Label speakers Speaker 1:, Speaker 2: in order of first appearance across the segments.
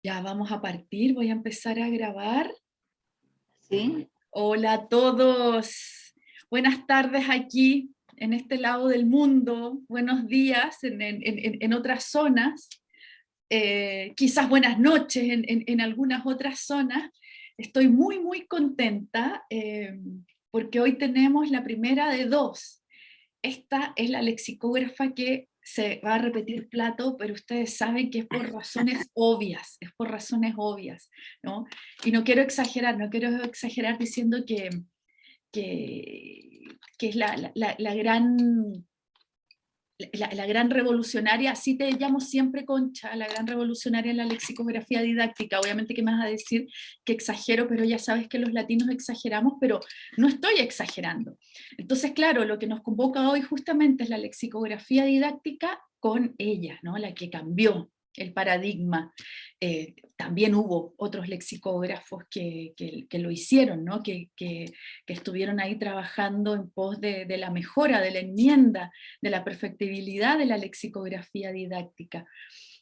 Speaker 1: Ya vamos a partir, voy a empezar a grabar.
Speaker 2: ¿Sí?
Speaker 1: Hola a todos, buenas tardes aquí en este lado del mundo, buenos días en, otras zonas, eh, quizás buenas noches en, algunas otras zonas. Estoy muy muy contenta eh, porque hoy tenemos la primera de dos. Esta es la lexicógrafa que se va a repetir plato, pero ustedes saben que es por razones obvias, es por razones obvias, ¿no? Y no quiero exagerar, no quiero exagerar diciendo que, que, es la, la, gran la, gran revolucionaria, así te llamo siempre Concha, la gran revolucionaria en la lexicografía didáctica, obviamente que me vas a decir que exagero, pero ya sabes que los latinos exageramos, pero no estoy exagerando. Entonces, claro, lo que nos convoca hoy justamente es la lexicografía didáctica con ella, ¿no? la que cambió el paradigma. Eh, también hubo otros lexicógrafos que, lo hicieron, ¿no? que, estuvieron ahí trabajando en pos de, la mejora, de la enmienda, de la perfectibilidad de la lexicografía didáctica.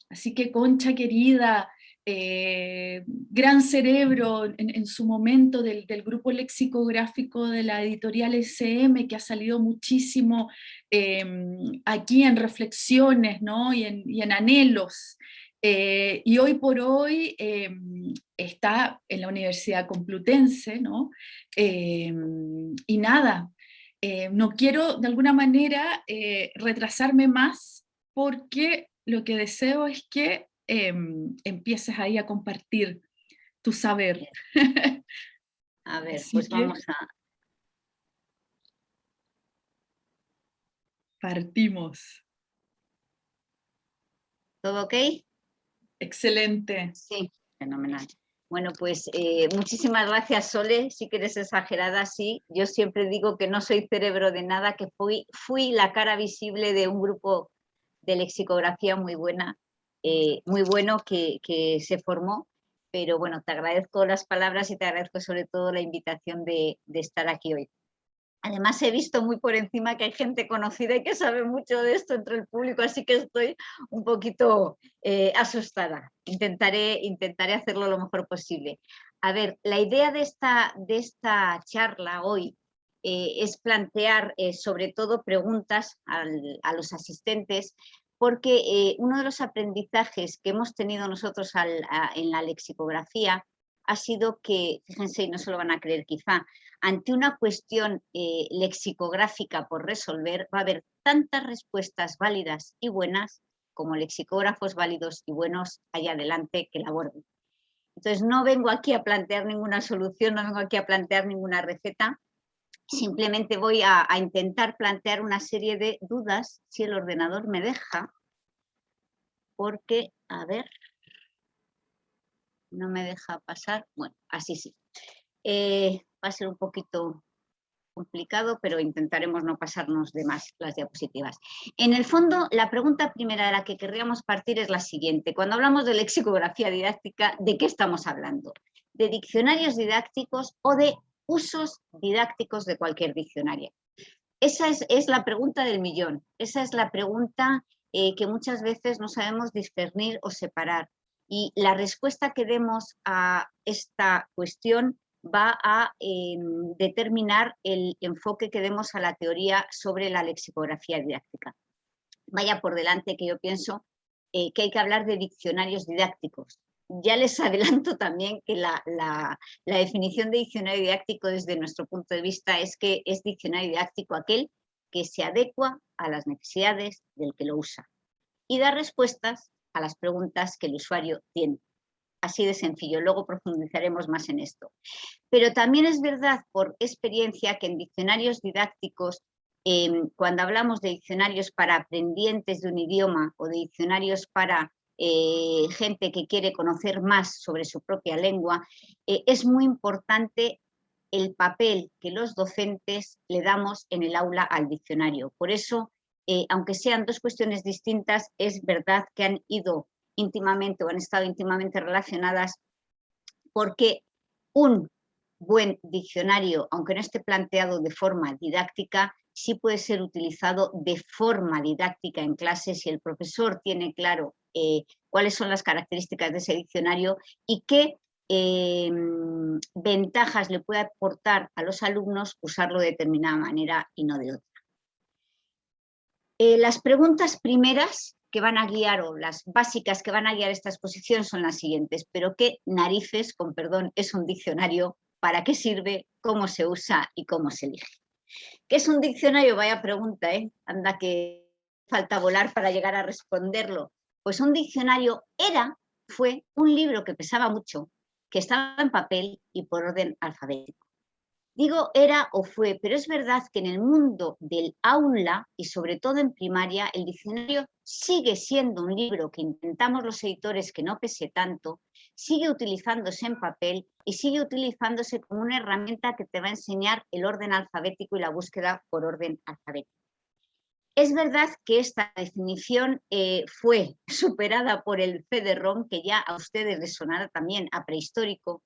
Speaker 1: Así que Concha querida, eh, gran cerebro en, su momento del, grupo lexicográfico de la editorial SM, que ha salido muchísimo em, aquí en reflexiones ¿no? y, en, anhelos. Eh, y hoy por hoy em, está en la Universidad Complutense, ¿no? Em, y nada, eh, no quiero de alguna manera retrasarme más porque lo que deseo es que Em, empieces ahí a compartir tu saber.
Speaker 2: A ver, pues vamos a...
Speaker 1: Partimos.
Speaker 2: ¿Todo ok?
Speaker 1: Excelente.
Speaker 2: Sí, fenomenal. Bueno, pues eh, muchísimas gracias Sole, si que eres exagerada, sí. Yo siempre digo que no soy cerebro de nada, que fui, fui la cara visible de un grupo de lexicografía muy buena eh, muy bueno que, se formó, pero bueno, te agradezco las palabras y te agradezco sobre todo la invitación de, estar aquí hoy. Además he visto muy por encima que hay gente conocida y que sabe mucho de esto entre el público, así que estoy un poquito eh, asustada. Intentaré, intentaré hacerlo lo mejor posible. A ver, la idea de esta, de esta charla hoy eh, es plantear sobre todo preguntas a los asistentes porque eh, uno de los aprendizajes que hemos tenido nosotros en la lexicografía ha sido que, fíjense, y no se lo van a creer quizá, ante una cuestión eh, lexicográfica por resolver va a haber tantas respuestas válidas y buenas como lexicógrafos válidos y buenos allá adelante que la aborden. Entonces no vengo aquí a plantear ninguna solución, no vengo aquí a plantear ninguna receta, simplemente voy a, intentar plantear una serie de dudas, si el ordenador me deja, porque, a ver, no me deja pasar, bueno, así sí. Eh, va a ser un poquito complicado, pero intentaremos no pasarnos de más las diapositivas. En el fondo, la pregunta primera de la que querríamos partir es la siguiente. Cuando hablamos de lexicografía didáctica, ¿de qué estamos hablando? ¿De diccionarios didácticos o de usos didácticos de cualquier diccionario? Esa es, la pregunta del millón, esa es la pregunta eh, que muchas veces no sabemos discernir o separar. Y la respuesta que demos a esta cuestión va a em, determinar el enfoque que demos a la teoría sobre la lexicografía didáctica. Vaya por delante que yo pienso eh, que hay que hablar de diccionarios didácticos, ya les adelanto también que la, definición de diccionario didáctico desde nuestro punto de vista es que es diccionario didáctico aquel que se adecua a las necesidades del que lo usa y da respuestas a las preguntas que el usuario tiene. Así de sencillo, luego profundizaremos más en esto. Pero también es verdad por experiencia que en diccionarios didácticos, em, cuando hablamos de diccionarios para aprendientes de un idioma o de diccionarios para eh, gente que quiere conocer más sobre su propia lengua, eh, es muy importante el papel que los docentes le damos en el aula al diccionario. Por eso, eh, aunque sean dos cuestiones distintas, es verdad que han ido íntimamente o han estado íntimamente relacionadas porque un buen diccionario, aunque no esté planteado de forma didáctica, sí puede ser utilizado de forma didáctica en clase si el profesor tiene claro eh, cuáles son las características de ese diccionario y qué eh, ventajas le puede aportar a los alumnos usarlo de determinada manera y no de otra. las preguntas primeras que van a guiar, o las básicas que van a guiar esta exposición son las siguientes, pero qué narices, con perdón, es un diccionario, para qué sirve, cómo se usa y cómo se elige. ¿Qué es un diccionario? Vaya pregunta, ¿eh? Anda que falta volar para llegar a responderlo. Pues un diccionario era, fue un libro que pesaba mucho, que estaba en papel y por orden alfabético. Digo era o fue, pero es verdad que en el mundo del aula y sobre todo en primaria, el diccionario sigue siendo un libro que intentamos los editores que no pese tanto, sigue utilizándose en papel y sigue utilizándose como una herramienta que te va a enseñar el orden alfabético y la búsqueda por orden alfabético. Es verdad que esta definición eh, fue superada por el CD-ROM, que ya a ustedes les sonará también a prehistórico,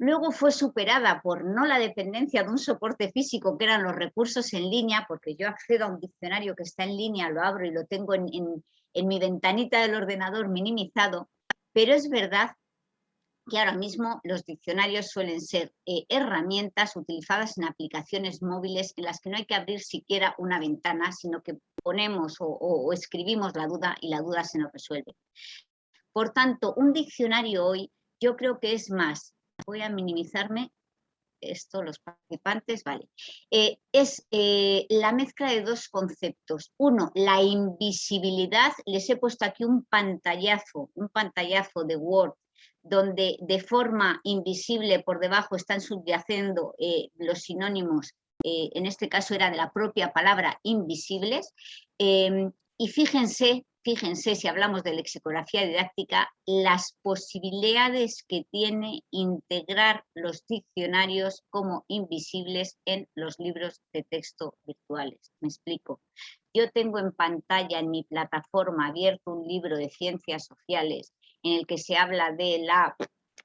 Speaker 2: Luego fue superada por no la dependencia de un soporte físico, que eran los recursos en línea, porque yo accedo a un diccionario que está en línea, lo abro y lo tengo en, mi ventanita del ordenador minimizado, pero es verdad que ahora mismo los diccionarios suelen ser eh, herramientas utilizadas en aplicaciones móviles en las que no hay que abrir siquiera una ventana, sino que ponemos o escribimos la duda y la duda se nos resuelve. Por tanto, un diccionario hoy yo creo que es más voy a minimizarme esto, los participantes, vale. Eh, es eh, la mezcla de dos conceptos. Uno, la invisibilidad. Les he puesto aquí un pantallazo, un pantallazo de Word, donde de forma invisible por debajo están subyacendo eh, los sinónimos, en este caso era de la propia palabra invisibles. y fíjense fíjense, si hablamos de lexicografía didáctica, las posibilidades que tiene integrar los diccionarios como invisibles en los libros de texto virtuales. Me explico. Yo tengo en pantalla en mi plataforma abierto un libro de ciencias sociales en el que se habla de la,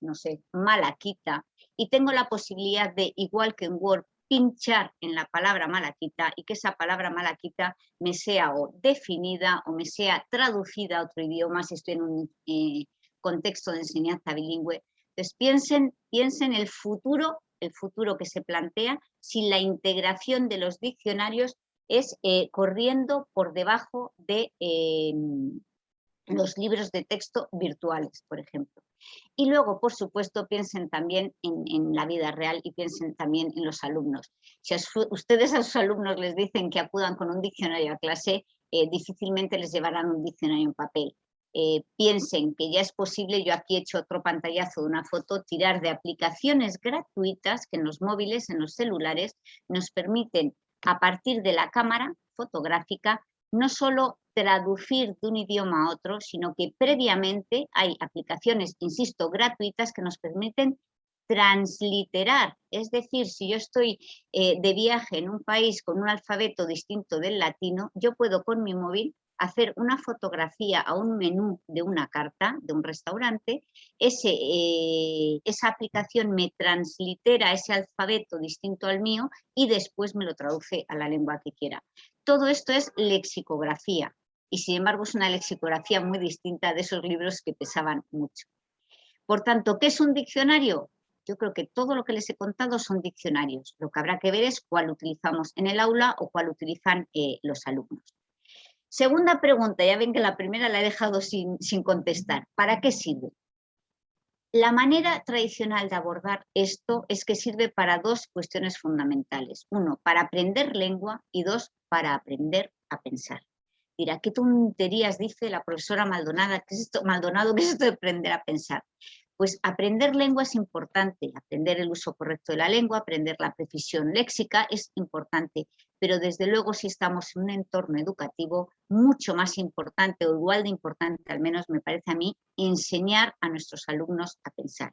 Speaker 2: no sé, malaquita, y tengo la posibilidad de, igual que en Word, pinchar en la palabra malaquita y que esa palabra malaquita me sea o definida o me sea traducida a otro idioma si estoy en un eh, contexto de enseñanza bilingüe. Entonces piensen, piensen el futuro, el futuro que se plantea si la integración de los diccionarios es eh, corriendo por debajo de eh, los libros de texto virtuales, por ejemplo. Y luego, por supuesto, piensen también en, la vida real y piensen también en los alumnos. Si ustedes a sus alumnos les dicen que acudan con un diccionario a clase, eh, difícilmente les llevarán un diccionario en papel. Eh, piensen que ya es posible, yo aquí he hecho otro pantallazo de una foto, tirar de aplicaciones gratuitas que en los móviles, en los celulares, nos permiten a partir de la cámara fotográfica no solo traducir de un idioma a otro, sino que previamente hay aplicaciones, insisto, gratuitas que nos permiten transliterar. Es decir, si yo estoy eh, de viaje en un país con un alfabeto distinto del latino, yo puedo con mi móvil hacer una fotografía a un menú de una carta de un restaurante, eh, esa aplicación me translitera ese alfabeto distinto al mío y después me lo traduce a la lengua que quiera. Todo esto es lexicografía y sin embargo es una lexicografía muy distinta de esos libros que pesaban mucho. Por tanto, ¿qué es un diccionario? Yo creo que todo lo que les he contado son diccionarios. Lo que habrá que ver es cuál utilizamos en el aula o cuál utilizan eh, los alumnos. Segunda pregunta, ya ven que la primera la he dejado sin, sin contestar. ¿Para qué sirve? La manera tradicional de abordar esto es que sirve para dos cuestiones fundamentales. Uno, para aprender lengua y dos, para aprender a pensar dirá, qué tonterías dice la profesora Maldonado, ¿qué es esto, Maldonado, ¿qué es esto de aprender a pensar? Pues aprender lengua es importante, aprender el uso correcto de la lengua, aprender la precisión léxica es importante, pero desde luego si estamos en un entorno educativo mucho más importante o igual de importante, al menos me parece a mí, enseñar a nuestros alumnos a pensar.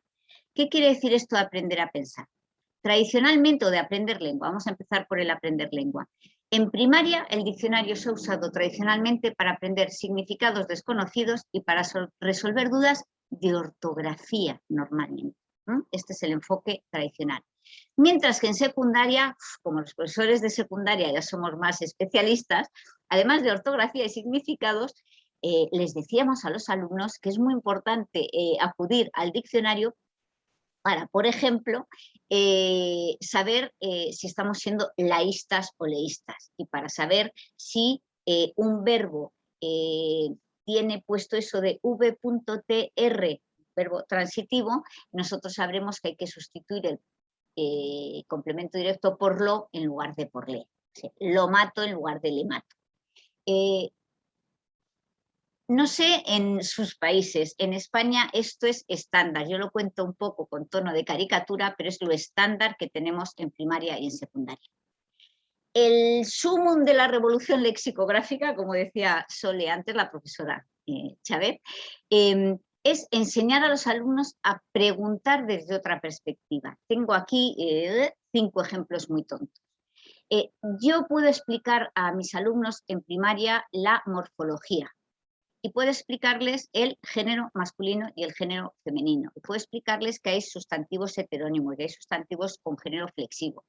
Speaker 2: ¿Qué quiere decir esto de aprender a pensar? Tradicionalmente o de aprender lengua, vamos a empezar por el aprender lengua. En primaria, el diccionario se ha usado tradicionalmente para aprender significados desconocidos y para resolver dudas de ortografía normalmente. Este es el enfoque tradicional. Mientras que en secundaria, como los profesores de secundaria ya somos más especialistas, además de ortografía y significados, eh, les decíamos a los alumnos que es muy importante eh, acudir al diccionario para, por ejemplo, eh, saber si estamos siendo laístas o leístas y para saber si un verbo tiene puesto eso de v.tr, verbo transitivo, nosotros sabremos que hay que sustituir el complemento directo por lo en lugar de por le. lo mato en lugar de le mato. No sé en sus países, en España esto es estándar, yo lo cuento un poco con tono de caricatura, pero es lo estándar que tenemos en primaria y en secundaria. El sumum de la revolución lexicográfica, como decía Sole antes, la profesora eh, Chávez, em, es enseñar a los alumnos a preguntar desde otra perspectiva. Tengo aquí eh, cinco ejemplos muy tontos. Eh, yo puedo explicar a mis alumnos en primaria la morfología, y puede explicarles el género masculino y el género femenino. Y puede explicarles que hay sustantivos heterónimos, que hay sustantivos con género flexivo.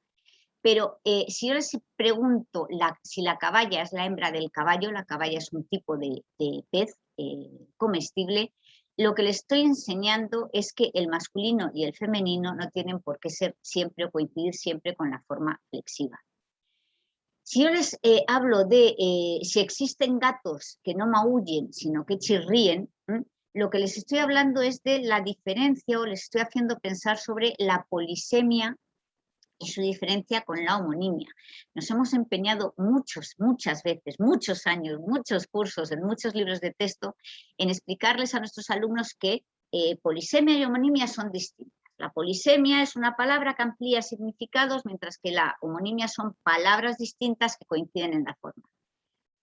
Speaker 2: Pero eh, si yo les pregunto si la caballa es la hembra del caballo, la caballa es un tipo de, pez eh, comestible, lo que les estoy enseñando es que el masculino y el femenino no tienen por qué ser siempre o coincidir siempre con la forma flexiva. Si yo les eh, hablo de eh, si existen gatos que no maullen, sino que chirríen, lo que les estoy hablando es de la diferencia o les estoy haciendo pensar sobre la polisemia y su diferencia con la homonimia. Nos hemos empeñado muchos, muchas veces, muchos años, muchos cursos, en muchos libros de texto, en explicarles a nuestros alumnos que eh, polisemia y homonimia son distintas. La polisemia es una palabra que amplía significados, mientras que la homonimia son palabras distintas que coinciden en la forma.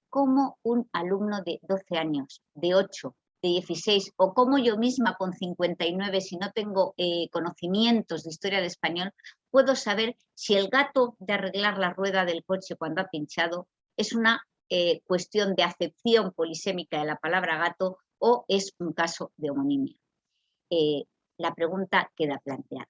Speaker 2: Como un alumno de 12 años, de 8, de 16, o como yo misma con 59, si no tengo eh, conocimientos de historia del español, puedo saber si el gato de arreglar la rueda del coche cuando ha pinchado es una eh, cuestión de acepción polisémica de la palabra gato o es un caso de homonimia. Eh, la pregunta queda planteada.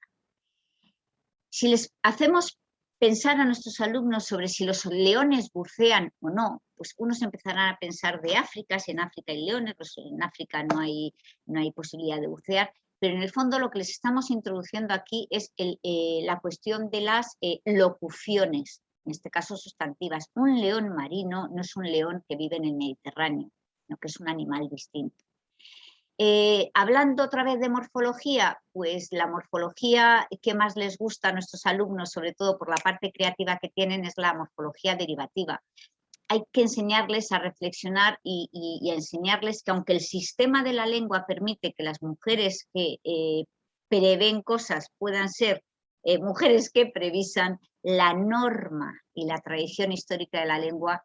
Speaker 2: Si les hacemos pensar a nuestros alumnos sobre si los leones bucean o no, pues unos empezarán a pensar de África, si en África hay leones, pues en África no hay, no hay posibilidad de bucear, pero en el fondo lo que les estamos introduciendo aquí es eh, la cuestión de las eh, locuciones, en este caso sustantivas. Un león marino no es un león que vive en el Mediterráneo, sino que es un animal distinto. Eh, hablando otra vez de morfología, pues la morfología que más les gusta a nuestros alumnos, sobre todo por la parte creativa que tienen, es la morfología derivativa. Hay que enseñarles a reflexionar y, a enseñarles que aunque el sistema de la lengua permite que las mujeres que eh, prevén cosas puedan ser eh, mujeres que previsan, la norma y la tradición histórica de la lengua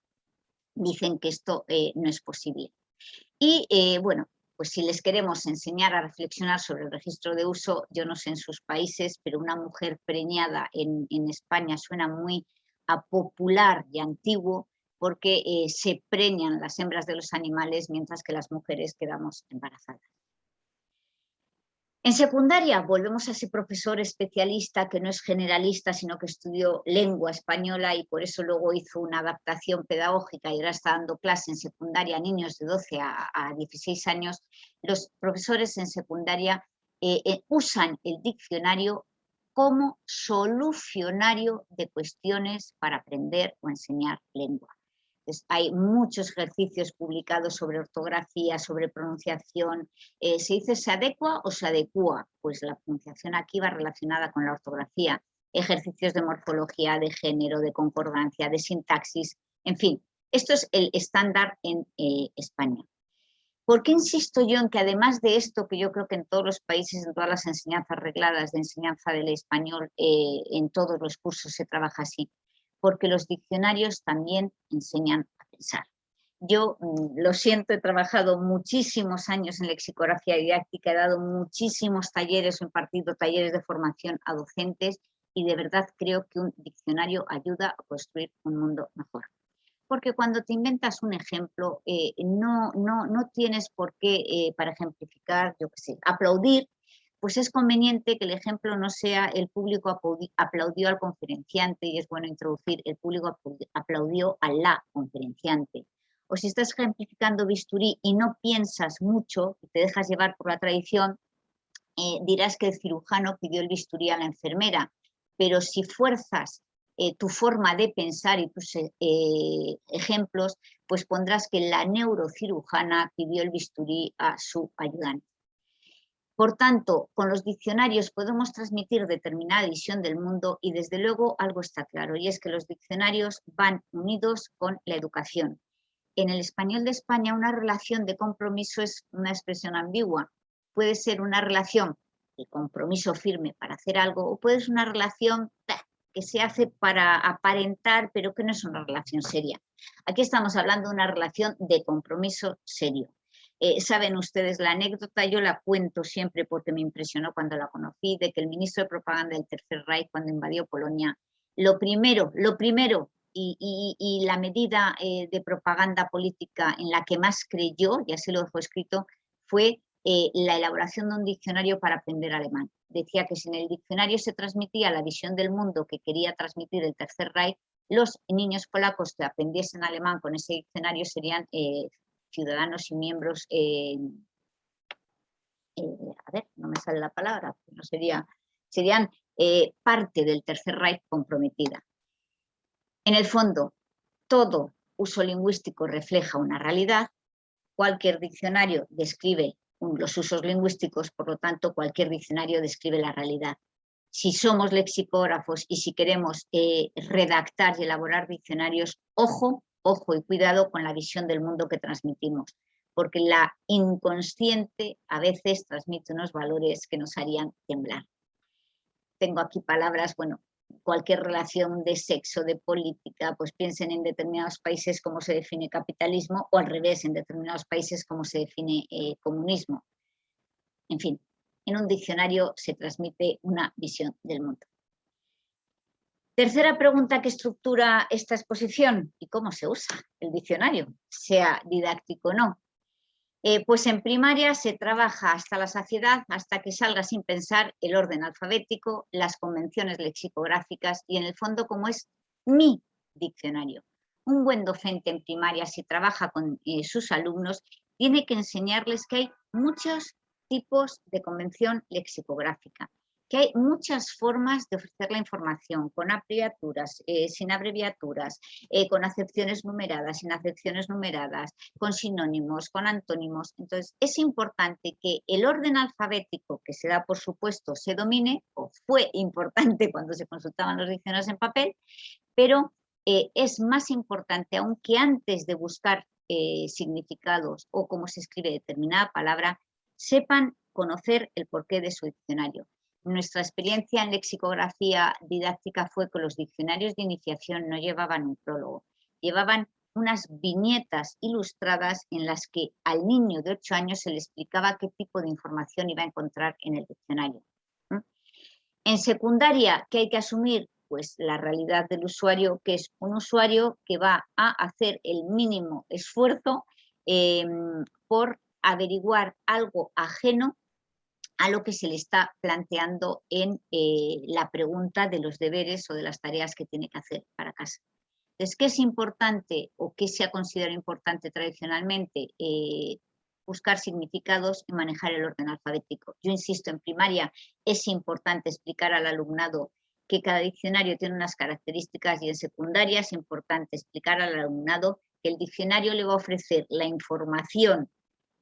Speaker 2: dicen que esto no es posible. Y bueno, pues si les queremos enseñar a reflexionar sobre el registro de uso, yo no sé en sus países, pero una mujer preñada en, España suena muy a popular y antiguo porque eh, se preñan las hembras de los animales mientras que las mujeres quedamos embarazadas. En secundaria volvemos a ese profesor especialista que no es generalista, sino que estudió lengua española y por eso luego hizo una adaptación pedagógica y ahora está dando clase en secundaria a niños de 12 a, 16 años. Los profesores en secundaria eh, eh, usan el diccionario como solucionario de cuestiones para aprender o enseñar lengua hay muchos ejercicios publicados sobre ortografía, sobre pronunciación. Eh, ¿Se dice se adecua o se adecua? Pues la pronunciación aquí va relacionada con la ortografía. Ejercicios de morfología, de género, de concordancia, de sintaxis, en fin. Esto es el estándar en eh, España. ¿Por qué insisto yo en que además de esto, que yo creo que en todos los países, en todas las enseñanzas regladas de enseñanza del español, eh, en todos los cursos se trabaja así? Porque los diccionarios también enseñan a pensar. Yo mm, lo siento, he trabajado muchísimos años en lexicografía didáctica, he dado muchísimos talleres, he impartido talleres de formación a docentes y de verdad creo que un diccionario ayuda a construir un mundo mejor. Porque cuando te inventas un ejemplo, eh, no, no, no, tienes por qué, eh, para ejemplificar, yo qué sé, aplaudir pues es conveniente que el ejemplo no sea el público aplaudió al conferenciante y es bueno introducir el público aplaudió a la conferenciante o si estás ejemplificando bisturí y no piensas mucho y te dejas llevar por la tradición, eh, dirás que el cirujano pidió el bisturí a la enfermera, pero si fuerzas eh, tu forma de pensar y tus eh, ejemplos, pues pondrás que la neurocirujana pidió el bisturí a su ayudante. Por tanto, con los diccionarios podemos transmitir determinada visión del mundo y desde luego algo está claro y es que los diccionarios van unidos con la educación. En el español de España una relación de compromiso es una expresión ambigua. Puede ser una relación de compromiso firme para hacer algo o puede ser una relación que se hace para aparentar pero que no es una relación seria. Aquí estamos hablando de una relación de compromiso serio. Eh, saben ustedes la anécdota, yo la cuento siempre porque me impresionó cuando la conocí, de que el ministro de propaganda del Tercer Reich, cuando invadió Polonia, lo primero, lo primero y, la medida eh, de propaganda política en la que más creyó, ya se lo dejó escrito, fue eh, la elaboración de un diccionario para aprender alemán. Decía que si en el diccionario se transmitía la visión del mundo que quería transmitir el Tercer Reich, los niños polacos que aprendiesen alemán con ese diccionario serían ciudadanos y miembros, eh, eh, a ver, no me sale la palabra, no sería, serían eh, parte del Tercer Reich comprometida. En el fondo, todo uso lingüístico refleja una realidad, cualquier diccionario describe los usos lingüísticos, por lo tanto cualquier diccionario describe la realidad. Si somos lexicógrafos y si queremos redactar y elaborar diccionarios, ojo ojo y cuidado con la visión del mundo que transmitimos, porque la inconsciente a veces transmite unos valores que nos harían temblar. Tengo aquí palabras, bueno, cualquier relación de sexo, de política, pues piensen en determinados países cómo se define capitalismo o al revés, en determinados países cómo se define eh, comunismo. En fin, en un diccionario se transmite una visión del mundo. Tercera pregunta que estructura esta exposición y cómo se usa el diccionario, sea didáctico o no. Eh, pues en primaria se trabaja hasta la saciedad, hasta que salga sin pensar el orden alfabético, las convenciones lexicográficas y en el fondo como es mi diccionario. Un buen docente en primaria, si trabaja con eh, sus alumnos, tiene que enseñarles que hay muchos tipos de convención lexicográfica que hay muchas formas de ofrecer la información, con abreviaturas, eh, sin abreviaturas, eh, con acepciones numeradas, sin acepciones numeradas, con sinónimos, con antónimos. Entonces, es importante que el orden alfabético que se da, por supuesto, se domine, o fue importante cuando se consultaban los diccionarios en papel, pero eh, es más importante, aunque antes de buscar significados o cómo se escribe determinada palabra, sepan conocer el porqué de su diccionario. Nuestra experiencia en lexicografía didáctica fue que los diccionarios de iniciación no llevaban un prólogo, llevaban unas viñetas ilustradas en las que al niño de 8 años se le explicaba qué tipo de información iba a encontrar en el diccionario. En secundaria, ¿qué hay que asumir? Pues la realidad del usuario, que es un usuario que va a hacer el mínimo esfuerzo em, por averiguar algo ajeno a lo que se le está planteando en eh, la pregunta de los deberes o de las tareas que tiene que hacer para casa. Entonces, ¿qué es importante o qué se ha considerado importante tradicionalmente? Eh, buscar significados y manejar el orden alfabético. Yo insisto, en primaria es importante explicar al alumnado que cada diccionario tiene unas características y en secundaria es importante explicar al alumnado que el diccionario le va a ofrecer la información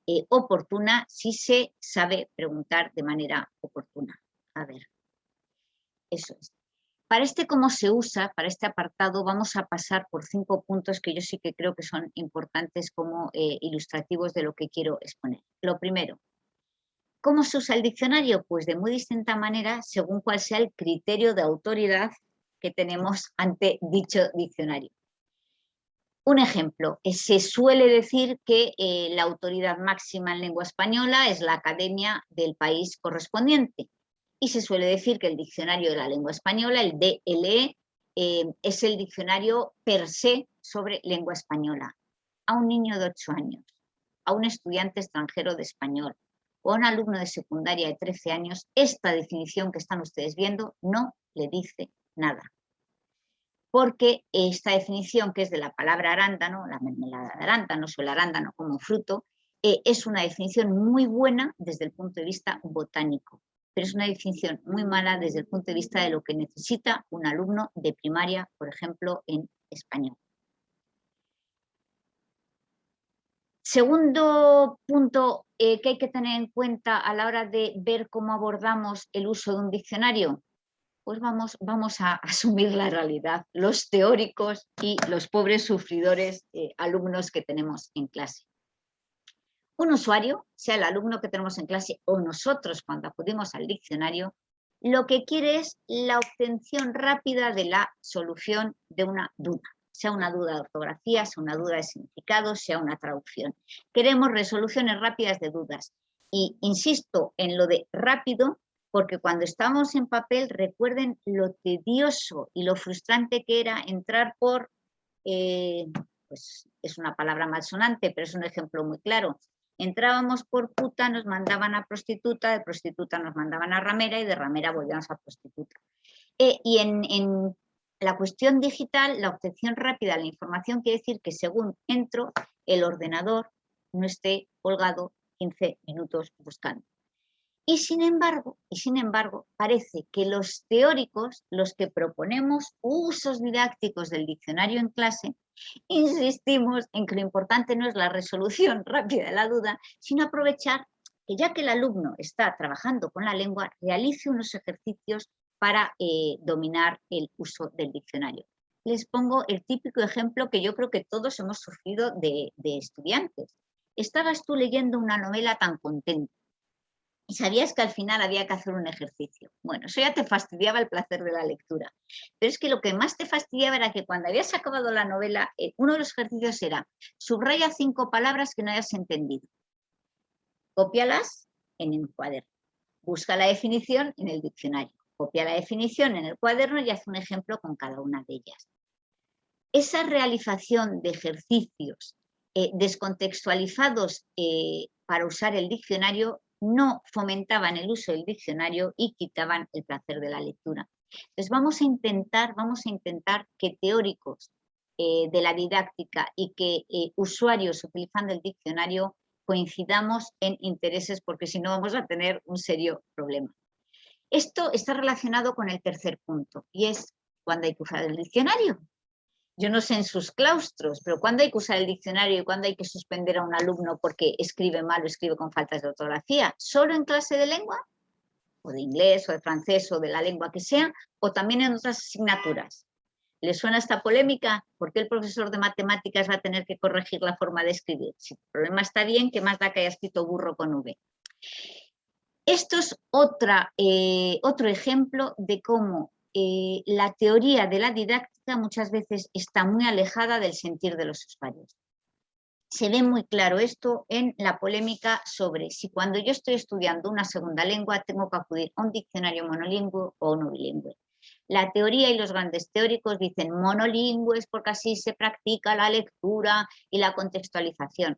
Speaker 2: eh, oportuna si se sabe preguntar de manera oportuna. A ver, eso es. Para este cómo se usa, para este apartado, vamos a pasar por cinco puntos que yo sí que creo que son importantes como eh, ilustrativos de lo que quiero exponer. Lo primero, ¿cómo se usa el diccionario? Pues de muy distinta manera según cuál sea el criterio de autoridad que tenemos ante dicho diccionario. Un ejemplo, eh, se suele decir que eh, la autoridad máxima en lengua española es la academia del país correspondiente y se suele decir que el diccionario de la lengua española, el DLE, eh, es el diccionario per se sobre lengua española. A un niño de 8 años, a un estudiante extranjero de español o a un alumno de secundaria de 13 años, esta definición que están ustedes viendo no le dice nada. Porque esta definición, que es de la palabra arándano, la mermelada de arándanos o el arándano como fruto, eh, es una definición muy buena desde el punto de vista botánico, pero es una definición muy mala desde el punto de vista de lo que necesita un alumno de primaria, por ejemplo, en español. Segundo punto eh, que hay que tener en cuenta a la hora de ver cómo abordamos el uso de un diccionario, pues vamos, vamos a asumir la realidad, los teóricos y los pobres sufridores eh, alumnos que tenemos en clase. Un usuario, sea el alumno que tenemos en clase o nosotros cuando acudimos al diccionario, lo que quiere es la obtención rápida de la solución de una duda, sea una duda de ortografía, sea una duda de significado, sea una traducción. Queremos resoluciones rápidas de dudas. Y insisto en lo de rápido, porque cuando estamos en papel, recuerden lo tedioso y lo frustrante que era entrar por, eh, pues es una palabra malsonante, pero es un ejemplo muy claro, Entrábamos por puta, nos mandaban a prostituta, de prostituta nos mandaban a ramera y de ramera volvíamos a prostituta. Eh, y en, la cuestión digital, la obtención rápida de la información quiere decir que según entro, el ordenador no esté colgado 15 minutos buscando. Y sin embargo, y sin embargo, parece que los teóricos, los que proponemos usos didácticos del diccionario en clase, insistimos en que lo importante no es la resolución rápida de la duda, sino aprovechar que ya que el alumno está trabajando con la lengua, realice unos ejercicios para eh, dominar el uso del diccionario. Les pongo el típico ejemplo que yo creo que todos hemos sufrido de, de estudiantes. Estabas tú leyendo una novela tan contento y sabías que al final había que hacer un ejercicio. Bueno, eso ya te fastidiaba el placer de la lectura. Pero es que lo que más te fastidiaba era que cuando habías acabado la novela, eh, uno de los ejercicios era subraya cinco palabras que no hayas entendido. Cópialas en el cuaderno. Busca la definición en el diccionario. Copia la definición en el cuaderno y haz un ejemplo con cada una de ellas. Esa realización de ejercicios eh, descontextualizados eh, para usar el diccionario no fomentaban el uso del diccionario y quitaban el placer de la lectura. Entonces vamos a intentar, vamos a intentar que teóricos eh, de la didáctica y que eh, usuarios utilizando el diccionario coincidamos en intereses porque si no vamos a tener un serio problema. Esto está relacionado con el tercer punto y es cuando hay que usar el diccionario yo no sé en sus claustros, pero ¿cuándo hay que usar el diccionario y cuándo hay que suspender a un alumno porque escribe mal o escribe con faltas de ortografía? ¿Solo en clase de lengua? ¿O de inglés, o de francés, o de la lengua que sea? ¿O también en otras asignaturas? ¿Le suena esta polémica? ¿Por qué el profesor de matemáticas va a tener que corregir la forma de escribir? Si el problema está bien, ¿qué más da que haya escrito burro con V? Esto es otra, eh, otro ejemplo de cómo eh, la teoría de la didáctica muchas veces está muy alejada del sentir de los usuarios. Se ve muy claro esto en la polémica sobre si cuando yo estoy estudiando una segunda lengua tengo que acudir a un diccionario monolingüe o no bilingüe. La teoría y los grandes teóricos dicen monolingües porque así se practica la lectura y la contextualización.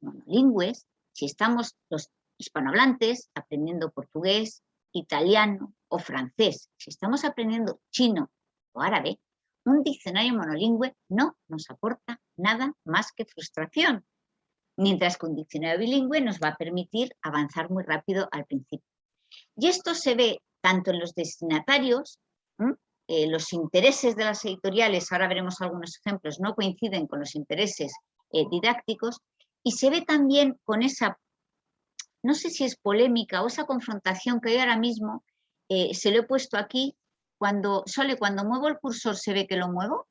Speaker 2: Monolingües, si estamos los hispanohablantes aprendiendo portugués, italiano o francés, si estamos aprendiendo chino o árabe, un diccionario monolingüe no nos aporta nada más que frustración, mientras que un diccionario bilingüe nos va a permitir avanzar muy rápido al principio. Y esto se ve tanto en los destinatarios, eh, los intereses de las editoriales, ahora veremos algunos ejemplos, no coinciden con los intereses eh, didácticos, y se ve también con esa no sé si es polémica o esa confrontación que hay ahora mismo, eh, se lo he puesto aquí, cuando, Sole, cuando muevo el cursor, ¿se ve que lo muevo?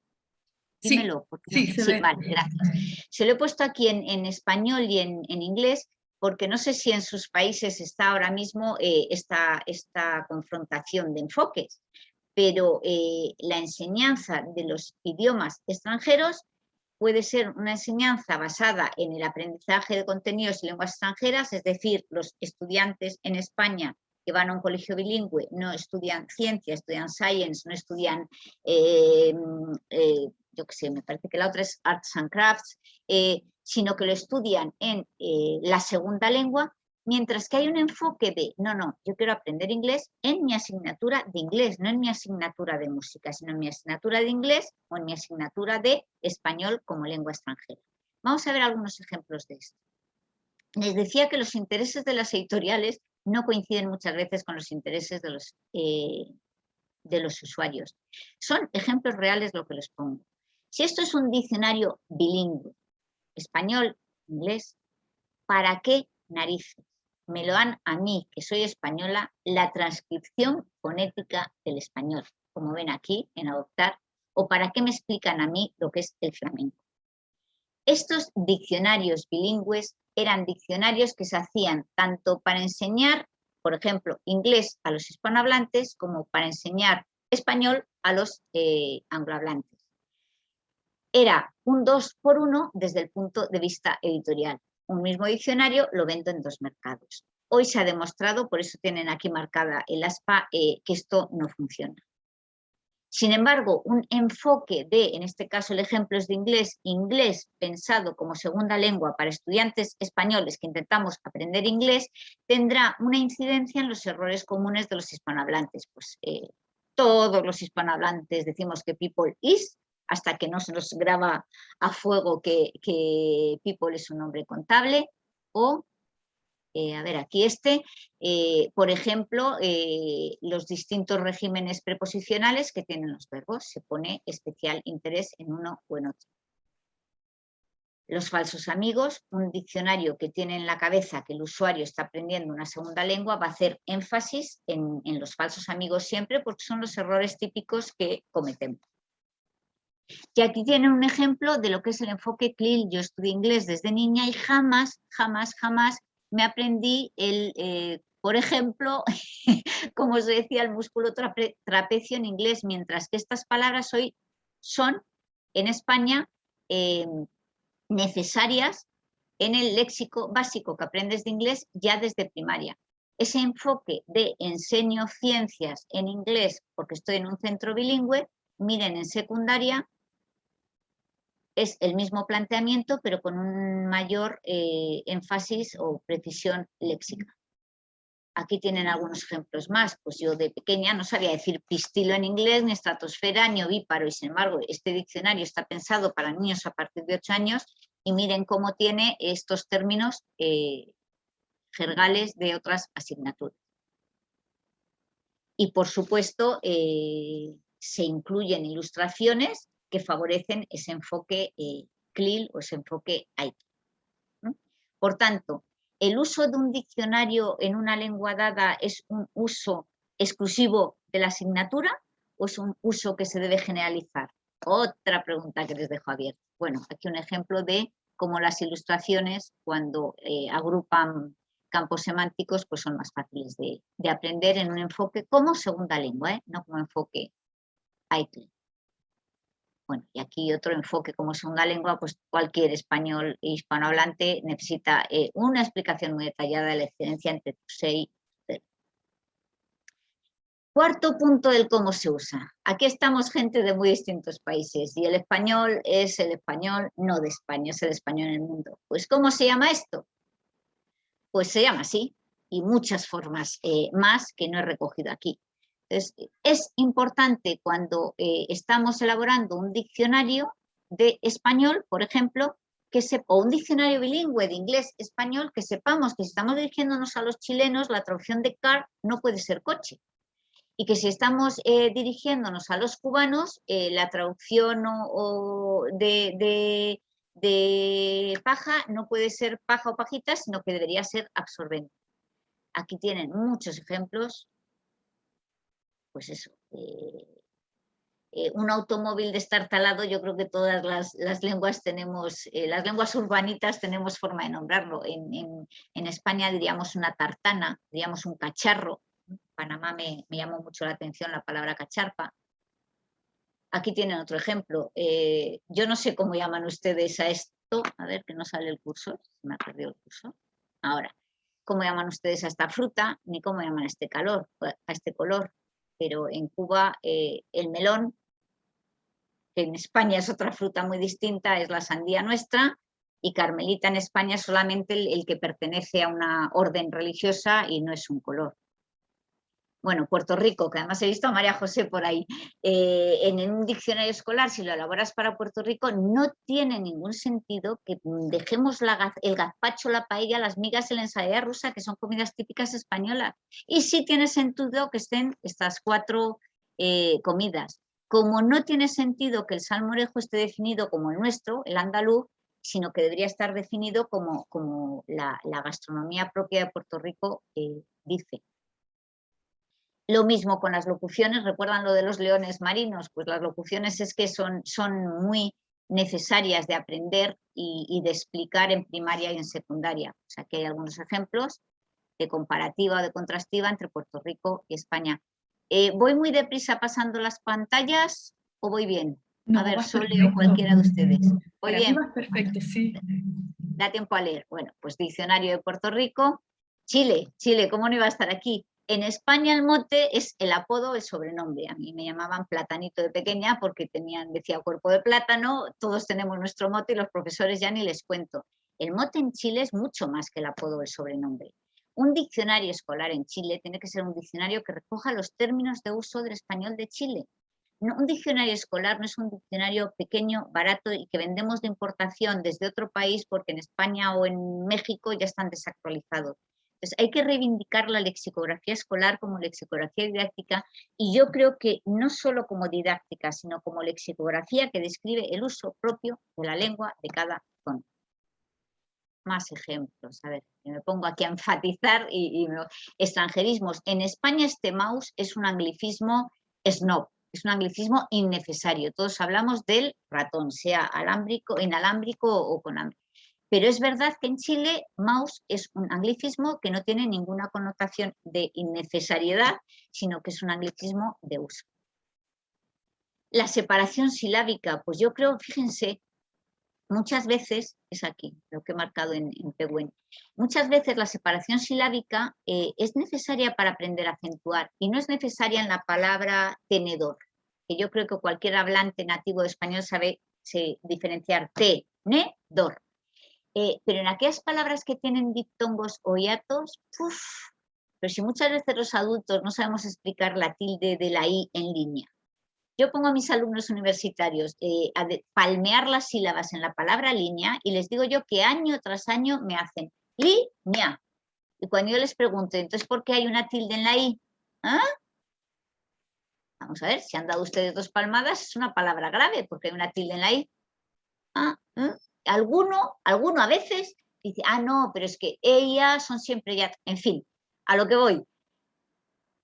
Speaker 1: Dímelo.
Speaker 2: Sí, sí, vale, gracias. Se lo he puesto aquí en, español y en, inglés, porque no sé si en sus países está ahora mismo eh, esta, esta, confrontación de enfoques, pero eh, la enseñanza de los idiomas extranjeros puede ser una enseñanza basada en el aprendizaje de contenidos y lenguas extranjeras, es decir, los estudiantes en España que van a un colegio bilingüe no estudian ciencia, estudian science, no estudian, eh, eh, yo qué sé, me parece que la otra es arts and crafts, eh, sino que lo estudian en la segunda lengua, Mientras que hay un enfoque de, no, no, yo quiero aprender inglés en mi asignatura de inglés, no en mi asignatura de música, sino en mi asignatura de inglés o en mi asignatura de español como lengua extranjera. Vamos a ver algunos ejemplos de esto. Les decía que los intereses de las editoriales no coinciden muchas veces con los intereses de los, eh, de los usuarios. Son ejemplos reales lo que les pongo. Si esto es un diccionario bilingüe, español, inglés, ¿para qué narices? Me lo dan a mí, que soy española, la transcripción fonética del español, como ven aquí en adoptar, o para qué me explican a mí lo que es el flamenco. Estos diccionarios bilingües eran diccionarios que se hacían tanto para enseñar, por ejemplo, inglés a los hispanohablantes, como para enseñar español a los eh, anglohablantes. Era un dos por uno desde el punto de vista editorial un mismo diccionario lo vendo en dos mercados. Hoy se ha demostrado, por eso tienen aquí marcada el ASPA, eh, que esto no funciona. Sin embargo, un enfoque de, en este caso el ejemplo es de inglés, inglés pensado como segunda lengua para estudiantes españoles que intentamos aprender inglés, tendrá una incidencia en los errores comunes de los hispanohablantes. Pues eh, todos los hispanohablantes decimos que people is, hasta que no se nos graba a fuego que, People es un nombre contable, o, eh, a ver, aquí este, eh, por ejemplo, eh, los distintos regímenes preposicionales que tienen los verbos, se pone especial interés en uno o en otro. Los falsos amigos, un diccionario que tiene en la cabeza que el usuario está aprendiendo una segunda lengua, va a hacer énfasis en, en los falsos amigos siempre porque son los errores típicos que cometemos. Y aquí tienen un ejemplo de lo que es el enfoque CLIL. Yo estudié inglés desde niña y jamás, jamás, jamás me aprendí el, eh, por ejemplo, como se decía, el músculo trapecio en inglés, mientras que estas palabras hoy son en España eh, necesarias en el léxico básico que aprendes de inglés ya desde primaria. Ese enfoque de enseño ciencias en inglés porque estoy en un centro bilingüe, miren en secundaria es el mismo planteamiento, pero con un mayor eh, énfasis o precisión léxica. Aquí tienen algunos ejemplos más, pues yo de pequeña no sabía decir pistilo en inglés, ni estratosfera, ni ovíparo, y sin embargo este diccionario está pensado para niños a partir de 8 años, y miren cómo tiene estos términos eh, jergales de otras asignaturas. Y por supuesto eh, se incluyen ilustraciones que favorecen ese enfoque eh, CLIL o ese enfoque IT. Por tanto, ¿el uso de un diccionario en una lengua dada es un uso exclusivo de la asignatura o es un uso que se debe generalizar? Otra pregunta que les dejo abierta. Bueno, aquí un ejemplo de cómo las ilustraciones, cuando eh, agrupan campos semánticos, pues son más fáciles de, aprender en un enfoque como segunda lengua, ¿eh? no como enfoque IT. Bueno, y aquí otro enfoque como segunda lengua, pues cualquier español e hispanohablante necesita eh, una explicación muy detallada de la excelencia entre TUSEI y Cuarto punto del cómo se usa. Aquí estamos gente de muy distintos países y el español es el español no de España, es el español en el mundo. Pues ¿cómo se llama esto? Pues se llama así y muchas formas eh, más que no he recogido aquí. Es, importante cuando eh, estamos elaborando un diccionario de español, por ejemplo, que o un diccionario bilingüe de inglés-español, que sepamos que si estamos dirigiéndonos a los chilenos, la traducción de car no puede ser coche. Y que si estamos eh, dirigiéndonos a los cubanos, eh, la traducción de, de paja no puede ser paja o pajita, sino que debería ser absorbente. Aquí tienen muchos ejemplos pues eso, eh, eh, un automóvil destartalado, yo creo que todas las, lenguas tenemos, eh, las lenguas urbanitas tenemos forma de nombrarlo. En, España diríamos una tartana, diríamos un cacharro. En Panamá me, llamó mucho la atención la palabra cacharpa. Aquí tienen otro ejemplo. yo no sé cómo llaman ustedes a esto. A ver, que no sale el curso. Me ha perdido el curso. Ahora, ¿cómo llaman ustedes a esta fruta? Ni cómo llaman a este calor, a este color pero en Cuba eh, el melón, que en España es otra fruta muy distinta, es la sandía nuestra, y carmelita en España es solamente el, que pertenece a una orden religiosa y no es un color. Bueno, Puerto Rico, que además he visto a María José por ahí, eh, en un diccionario escolar, si lo elaboras para Puerto Rico, no tiene ningún sentido que dejemos el gazpacho, la paella, las migas en la ensalada rusa, que son comidas típicas españolas. Y sí tiene sentido que estén estas cuatro eh, comidas. Como no tiene sentido que el salmorejo esté definido como el nuestro, el andaluz, sino que debería estar definido como, como la, gastronomía propia de Puerto Rico eh, dice. Lo mismo con las locuciones, ¿recuerdan lo de los leones marinos? Pues las locuciones es que son, son muy necesarias de aprender y, de explicar en primaria y en secundaria. O sea que hay algunos ejemplos de comparativa o de contrastiva entre Puerto Rico y España. Eh, ¿Voy muy deprisa pasando las pantallas o voy bien? a ver, solo leo cualquiera de ustedes.
Speaker 1: Voy bien. Perfecto, sí.
Speaker 2: Da tiempo a leer. Bueno, pues diccionario de Puerto Rico. Chile, Chile, ¿cómo no iba a estar aquí? En España el mote es el apodo, el sobrenombre. A mí me llamaban platanito de pequeña porque tenían, decía cuerpo de plátano, todos tenemos nuestro mote y los profesores ya ni les cuento. El mote en Chile es mucho más que el apodo o el sobrenombre. Un diccionario escolar en Chile tiene que ser un diccionario que recoja los términos de uso del español de Chile un diccionario escolar no es un diccionario pequeño, barato y que vendemos de importación desde otro país porque en España o en México ya están desactualizados. Entonces hay que reivindicar la lexicografía escolar como lexicografía didáctica y yo creo que no solo como didáctica, sino como lexicografía que describe el uso propio de la lengua de cada zona. Más ejemplos, a ver, me pongo aquí a enfatizar y, extranjerismos. En España este mouse es un anglicismo snob, es un anglicismo innecesario. Todos hablamos del ratón, sea alámbrico, inalámbrico o con Pero es verdad que en Chile mouse es un anglicismo que no tiene ninguna connotación de innecesariedad, sino que es un anglicismo de uso. La separación silábica, pues yo creo, fíjense, muchas veces, es aquí lo que he marcado en, en muchas veces la separación silábica eh, es necesaria para aprender a acentuar y no es necesaria en la palabra tenedor, que yo creo que cualquier hablante nativo de español sabe diferenciar tenedor. Eh, pero en aquellas palabras que tienen diptongos o hiatos, pero si muchas veces los adultos no sabemos explicar la tilde de la i en línea, yo pongo a mis alumnos universitarios eh, a palmear las sílabas en la palabra línea y les digo yo que año tras año me hacen línea. Y cuando yo les pregunto, entonces, ¿por qué hay una tilde en la i? ¿Ah? Vamos a ver, si han dado ustedes dos palmadas, es una palabra grave porque hay una tilde en la i. ¿Ah? ¿Mm? Alguno, alguno a veces dice, ah, no, pero es que ellas son siempre ya, en fin, a lo que voy.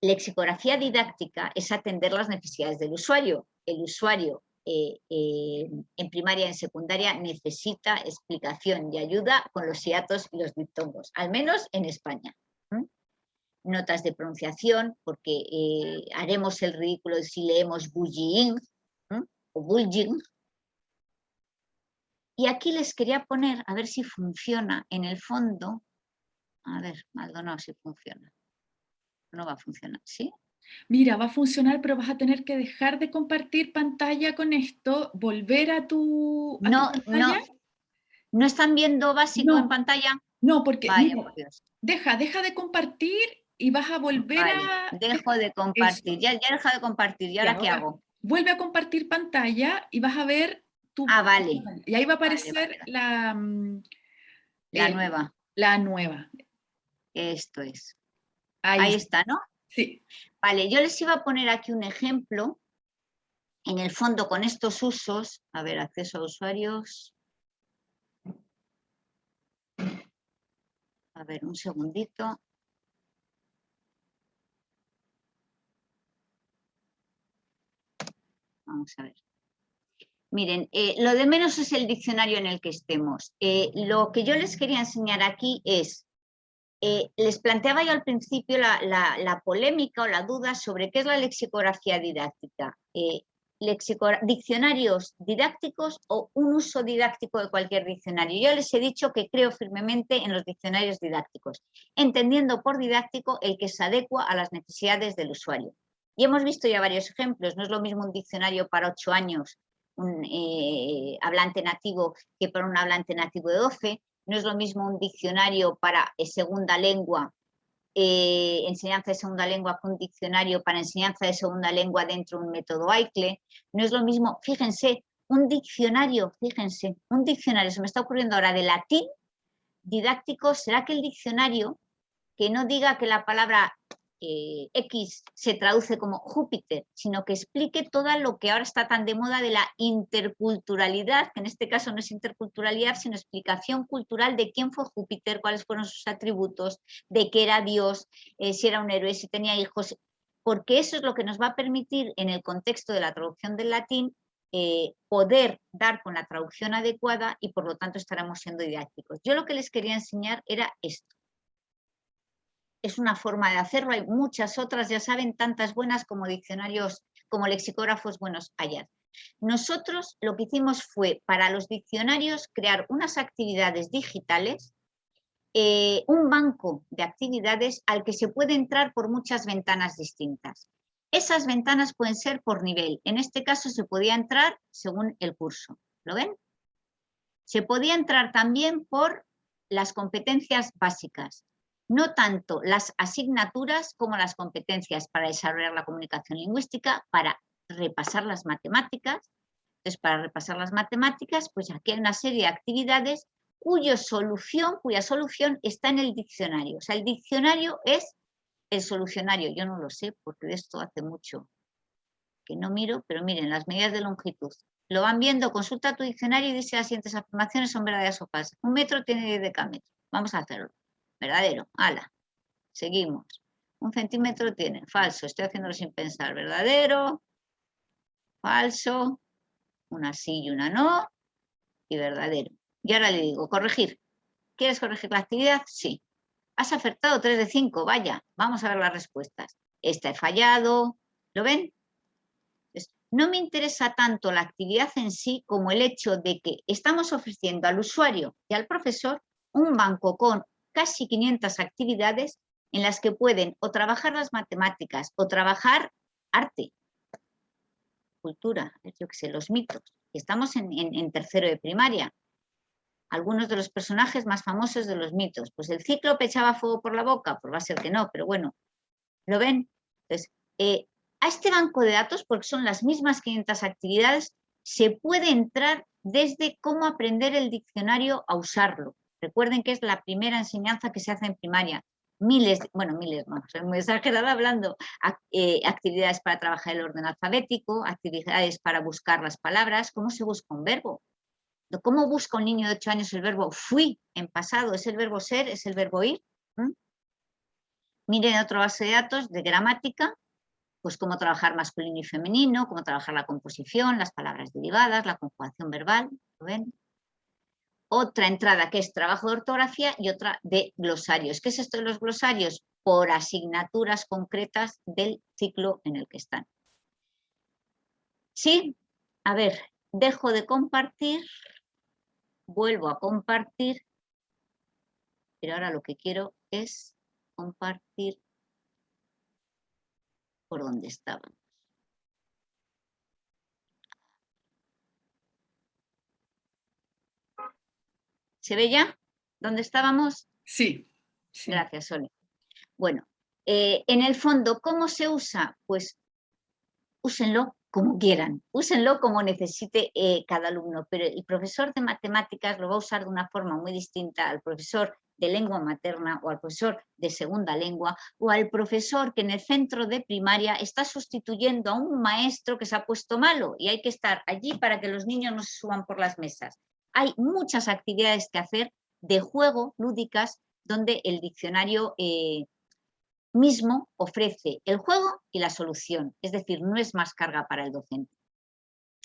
Speaker 2: Lexicografía didáctica es atender las necesidades del usuario. El usuario eh, eh, en primaria y en secundaria necesita explicación y ayuda con los hiatos y los diptongos, al menos en España. Notas de pronunciación, porque eh, haremos el ridículo si leemos bullying o bullying. Y aquí les quería poner, a ver si funciona en el fondo. A ver, Maldonado, si funciona no va a funcionar, ¿sí?
Speaker 1: Mira, va a funcionar, pero vas a tener que dejar de compartir pantalla con esto, volver a tu,
Speaker 2: no, No, no están viendo básico en pantalla.
Speaker 1: No, porque deja, deja de compartir y vas a volver a...
Speaker 2: Dejo de compartir, ya, ya deja de compartir, ¿y ahora qué hago?
Speaker 1: Vuelve a compartir pantalla y vas a ver
Speaker 2: Ah, vale.
Speaker 1: Y ahí va a aparecer la... Mm,
Speaker 2: la eh, nueva.
Speaker 1: La nueva.
Speaker 2: Esto es. Ahí, está, ¿no?
Speaker 1: Sí.
Speaker 2: Vale, yo les iba a poner aquí un ejemplo. En el fondo, con estos usos, a ver, acceso a usuarios. A ver, un segundito. Vamos a ver. Miren, eh, lo de menos es el diccionario en el que estemos. Eh, lo que yo les quería enseñar aquí es eh, les planteaba yo al principio la, polémica o la duda sobre qué es la lexicografía didáctica. Diccionarios didácticos o un uso didáctico de cualquier diccionario. Yo les he dicho que creo firmemente en los diccionarios didácticos, entendiendo por didáctico el que se adecua a las necesidades del usuario. Y hemos visto ya varios ejemplos, no es lo mismo un diccionario para ocho años un eh, hablante nativo que para un hablante nativo de 12, no es lo mismo un diccionario para eh, segunda lengua, eh, enseñanza de segunda lengua que un diccionario para enseñanza de segunda lengua dentro de un método AICLE, no es lo mismo, fíjense, un diccionario, fíjense, un diccionario, se me está ocurriendo ahora de latín didáctico, ¿será que el diccionario que no diga que la palabra eh, X se traduce como Júpiter, sino que explique todo lo que ahora está tan de moda de la interculturalidad, que en este caso no es interculturalidad, sino explicación cultural de quién fue Júpiter, cuáles fueron sus atributos, de qué era Dios, eh, si era un héroe, si tenía hijos, porque eso es lo que nos va a permitir en el contexto de la traducción del latín eh, poder dar con la traducción adecuada y por lo tanto estaremos siendo didácticos. Yo lo que les quería enseñar era esto es una forma de hacerlo, hay muchas otras, ya saben, tantas buenas como diccionarios, como lexicógrafos buenos allá. Nosotros lo que hicimos fue, para los diccionarios, crear unas actividades digitales, eh, un banco de actividades al que se puede entrar por muchas ventanas distintas. Esas ventanas pueden ser por nivel, en este caso se podía entrar según el curso, ¿lo ven? Se podía entrar también por las competencias básicas, no tanto las asignaturas como las competencias para desarrollar la comunicación lingüística, para repasar las matemáticas. Entonces, para repasar las matemáticas, pues aquí hay una serie de actividades cuya solución, cuya solución está en el diccionario. O sea, el diccionario es el solucionario. Yo no lo sé porque de esto hace mucho que no miro, pero miren, las medidas de longitud. Lo van viendo, consulta tu diccionario y dice las siguientes afirmaciones son verdaderas o falsas. Un metro tiene 10 decámetros. Vamos a hacerlo. Verdadero, ala. Seguimos. Un centímetro tiene, falso, estoy haciéndolo sin pensar. Verdadero, falso, una sí y una no, y verdadero. Y ahora le digo, corregir. ¿Quieres corregir la actividad? Sí. Has acertado 3 de 5, vaya, vamos a ver las respuestas. Esta he fallado, ¿lo ven? no me interesa tanto la actividad en sí como el hecho de que estamos ofreciendo al usuario y al profesor un banco con casi 500 actividades en las que pueden o trabajar las matemáticas o trabajar arte, cultura, yo que sé, los mitos. Estamos en, tercero de primaria. Algunos de los personajes más famosos de los mitos. Pues el ciclo echaba fuego por la boca, pues va a ser que no, pero bueno, ¿lo ven? Entonces, eh, a este banco de datos, porque son las mismas 500 actividades, se puede entrar desde cómo aprender el diccionario a usarlo. Recuerden que es la primera enseñanza que se hace en primaria. Miles, bueno, miles no, soy muy exagerada hablando, eh, actividades para trabajar el orden alfabético, actividades para buscar las palabras, cómo se busca un verbo, ¿Cómo busca un niño de 8 años el verbo fui en pasado? ¿Es el verbo ser? ¿Es el verbo ir? ¿Mm? Miren otro base de datos de gramática, pues cómo trabajar masculino y femenino, cómo trabajar la composición, las palabras derivadas, la conjugación verbal, ¿lo ven? Otra entrada que es trabajo de ortografía y otra de glosarios. ¿Qué es esto de los glosarios? Por asignaturas concretas del ciclo en el que están. Sí, a ver, dejo de compartir, vuelvo a compartir, pero ahora lo que quiero es compartir por donde estaban. ¿Se ve ya? ¿Dónde estábamos?
Speaker 1: Sí.
Speaker 2: Gracias, Sole. Bueno, eh, en el fondo, ¿cómo se usa? Pues úsenlo como quieran, úsenlo como necesite eh, cada alumno, pero el profesor de matemáticas lo va a usar de una forma muy distinta al profesor de lengua materna o al profesor de segunda lengua o al profesor que en el centro de primaria está sustituyendo a un maestro que se ha puesto malo y hay que estar allí para que los niños no se suban por las mesas hay muchas actividades que hacer de juego, lúdicas, donde el diccionario eh, mismo ofrece el juego y la solución, es decir, no es más carga para el docente.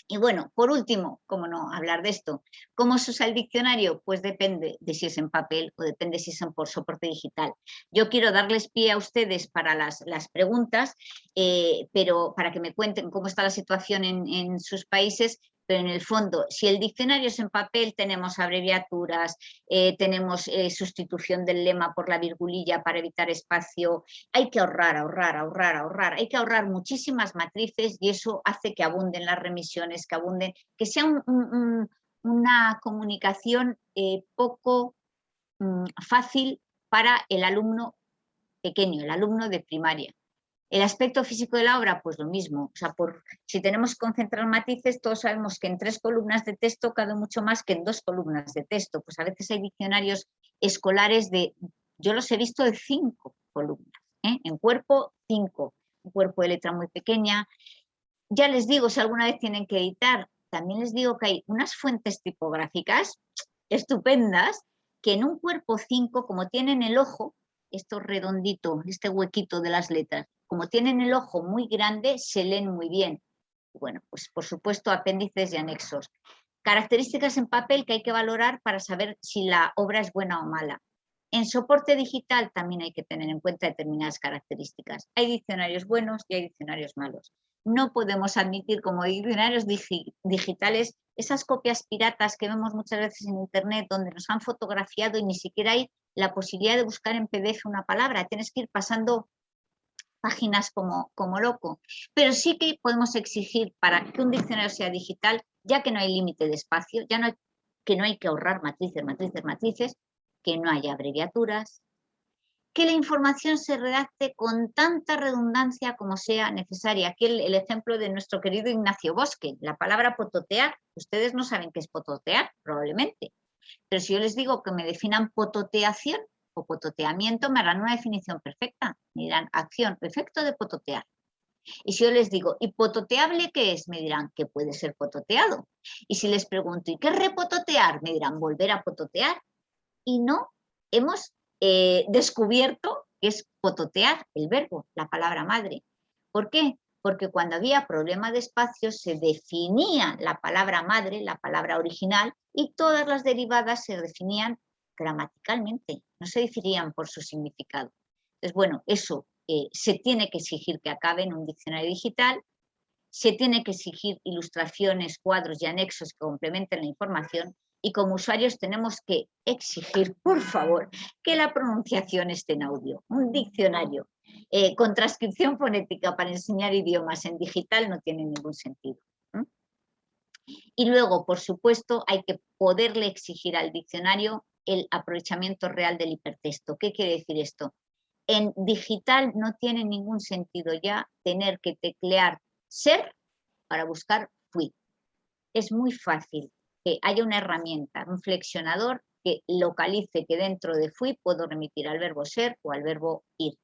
Speaker 2: Y bueno, por último, cómo no hablar de esto, ¿cómo se usa el diccionario? Pues depende de si es en papel o depende si es por soporte digital. Yo quiero darles pie a ustedes para las, preguntas, eh, pero para que me cuenten cómo está la situación en, sus países, pero en el fondo, si el diccionario es en papel, tenemos abreviaturas, eh, tenemos eh, sustitución del lema por la virgulilla para evitar espacio, hay que ahorrar, ahorrar, ahorrar, ahorrar, hay que ahorrar muchísimas matrices y eso hace que abunden las remisiones, que abunden, que sea una comunicación eh, poco mm, fácil para el alumno pequeño, el alumno de primaria. El aspecto físico de la obra, pues lo mismo. O sea, por, si tenemos que concentrar matices, todos sabemos que en tres columnas de texto cabe mucho más que en dos columnas de texto. Pues a veces hay diccionarios escolares de, yo los he visto de cinco columnas. ¿eh? En cuerpo, cinco. Un cuerpo de letra muy pequeña. Ya les digo, si alguna vez tienen que editar, también les digo que hay unas fuentes tipográficas estupendas que en un cuerpo 5, como tienen el ojo, esto redondito, este huequito de las letras, como tienen el ojo muy grande, se leen muy bien. Bueno, pues por supuesto apéndices y anexos. Características en papel que hay que valorar para saber si la obra es buena o mala. En soporte digital también hay que tener en cuenta determinadas características. Hay diccionarios buenos y hay diccionarios malos. No podemos admitir como diccionarios digitales esas copias piratas que vemos muchas veces en internet donde nos han fotografiado y ni siquiera hay la posibilidad de buscar en PDF una palabra. Tienes que ir pasando páginas como, como loco, pero sí que podemos exigir para que un diccionario sea digital, ya que no hay límite de espacio, ya no que no hay que ahorrar matrices, matrices, matrices, que no haya abreviaturas, que la información se redacte con tanta redundancia como sea necesaria. Aquí el, el, ejemplo de nuestro querido Ignacio Bosque, la palabra pototear, ustedes no saben qué es pototear, probablemente, pero si yo les digo que me definan pototeación, o pototeamiento me harán una definición perfecta. Me dirán acción, efecto de pototear. Y si yo les digo, ¿y pototeable qué es? Me dirán que puede ser pototeado. Y si les pregunto, ¿y qué es repototear? Me dirán, volver a pototear. Y no, hemos eh, descubierto que es pototear, el verbo, la palabra madre. ¿Por qué? Porque cuando había problema de espacio se definía la palabra madre, la palabra original, y todas las derivadas se definían gramaticalmente, no se diferían por su significado. Entonces, bueno, eso eh, se tiene que exigir que acabe en un diccionario digital, se tiene que exigir ilustraciones, cuadros y anexos que complementen la información y como usuarios tenemos que exigir, por favor, que la pronunciación esté en audio. Un diccionario eh, con transcripción fonética para enseñar idiomas en digital no tiene ningún sentido. Y luego, por supuesto, hay que poderle exigir al diccionario el aprovechamiento real del hipertexto. ¿Qué quiere decir esto? En digital no tiene ningún sentido ya tener que teclear ser para buscar fui. Es muy fácil que haya una herramienta, un flexionador que localice que dentro de fui puedo remitir al verbo ser o al verbo ir.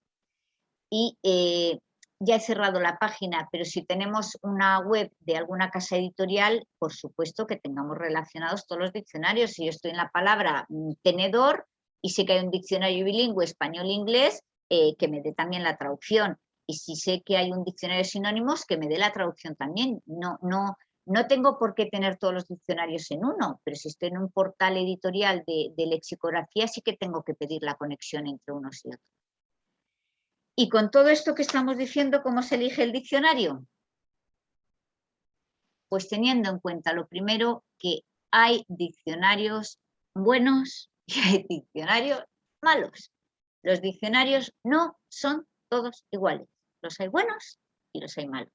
Speaker 2: Y eh, ya he cerrado la página, pero si tenemos una web de alguna casa editorial, por supuesto que tengamos relacionados todos los diccionarios. Si yo estoy en la palabra mm, tenedor y sé que hay un diccionario bilingüe español-inglés, eh, que me dé también la traducción. Y si sé que hay un diccionario de sinónimos, que me dé la traducción también. No, no, no tengo por qué tener todos los diccionarios en uno, pero si estoy en un portal editorial de, de lexicografía, sí que tengo que pedir la conexión entre unos y otros. Y con todo esto que estamos diciendo, ¿cómo se elige el diccionario? Pues teniendo en cuenta lo primero que hay diccionarios buenos y hay diccionarios malos. Los diccionarios no son todos iguales. Los hay buenos y los hay malos.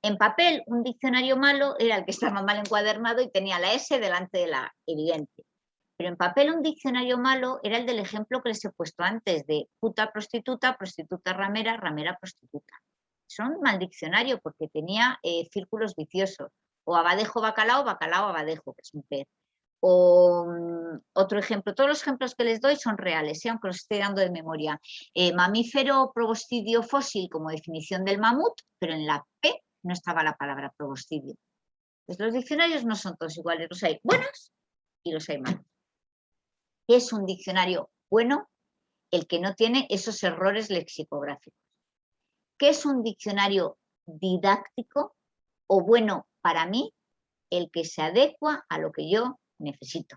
Speaker 2: En papel, un diccionario malo era el que estaba mal encuadernado y tenía la S delante de la evidente. Pero en papel un diccionario malo era el del ejemplo que les he puesto antes, de puta prostituta, prostituta ramera, ramera prostituta. Son mal diccionario porque tenía eh, círculos viciosos. O abadejo bacalao, bacalao abadejo, que es un pez. O mm, otro ejemplo, todos los ejemplos que les doy son reales, ¿eh? aunque los estoy dando de memoria. Eh, mamífero probostidio fósil como definición del mamut, pero en la P no estaba la palabra probostidio. Pues los diccionarios no son todos iguales, los hay buenos y los hay malos es un diccionario bueno? El que no tiene esos errores lexicográficos. ¿Qué es un diccionario didáctico o bueno para mí? El que se adecua a lo que yo necesito.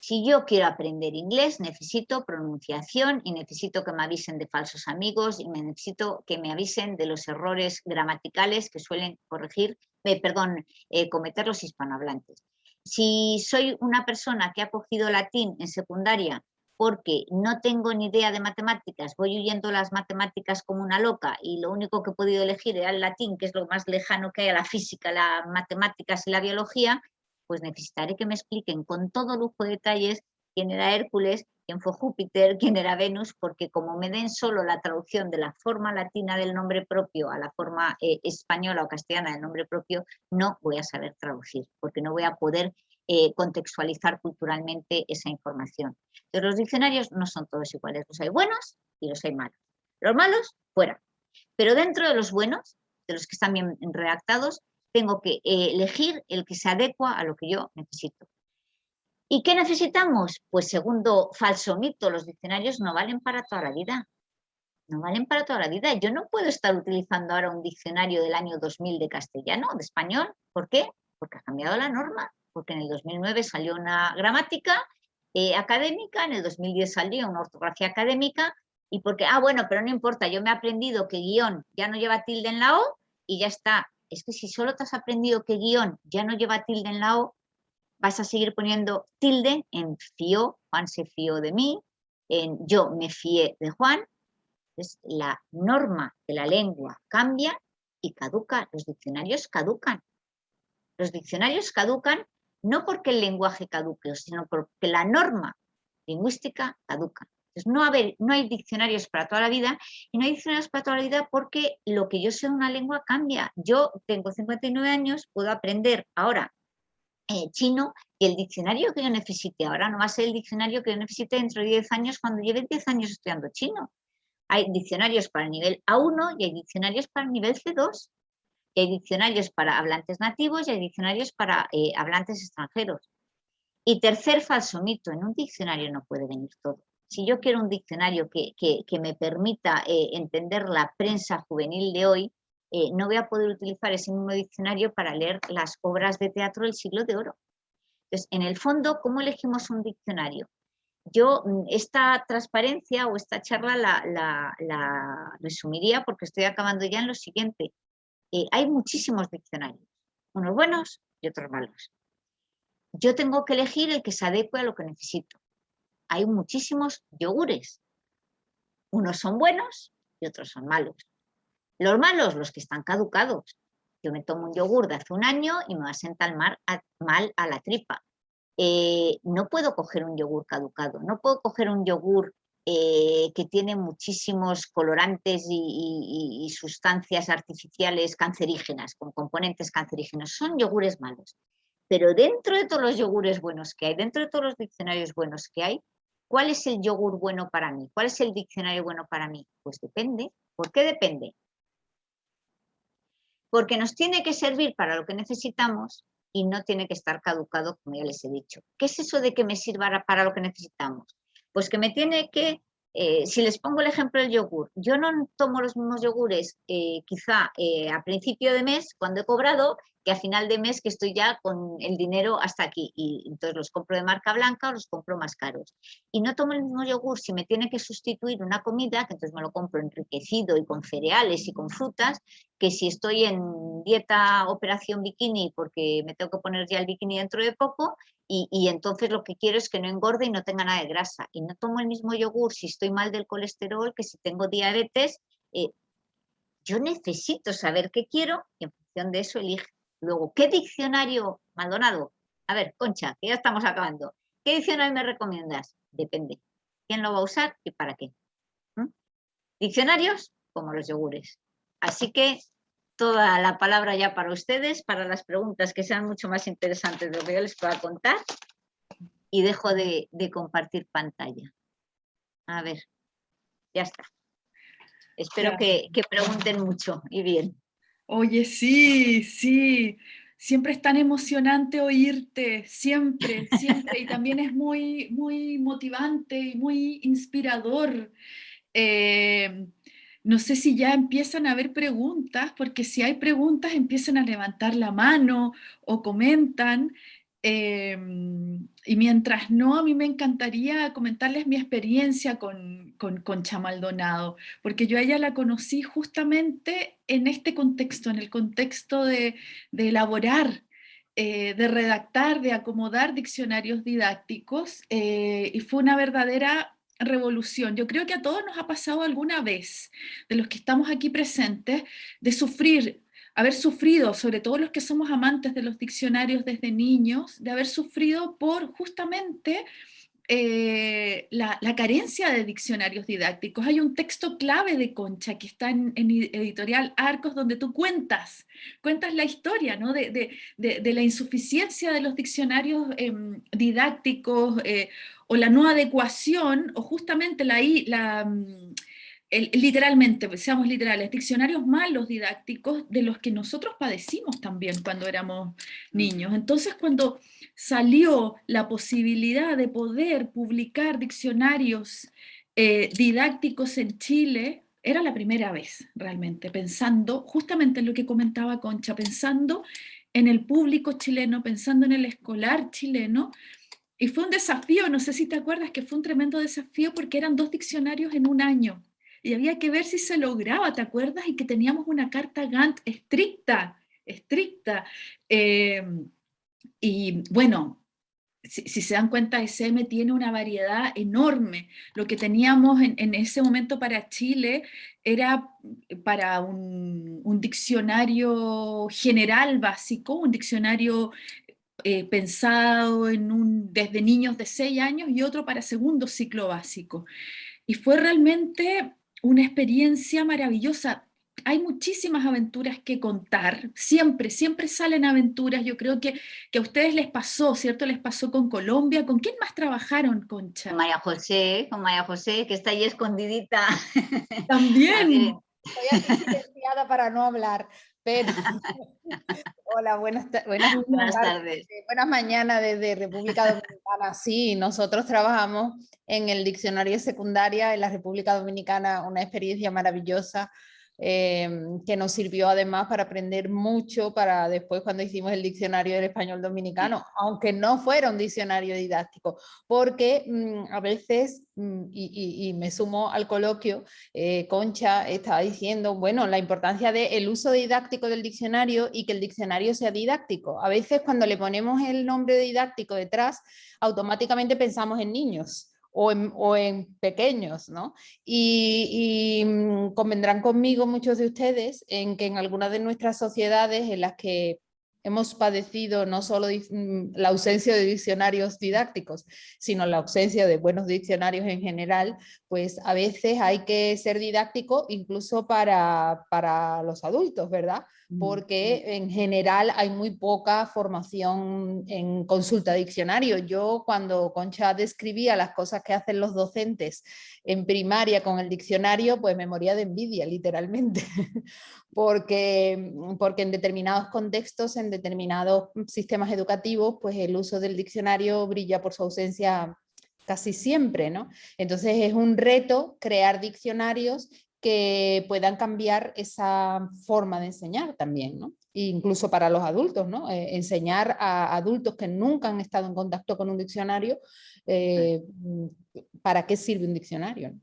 Speaker 2: Si yo quiero aprender inglés, necesito pronunciación y necesito que me avisen de falsos amigos y necesito que me avisen de los errores gramaticales que suelen corregir eh, perdón, eh, cometer los hispanohablantes. Si soy una persona que ha cogido latín en secundaria porque no tengo ni idea de matemáticas, voy huyendo las matemáticas como una loca y lo único que he podido elegir era el latín, que es lo más lejano que hay a la física, las matemáticas y la biología, pues necesitaré que me expliquen con todo lujo de detalles quién era Hércules, quién fue Júpiter, quién era Venus, porque como me den solo la traducción de la forma latina del nombre propio a la forma eh, española o castellana del nombre propio, no voy a saber traducir, porque no voy a poder eh, contextualizar culturalmente esa información. Entonces los diccionarios no son todos iguales, los hay buenos y los hay malos. Los malos, fuera. Pero dentro de los buenos, de los que están bien redactados, tengo que eh, elegir el que se adecua a lo que yo necesito. ¿Y qué necesitamos? Pues segundo falso mito, los diccionarios no valen para toda la vida. No valen para toda la vida. Yo no puedo estar utilizando ahora un diccionario del año 2000 de castellano, de español. ¿Por qué? Porque ha cambiado la norma. Porque en el 2009 salió una gramática eh, académica, en el 2010 salió una ortografía académica y porque, ah, bueno, pero no importa, yo me he aprendido que guion ya no lleva tilde en la O y ya está. Es que si solo te has aprendido que guion ya no lleva tilde en la O, vas a seguir poniendo tilde en fío, Juan se fió de mí, en yo me fié de Juan. Entonces, la norma de la lengua cambia y caduca, los diccionarios caducan. Los diccionarios caducan no porque el lenguaje caduque, sino porque la norma lingüística caduca. Entonces, no, no hay diccionarios para toda la vida y no hay diccionarios para toda la vida porque lo que yo sé de una lengua cambia. Yo tengo 59 años, puedo aprender ahora eh, chino y el diccionario que yo necesite ahora no va a ser el diccionario que yo necesite dentro de 10 años cuando lleve 10 años estudiando chino. Hay diccionarios para el nivel A1 y hay diccionarios para el nivel C2. Y hay diccionarios para hablantes nativos y hay diccionarios para eh, hablantes extranjeros. Y tercer falso mito, en un diccionario no puede venir todo. Si yo quiero un diccionario que, me permita eh, entender la prensa juvenil de hoy, eh, no voy a poder utilizar ese mismo diccionario para leer las obras de teatro del siglo de oro. Entonces, en el fondo, ¿cómo elegimos un diccionario? Yo mm, esta transparencia o esta charla la, resumiría porque estoy acabando ya en lo siguiente. Eh, hay muchísimos diccionarios, unos buenos y otros malos. Yo tengo que elegir el que se adecue a lo que necesito. Hay muchísimos yogures. Unos son buenos y otros son malos. Los malos, los que están caducados. Yo me tomo un yogur de hace un año y me va a sentar mal a, la tripa. Eh, no puedo coger un yogur caducado, no puedo coger un yogur eh, que tiene muchísimos colorantes y, sustancias artificiales cancerígenas, con componentes cancerígenos. Son yogures malos. Pero dentro de todos los yogures buenos que hay, dentro de todos los diccionarios buenos que hay, ¿cuál es el yogur bueno para mí? ¿Cuál es el diccionario bueno para mí? Pues depende. ¿Por qué depende? Porque nos tiene que servir para lo que necesitamos y no tiene que estar caducado, como ya les he dicho. ¿Qué es eso de que me sirva para lo que necesitamos? Pues que me tiene que, eh, si les pongo el ejemplo del yogur, yo no tomo los mismos yogures eh, quizá eh, a principio de mes, cuando he cobrado, que a final de mes que estoy ya con el dinero hasta aquí y entonces los compro de marca blanca o los compro más caros. Y no tomo el mismo yogur si me tiene que sustituir una comida, que entonces me lo compro enriquecido y con cereales y con frutas, que si estoy en dieta operación bikini porque me tengo que poner ya el bikini dentro de poco y, entonces lo que quiero es que no engorde y no tenga nada de grasa. Y no tomo el mismo yogur si estoy mal del colesterol que si tengo diabetes. Eh, yo necesito saber qué quiero y en función de eso elige. Luego, ¿qué diccionario, Maldonado? A ver, Concha, que ya estamos acabando. ¿Qué diccionario me recomiendas? Depende. ¿Quién lo va a usar y para qué? ¿Mm? Diccionarios como los yogures. Así que toda la palabra ya para ustedes, para las preguntas que sean mucho más interesantes de lo que yo les pueda contar. Y dejo de, compartir pantalla. A ver, ya está. Espero que, que pregunten mucho y bien.
Speaker 1: Oye, sí, sí, siempre es tan emocionante oírte, siempre, siempre, y también es muy, muy motivante y muy inspirador. Eh, no sé si ya empiezan a haber preguntas, porque si hay preguntas empiezan a levantar la mano o comentan. Em, y mientras no, a mí me encantaría comentarles mi experiencia con, con Concha Maldonado, porque yo a ella la conocí justamente en este contexto, en el contexto de, de elaborar, eh, de redactar, de acomodar diccionarios didácticos, eh, y fue una verdadera revolución. Yo creo que a todos nos ha pasado alguna vez, de los que estamos aquí presentes, de sufrir haber sufrido, sobre todo los que somos amantes de los diccionarios desde niños, de haber sufrido por justamente eh, la, carencia de diccionarios didácticos. Hay un texto clave de Concha que está en, editorial Arcos donde tú cuentas, cuentas la historia ¿no? de, la insuficiencia de los diccionarios em, didácticos eh, o la no adecuación o justamente la, la literalmente, pues, seamos literales, diccionarios malos didácticos de los que nosotros padecimos también cuando éramos niños. Entonces cuando salió la posibilidad de poder publicar diccionarios eh, didácticos en Chile, era la primera vez realmente, pensando justamente en lo que comentaba Concha, pensando en el público chileno, pensando en el escolar chileno, y fue un desafío, no sé si te acuerdas que fue un tremendo desafío porque eran dos diccionarios en un año, y había que ver si se lograba, ¿te acuerdas? Y que teníamos una carta Gantt estricta, estricta. Eh, y bueno, si, se dan cuenta, SM tiene una variedad enorme. Lo que teníamos en, ese momento para Chile era para un, diccionario general básico, un diccionario eh, pensado en un, desde niños de 6 años y otro para segundo ciclo básico. Y fue realmente una experiencia maravillosa. Hay muchísimas aventuras que contar, siempre, siempre salen aventuras, yo creo que, que a ustedes les pasó, ¿cierto? Les pasó con Colombia, ¿con quién más trabajaron, Concha?
Speaker 2: Con María José, con María José, que está ahí escondidita.
Speaker 1: También.
Speaker 3: Estoy aquí silenciada para no hablar, pero... Hola, buenas, buenas, buenas tardes. Buenas mañanas desde República Dominicana. Sí, nosotros trabajamos en el diccionario secundaria en la República Dominicana, una experiencia maravillosa Em, que nos sirvió además para aprender mucho para después cuando hicimos el diccionario del español dominicano, aunque no fuera un diccionario didáctico, porque mm, a veces, mm, y, me sumo al coloquio, eh, Concha estaba diciendo, bueno, la importancia del uso didáctico del diccionario y que el diccionario sea didáctico. A veces cuando le ponemos el nombre didáctico detrás, automáticamente pensamos en niños o en, pequeños, ¿no? Y, mm, convendrán conmigo muchos de ustedes en que en algunas de nuestras sociedades en las que hemos padecido no solo mm, la ausencia de diccionarios didácticos, sino la ausencia de buenos diccionarios en general, pues a veces hay que ser didáctico incluso para, para los adultos, ¿verdad? porque en general hay muy poca formación en consulta diccionario. Yo cuando Concha describía las cosas que hacen los docentes en primaria con el diccionario, pues me moría de envidia, literalmente, porque, porque en determinados contextos, en determinados sistemas educativos, pues el uso del diccionario brilla por su ausencia casi siempre, ¿no? Entonces es un reto crear diccionarios que puedan cambiar esa forma de enseñar también, ¿no? incluso para los adultos, ¿no? Eh, enseñar a adultos que nunca han estado en contacto con un diccionario, eh, ¿para qué sirve un diccionario?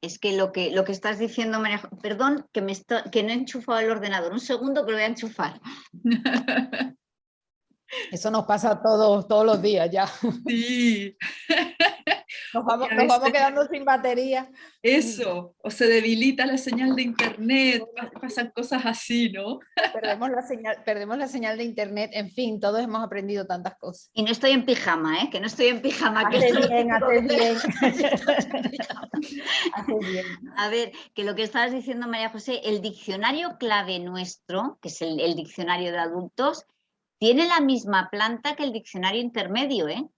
Speaker 2: Es que lo que, lo que estás diciendo, María, perdón, que, me que no he enchufado el ordenador, un segundo que lo voy a enchufar.
Speaker 3: Eso nos pasa todos, todos los días ya.
Speaker 1: Sí.
Speaker 3: Nos vamos, quedando sin batería.
Speaker 1: Eso, o se debilita la señal de internet, pasan cosas así, ¿no?
Speaker 3: Perdemos la señal, perdemos la señal de internet, en fin, todos hemos aprendido tantas cosas.
Speaker 2: Y no estoy en pijama, ¿eh? Que no estoy en pijama.
Speaker 3: Hace bien, hace bien.
Speaker 2: bien. A ver, que lo que estabas diciendo María José, el diccionario clave nuestro, que es el, el diccionario de adultos, tiene la misma planta que el diccionario intermedio, ¿eh?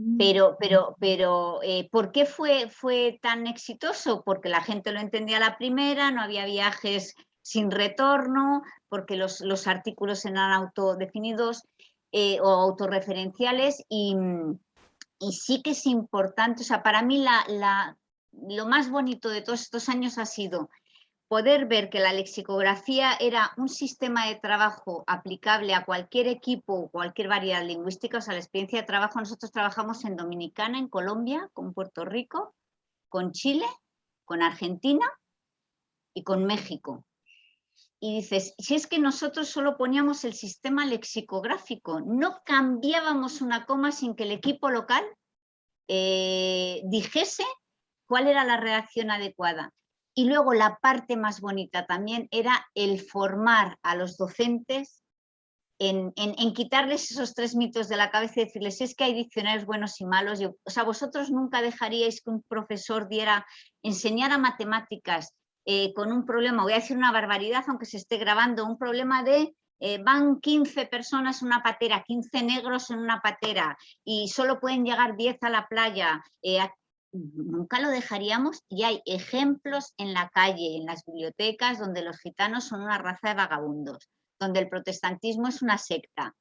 Speaker 2: Mm. Pero, pero, pero eh, ¿por qué fue, fue tan exitoso? Porque la gente lo entendía la primera, no había viajes sin retorno, porque los, artículos eran autodefinidos eh, o autorreferenciales y, y, sí que es importante, o sea, para mí la, la, lo más bonito de todos estos años ha sido poder ver que la lexicografía era un sistema de trabajo aplicable a cualquier equipo cualquier variedad lingüística, o sea, la experiencia de trabajo, nosotros trabajamos en Dominicana, en Colombia, con Puerto Rico, con Chile, con Argentina y con México. Y dices, si es que nosotros solo poníamos el sistema lexicográfico, no cambiábamos una coma sin que el equipo local eh, dijese cuál era la reacción adecuada. Y luego la parte más bonita también era el formar a los docentes en, quitarles esos tres mitos de la cabeza y decirles, es que hay diccionarios buenos y malos. o sea, vosotros nunca dejaríais que un profesor diera, enseñara matemáticas eh, con un problema, voy a decir una barbaridad aunque se esté grabando, un problema de eh, van 15 personas en una patera, 15 negros en una patera y solo pueden llegar 10 a la playa, eh, nunca lo dejaríamos. Y hay ejemplos en la calle, en las bibliotecas, donde los gitanos son una raza de vagabundos, donde el protestantismo es una secta,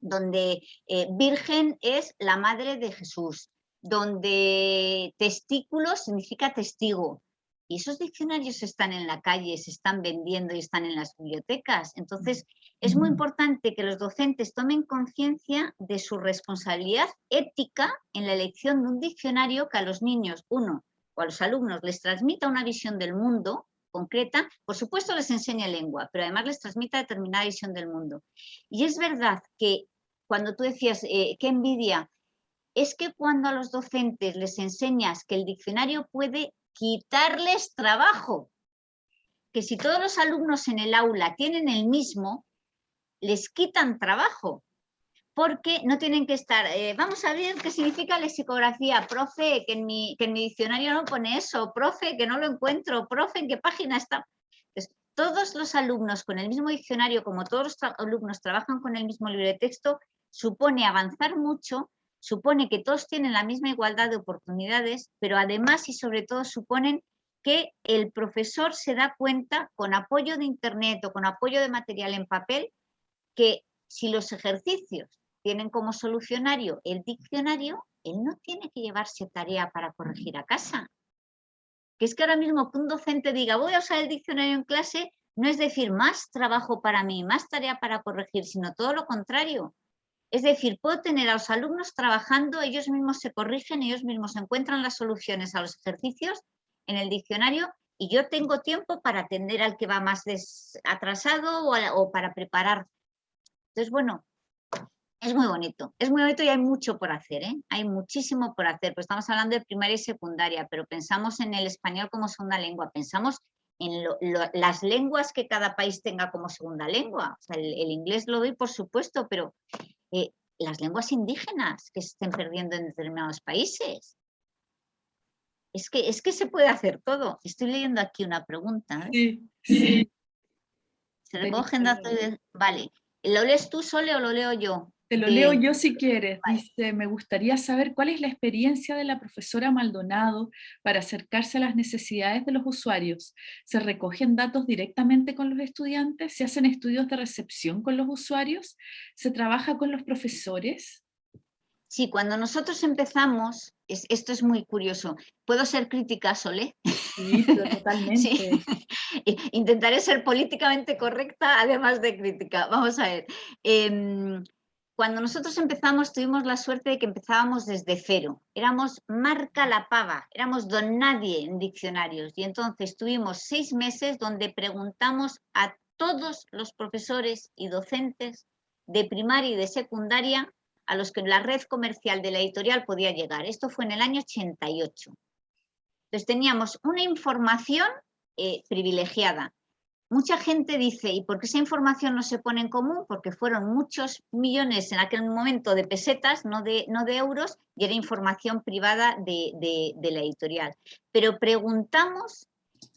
Speaker 2: donde eh, virgen es la madre de Jesús, donde testículo significa testigo, y esos diccionarios están en la calle, se están vendiendo y están en las bibliotecas. Entonces, es muy importante que los docentes tomen conciencia de su responsabilidad ética en la elección de un diccionario que a los niños, uno, o a los alumnos les transmita una visión del mundo concreta, por supuesto les enseña lengua, pero además les transmita determinada visión del mundo. Y es verdad que cuando tú decías, eh, qué envidia, es que cuando a los docentes les enseñas que el diccionario puede quitarles trabajo. Que si todos los alumnos en el aula tienen el mismo, les quitan trabajo. Porque no tienen que estar, eh, vamos a ver qué significa lexicografía, profe, que en, mi, que en mi diccionario no pone eso, profe, que no lo encuentro, profe, ¿en qué página está? todos los alumnos con el mismo diccionario, como todos los alumnos trabajan con el mismo libro de texto, supone avanzar mucho supone que todos tienen la misma igualdad de oportunidades, pero además y sobre todo suponen que el profesor se da cuenta con apoyo de internet o con apoyo de material en papel que si los ejercicios tienen como solucionario el diccionario, él no tiene que llevarse tarea para corregir a casa. Que es que ahora mismo que un docente diga voy a usar el diccionario en clase, no es decir más trabajo para mí, más tarea para corregir, sino todo lo contrario. Es decir, puedo tener a los alumnos trabajando, ellos mismos se corrigen, ellos mismos encuentran las soluciones a los ejercicios en el diccionario y yo tengo tiempo para atender al que va más atrasado o, para preparar. Entonces, bueno, es muy bonito, es muy bonito y hay mucho por hacer, ¿eh? hay muchísimo por hacer, pues estamos hablando de primaria y secundaria, pero pensamos en el español como segunda lengua, pensamos en las lenguas que cada país tenga como segunda lengua, el, el, inglés lo doy por supuesto, pero eh, las lenguas indígenas que se estén perdiendo en determinados países. Es que, es que se puede hacer todo. Estoy leyendo aquí una pregunta. ¿eh? Sí, Se recogen datos Vale. ¿Lo lees tú, Sole, o lo leo yo?
Speaker 1: Te lo leo yo si quieres. Dice, me gustaría saber cuál es la experiencia de la profesora Maldonado para acercarse a las necesidades de los usuarios. ¿Se recogen datos directamente con los estudiantes? ¿Se hacen estudios de recepción con los usuarios? ¿Se trabaja con los profesores?
Speaker 2: Sí, cuando nosotros empezamos, esto es muy curioso. ¿Puedo ser crítica, Sole?
Speaker 1: Sí, totalmente.
Speaker 2: Intentaré ser políticamente correcta, además de crítica. Vamos a ver. Em, cuando nosotros empezamos tuvimos la suerte de que empezábamos desde cero. Éramos marca la pava, éramos don nadie en diccionarios. Y entonces tuvimos seis meses donde preguntamos a todos los profesores y docentes de primaria y de secundaria a los que la red comercial de la editorial podía llegar. Esto fue en el año 88. Entonces teníamos una información eh, privilegiada mucha gente dice, ¿y por qué esa información no se pone en común? Porque fueron muchos millones en aquel momento de pesetas, no de, no de euros, y era información privada de, la editorial. Pero preguntamos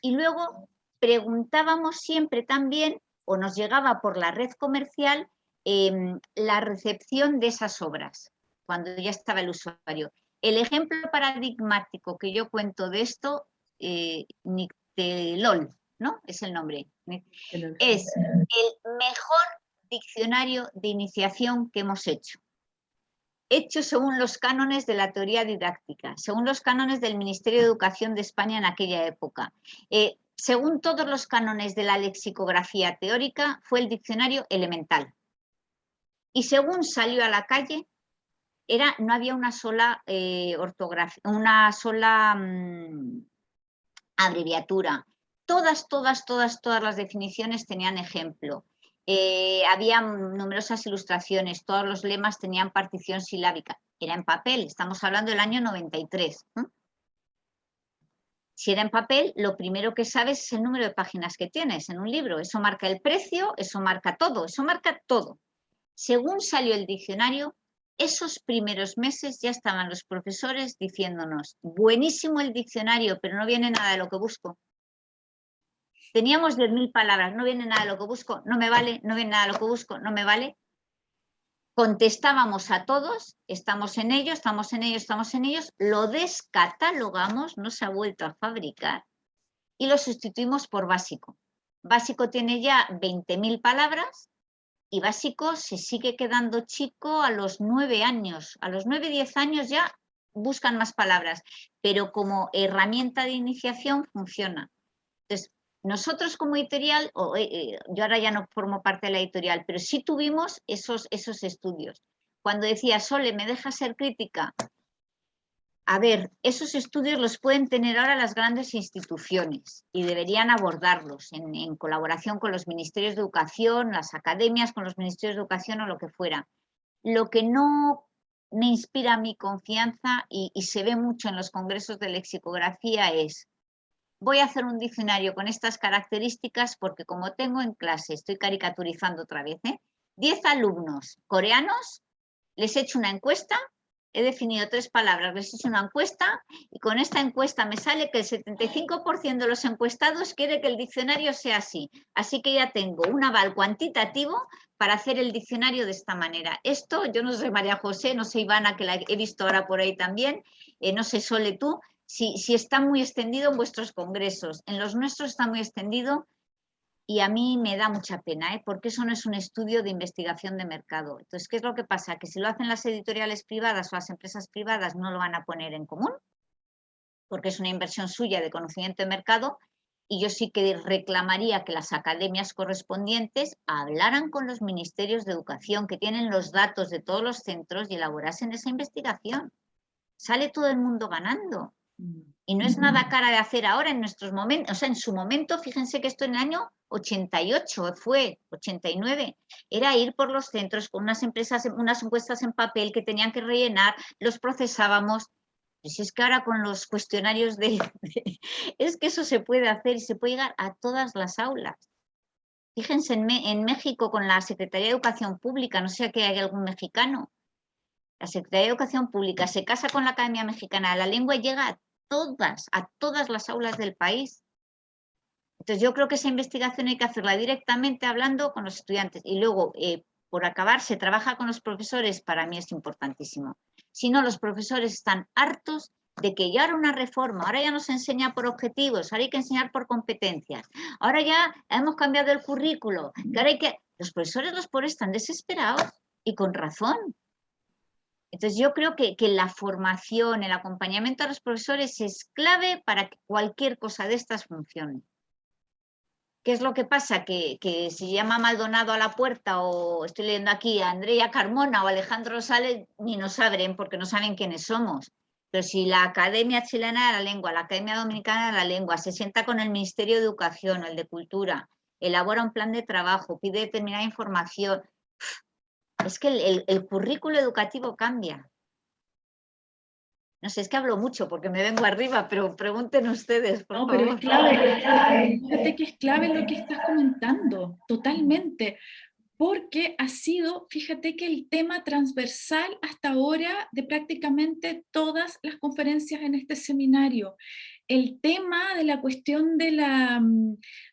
Speaker 2: y luego preguntábamos siempre también, o nos llegaba por la red comercial, em, la recepción de esas obras, cuando ya estaba el usuario. El ejemplo paradigmático que yo cuento de esto, eh, LOL, ¿no? Es el nombre. Es el mejor diccionario de iniciación que hemos hecho. Hecho según los cánones de la teoría didáctica, según los cánones del Ministerio de Educación de España en aquella época. Eh, según todos los cánones de la lexicografía teórica, fue el diccionario elemental. Y según salió a la calle, era, no había una sola eh, ortografía, una sola mm, abreviatura. Todas, todas, todas, todas las definiciones tenían ejemplo. Eh, había numerosas ilustraciones, todos los lemas tenían partición silábica. Era en papel, estamos hablando del año 93. Si era en papel, lo primero que sabes es el número de páginas que tienes en un libro. Eso marca el precio, eso marca todo, eso marca todo. Según salió el diccionario, esos primeros meses ya estaban los profesores diciéndonos, buenísimo el diccionario, pero no viene nada de lo que busco. Teníamos 10.000 palabras, no viene nada de lo que busco, no me vale, no viene nada de lo que busco, no me vale. Contestábamos a todos, estamos en ello, estamos en ello, estamos en ellos, lo descatalogamos, no se ha vuelto a fabricar y lo sustituimos por básico. Básico tiene ya 20.000 palabras y básico se sigue quedando chico a los nueve años. A los nueve, diez años ya buscan más palabras, pero como herramienta de iniciación funciona. Nosotros como editorial, eh, eh, yo ahora ya no formo parte de la editorial, pero sí tuvimos esos, esos estudios. Cuando decía, Sole, ¿me deja ser crítica? A ver, esos estudios los pueden tener ahora las grandes instituciones y deberían abordarlos en, colaboración con los ministerios de educación, las academias, con los ministerios de educación o lo que fuera. Lo que no me inspira mi confianza y, se ve mucho en los congresos de lexicografía es voy a hacer un diccionario con estas características porque como tengo en clase, estoy caricaturizando otra vez, 10 ¿eh? alumnos coreanos, les he hecho una encuesta he definido tres palabras, les hice una encuesta y con esta encuesta me sale que el 75% de los encuestados quiere que el diccionario sea así. Así que ya tengo un aval cuantitativo para hacer el diccionario de esta manera. Esto, yo no sé María José, no sé Ivana, que la he visto ahora por ahí también, eh, no sé Sole tú, si, está muy extendido en vuestros congresos. En los nuestros está muy extendido y a mí me da mucha pena, ¿eh? porque eso no es un estudio de investigación de mercado. Entonces, ¿qué es lo que pasa? Que si lo hacen las editoriales privadas o las empresas privadas no lo van a poner en común, porque es una inversión suya de conocimiento de mercado, y yo sí que reclamaría que las academias correspondientes hablaran con los ministerios de educación que tienen los datos de todos los centros y elaborasen esa investigación. Sale todo el mundo ganando. Y no es nada cara de hacer ahora en nuestros momentos, o sea, en su momento, fíjense que esto en el año 88 fue, 89, era ir por los centros con unas empresas, unas encuestas en papel que tenían que rellenar, los procesábamos. Si es que ahora con los cuestionarios de, es que eso se puede hacer y se puede llegar a todas las aulas. Fíjense en, en México con la Secretaría de Educación Pública, no sé que hay algún mexicano. La Secretaría de Educación Pública se casa con la Academia Mexicana la Lengua llega a todas, a todas las aulas del país. Entonces yo creo que esa investigación hay que hacerla directamente hablando con los estudiantes y luego, eh, por acabar, se trabaja con los profesores, para mí es importantísimo. Si no, los profesores están hartos de que ya era una reforma, ahora ya no se enseña por objetivos, ahora hay que enseñar por competencias, ahora ya hemos cambiado el currículo, que ahora hay que... Los profesores los pobres están desesperados y con razón. Entonces yo creo que, que, la formación, el acompañamiento a los profesores es clave para que cualquier cosa de estas funcione. ¿Qué es lo que pasa? Que, si llama Maldonado a la puerta o estoy leyendo aquí a Andrea Carmona o Alejandro Rosales, ni nos abren porque no saben quiénes somos. Pero si la Academia Chilena de la Lengua, la Academia Dominicana de la Lengua se sienta con el Ministerio de Educación o el de Cultura, elabora un plan de trabajo, pide determinada información, es que el, el currículo educativo cambia. No sé, es que hablo mucho porque me vengo arriba, pero pregunten ustedes,
Speaker 1: no, pero es clave, fíjate que es clave lo que estás comentando, totalmente, porque ha sido, fíjate que el tema transversal hasta ahora de prácticamente todas las conferencias en este seminario. El tema de la cuestión de la,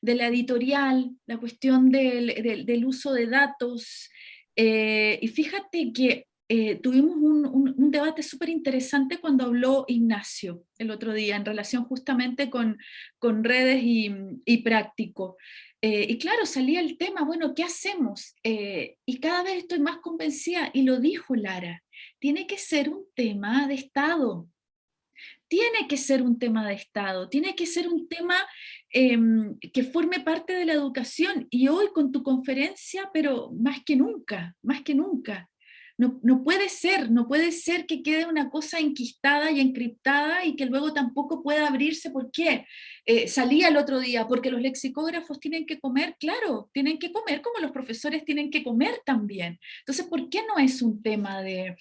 Speaker 1: de la editorial, la cuestión del, del, uso de datos, eh, y fíjate que eh, tuvimos un, debate súper interesante cuando habló Ignacio el otro día en relación justamente con, con redes y, práctico. Eh, y claro, salía el tema, bueno, ¿qué hacemos? Eh, y cada vez estoy más convencida, y lo dijo Lara, tiene que ser un tema de Estado. Tiene que ser un tema de Estado, tiene que ser un tema em, que forme parte de la educación y hoy con tu conferencia, pero más que nunca, más que nunca. No, puede ser, no puede ser que quede una cosa enquistada y encriptada y que luego tampoco pueda abrirse. ¿Por qué? Eh, salía el otro día, porque los lexicógrafos tienen que comer, claro, tienen que comer como los profesores tienen que comer también. Entonces, ¿por qué no es un tema de,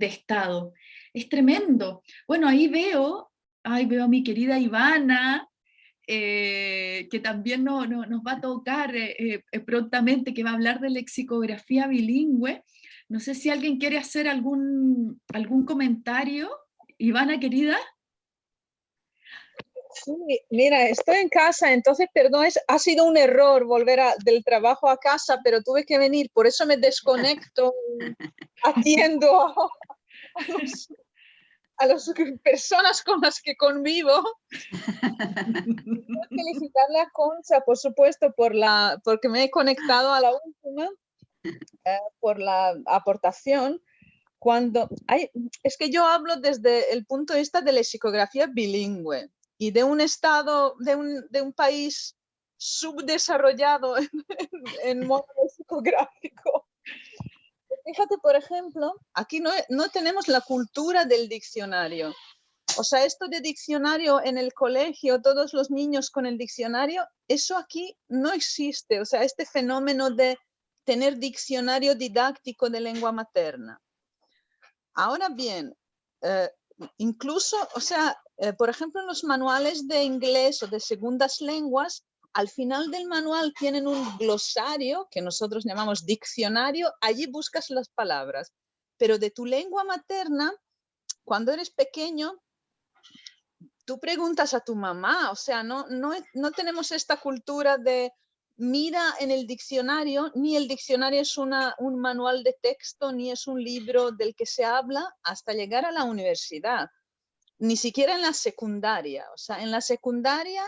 Speaker 1: Estado? Es tremendo. Bueno, ahí veo, ahí veo a mi querida Ivana, eh, que también no, nos va a tocar eh, prontamente, que va a hablar de lexicografía bilingüe, no sé si alguien quiere hacer algún, algún comentario. Ivana, querida.
Speaker 4: Sí, mira, estoy en casa, entonces, perdón, ha sido un error volver del trabajo a casa, pero tuve que venir, por eso me desconecto atiendo a, las personas con las que convivo. felicitarle a Concha, por supuesto, por la, porque me he conectado a la última eh, por la aportación. Cuando hay, es que yo hablo desde el punto de vista de la psicografía bilingüe y de un estado, de un, de un país subdesarrollado en, en modo psicográfico. Fíjate, por ejemplo, aquí no, no tenemos la cultura del diccionario. O sea, esto de diccionario en el colegio, todos los niños con el diccionario, eso aquí no existe. O sea, este fenómeno de tener diccionario didáctico de lengua materna. Ahora bien, eh, incluso, o sea, eh, por ejemplo, en los manuales de inglés o de segundas lenguas, al final del manual tienen un glosario que nosotros llamamos diccionario, allí buscas las palabras, pero de tu lengua materna, cuando eres pequeño, tú preguntas a tu mamá, o sea, no, no, no tenemos esta cultura de mira en el diccionario, ni el diccionario es una, un manual de texto, ni es un libro del que se habla hasta llegar a la universidad, ni siquiera en la secundaria. O sea, en la secundaria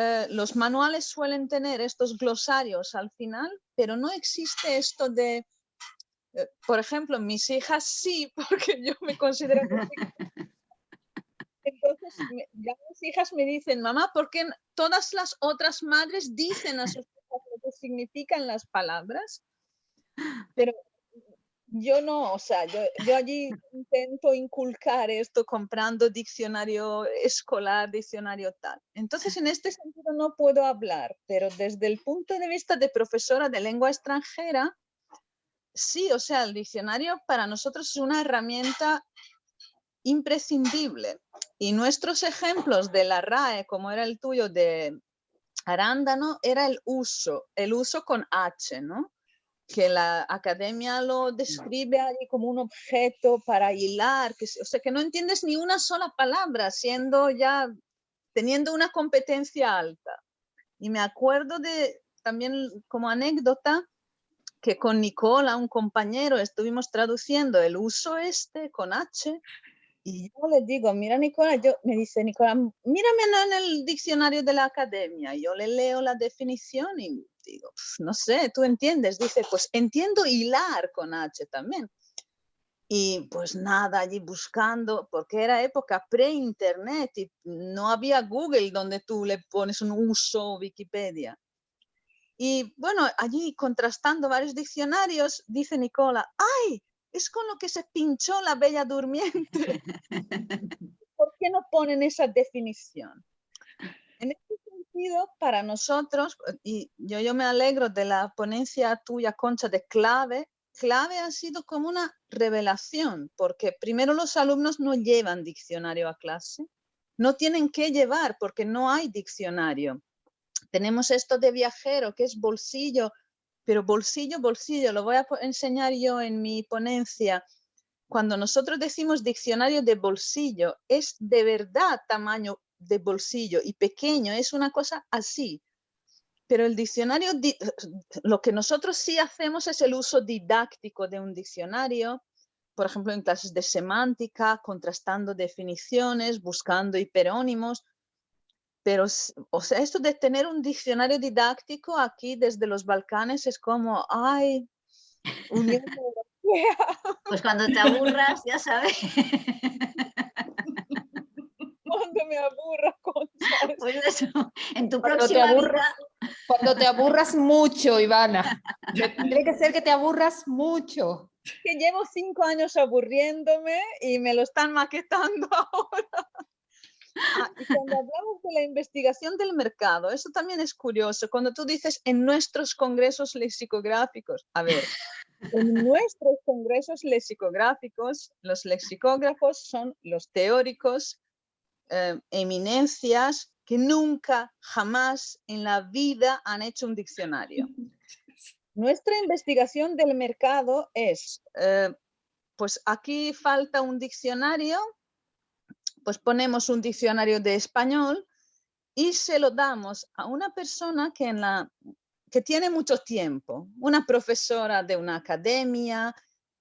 Speaker 4: eh, los manuales suelen tener estos glosarios al final, pero no existe esto de, eh, por ejemplo, mis hijas sí, porque yo me considero entonces ya mis hijas me dicen, mamá, ¿por qué todas las otras madres dicen a sus hijas lo que significan las palabras? Pero yo no, o sea, yo, yo, allí intento inculcar esto comprando diccionario escolar, diccionario tal. Entonces, en este sentido no puedo hablar, pero desde el punto de vista de profesora de lengua extranjera, sí, o sea, el diccionario para nosotros es una herramienta imprescindible. Y nuestros ejemplos de la RAE, como era el tuyo de arándano, era el uso, el uso con H, ¿no? Que la academia lo describe ahí como un objeto para hilar, que, o sea, que no entiendes ni una sola palabra, siendo ya, teniendo una competencia alta. Y me acuerdo de, también como anécdota, que con Nicola, un compañero, estuvimos traduciendo el uso este con H y yo le digo, mira Nicola, yo, me dice Nicola, mírame en el diccionario de la academia. Yo le leo la definición y digo, no sé, tú entiendes. Dice, pues entiendo hilar con H también. Y pues nada, allí buscando, porque era época pre-internet y no había Google donde tú le pones un uso Wikipedia. Y bueno, allí contrastando varios diccionarios, dice Nicola, ¡ay! es con lo que se pinchó la bella durmiente. ¿Por qué no ponen esa definición? Para nosotros, y yo, yo me alegro de la ponencia tuya, Concha, de clave, clave ha sido como una revelación, porque primero los alumnos no llevan diccionario a clase, no tienen que llevar porque no hay diccionario. Tenemos esto de viajero, que es bolsillo, pero bolsillo, bolsillo, lo voy a enseñar yo en mi ponencia. Cuando nosotros decimos diccionario de bolsillo, es de verdad tamaño de bolsillo y pequeño, es una cosa así. Pero el diccionario, lo que nosotros sí hacemos es el uso didáctico de un diccionario, por ejemplo, en clases de semántica, contrastando definiciones, buscando hiperónimos, pero, o sea, esto de tener un diccionario didáctico aquí desde los Balcanes es como, ay,
Speaker 2: Pues cuando te aburras, ya sabes.
Speaker 4: cuando me aburra, Concha.
Speaker 2: Eso, en tu
Speaker 3: Cuando te
Speaker 2: próxima
Speaker 3: aburras,
Speaker 2: vida,
Speaker 3: cuando te aburras mucho, Ivana. Tiene que ser que te aburras mucho.
Speaker 4: Que llevo cinco años aburriéndome y me lo están maquetando ahora. Ah, y cuando hablamos de la investigación del mercado, eso también es curioso. Cuando tú dices en nuestros congresos lexicográficos, a ver, en nuestros congresos lexicográficos, los lexicógrafos son los teóricos, eh, eminencias que nunca, jamás en la vida han hecho un diccionario. Nuestra investigación del mercado es, eh, pues aquí falta un diccionario, pues ponemos un diccionario de español y se lo damos a una persona que, en la, que tiene mucho tiempo, una profesora de una academia,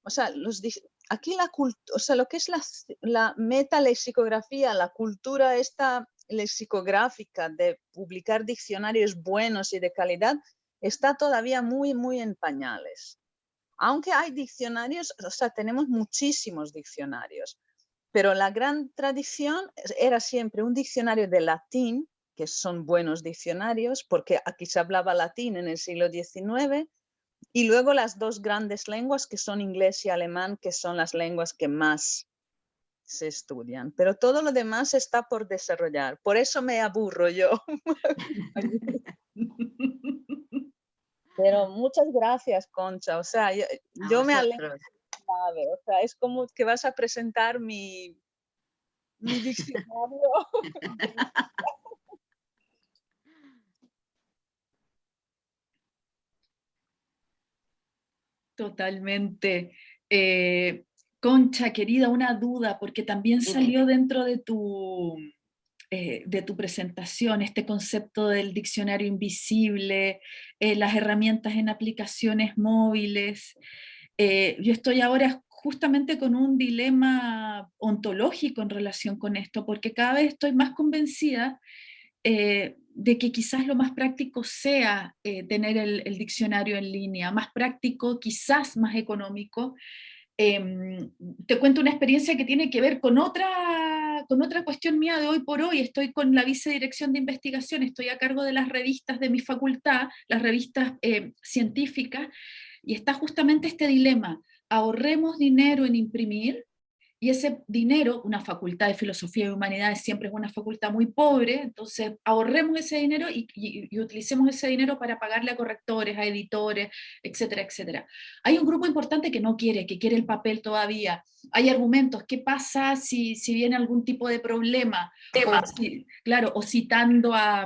Speaker 4: o sea, los, aquí la o sea, lo que es la, la metalexicografía, la cultura esta lexicográfica de publicar diccionarios buenos y de calidad, está todavía muy, muy en pañales. Aunque hay diccionarios, o sea, tenemos muchísimos diccionarios, pero la gran tradición era siempre un diccionario de latín, que son buenos diccionarios, porque aquí se hablaba latín en el siglo XIX, y luego las dos grandes lenguas que son inglés y alemán, que son las lenguas que más se estudian. Pero todo lo demás está por desarrollar. Por eso me aburro yo. Pero muchas gracias, Concha. O sea, yo, me alegro. O sea, es como que vas a presentar mi, mi diccionario.
Speaker 1: Totalmente. Eh, Concha, querida, una duda, porque también salió dentro de tu, eh, de tu presentación este concepto del diccionario invisible, eh, las herramientas en aplicaciones móviles. yo estoy ahora justamente con un dilema ontológico en relación con esto, porque cada vez estoy más convencida de que quizás lo más práctico sea eh, tener el, diccionario en línea, más práctico, quizás más económico. Em, te cuento una experiencia que tiene que ver con otra, con otra cuestión mía de hoy por hoy. Estoy con la vicedirección de investigación, estoy a cargo de las revistas de mi facultad, las revistas eh, científicas, y está justamente este dilema, ahorremos dinero en imprimir, y ese dinero, una facultad de filosofía y humanidades siempre es una facultad muy pobre, entonces ahorremos ese dinero y, utilicemos ese dinero para pagarle a correctores, a editores, etcétera, etcétera. Hay un grupo importante que no quiere, que quiere el papel todavía. Hay argumentos, ¿qué pasa si, si viene algún tipo de problema? claro, o citando a,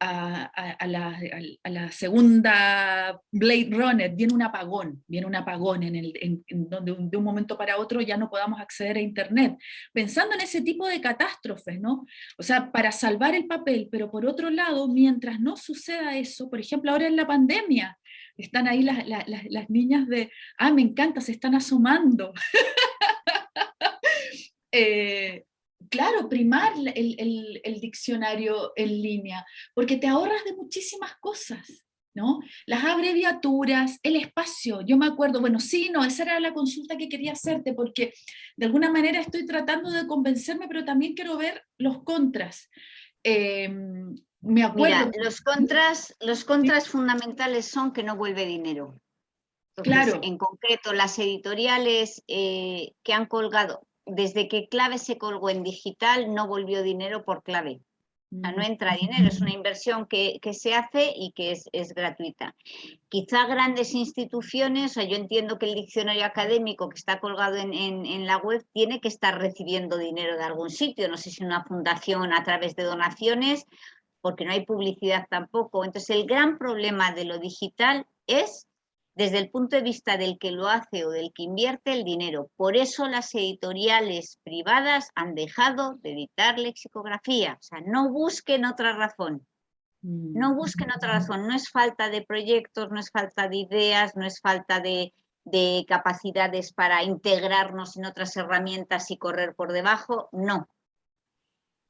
Speaker 1: a, la, a, la, segunda Blade Runner, viene un apagón, viene un apagón en, el, en, donde de un momento para otro ya no podamos acceder a Internet, pensando en ese tipo de catástrofes, ¿no? O sea, para salvar el papel, pero por otro lado, mientras no suceda eso, por ejemplo, ahora en la pandemia, están ahí las, niñas de, ah, me encanta, se están asomando. Eh, claro, primar el, el, diccionario en línea, porque te ahorras de muchísimas cosas. ¿No? Las abreviaturas, el espacio, yo me acuerdo, bueno, sí, no, esa era la consulta que quería hacerte, porque de alguna manera estoy tratando de convencerme, pero también quiero ver los contras. Em, me acuerdo...
Speaker 2: los contras, los contras fundamentales son que no vuelve dinero. claro. En concreto, las editoriales eh, que han colgado, desde que Clave se colgó en digital, no volvió dinero por Clave no entra dinero, es una inversión que, se hace y que es, gratuita. Quizá grandes instituciones, o yo entiendo que el diccionario académico que está colgado en, la web tiene que estar recibiendo dinero de algún sitio, no sé si una fundación a través de donaciones, porque no hay publicidad tampoco. Entonces el gran problema de lo digital es desde el punto de vista del que lo hace o del que invierte el dinero. Por eso las editoriales privadas han dejado de editar lexicografía. O sea, no busquen otra razón. No mm. busquen otra razón. No es falta de proyectos, no es falta de ideas, no es falta de, de capacidades para integrarnos en otras herramientas y correr por debajo. No,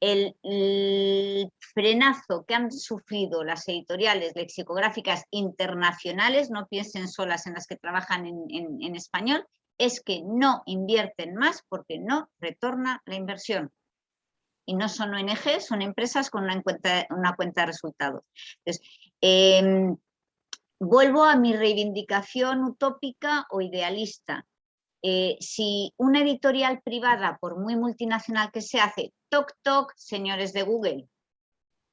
Speaker 2: el, frenazo que han sufrido las editoriales lexicográficas internacionales, no piensen solas en las que trabajan en, español, es que no invierten más porque no retorna la inversión. y no son ONG, son empresas con una cuenta, una cuenta de resultados. Entonces, em, vuelvo a mi reivindicación utópica o idealista. Eh, si una editorial privada, por muy multinacional que se hace, toc toc, señores de Google,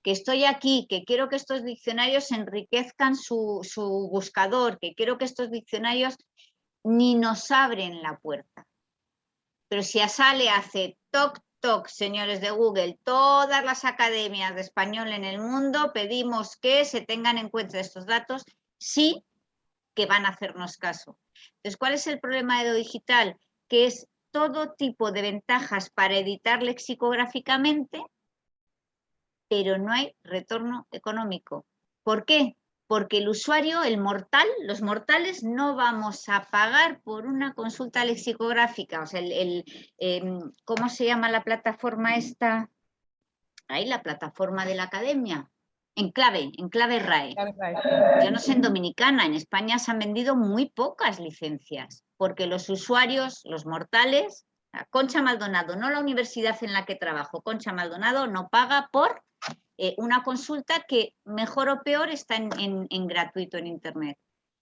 Speaker 2: que estoy aquí, que quiero que estos diccionarios enriquezcan su, buscador, que quiero que estos diccionarios ni nos abren la puerta. Pero si a Sale hace toc toc, señores de Google, todas las academias de español en el mundo pedimos que se tengan en cuenta estos datos, sí que van a hacernos caso. Entonces, ¿cuál es el problema de digital? Que es todo tipo de ventajas para editar lexicográficamente, pero no hay retorno económico. ¿Por qué? Porque el usuario, el mortal, los mortales no vamos a pagar por una consulta lexicográfica. O sea, el, em, ¿cómo se llama la plataforma esta? Ahí, la plataforma de la academia. En clave, en clave RAE. Yo no sé en Dominicana, en España se han vendido muy pocas licencias, porque los usuarios, los mortales, Concha Maldonado, no la universidad en la que trabajo, Concha Maldonado no paga por eh, una consulta que mejor o peor está en, gratuito en Internet.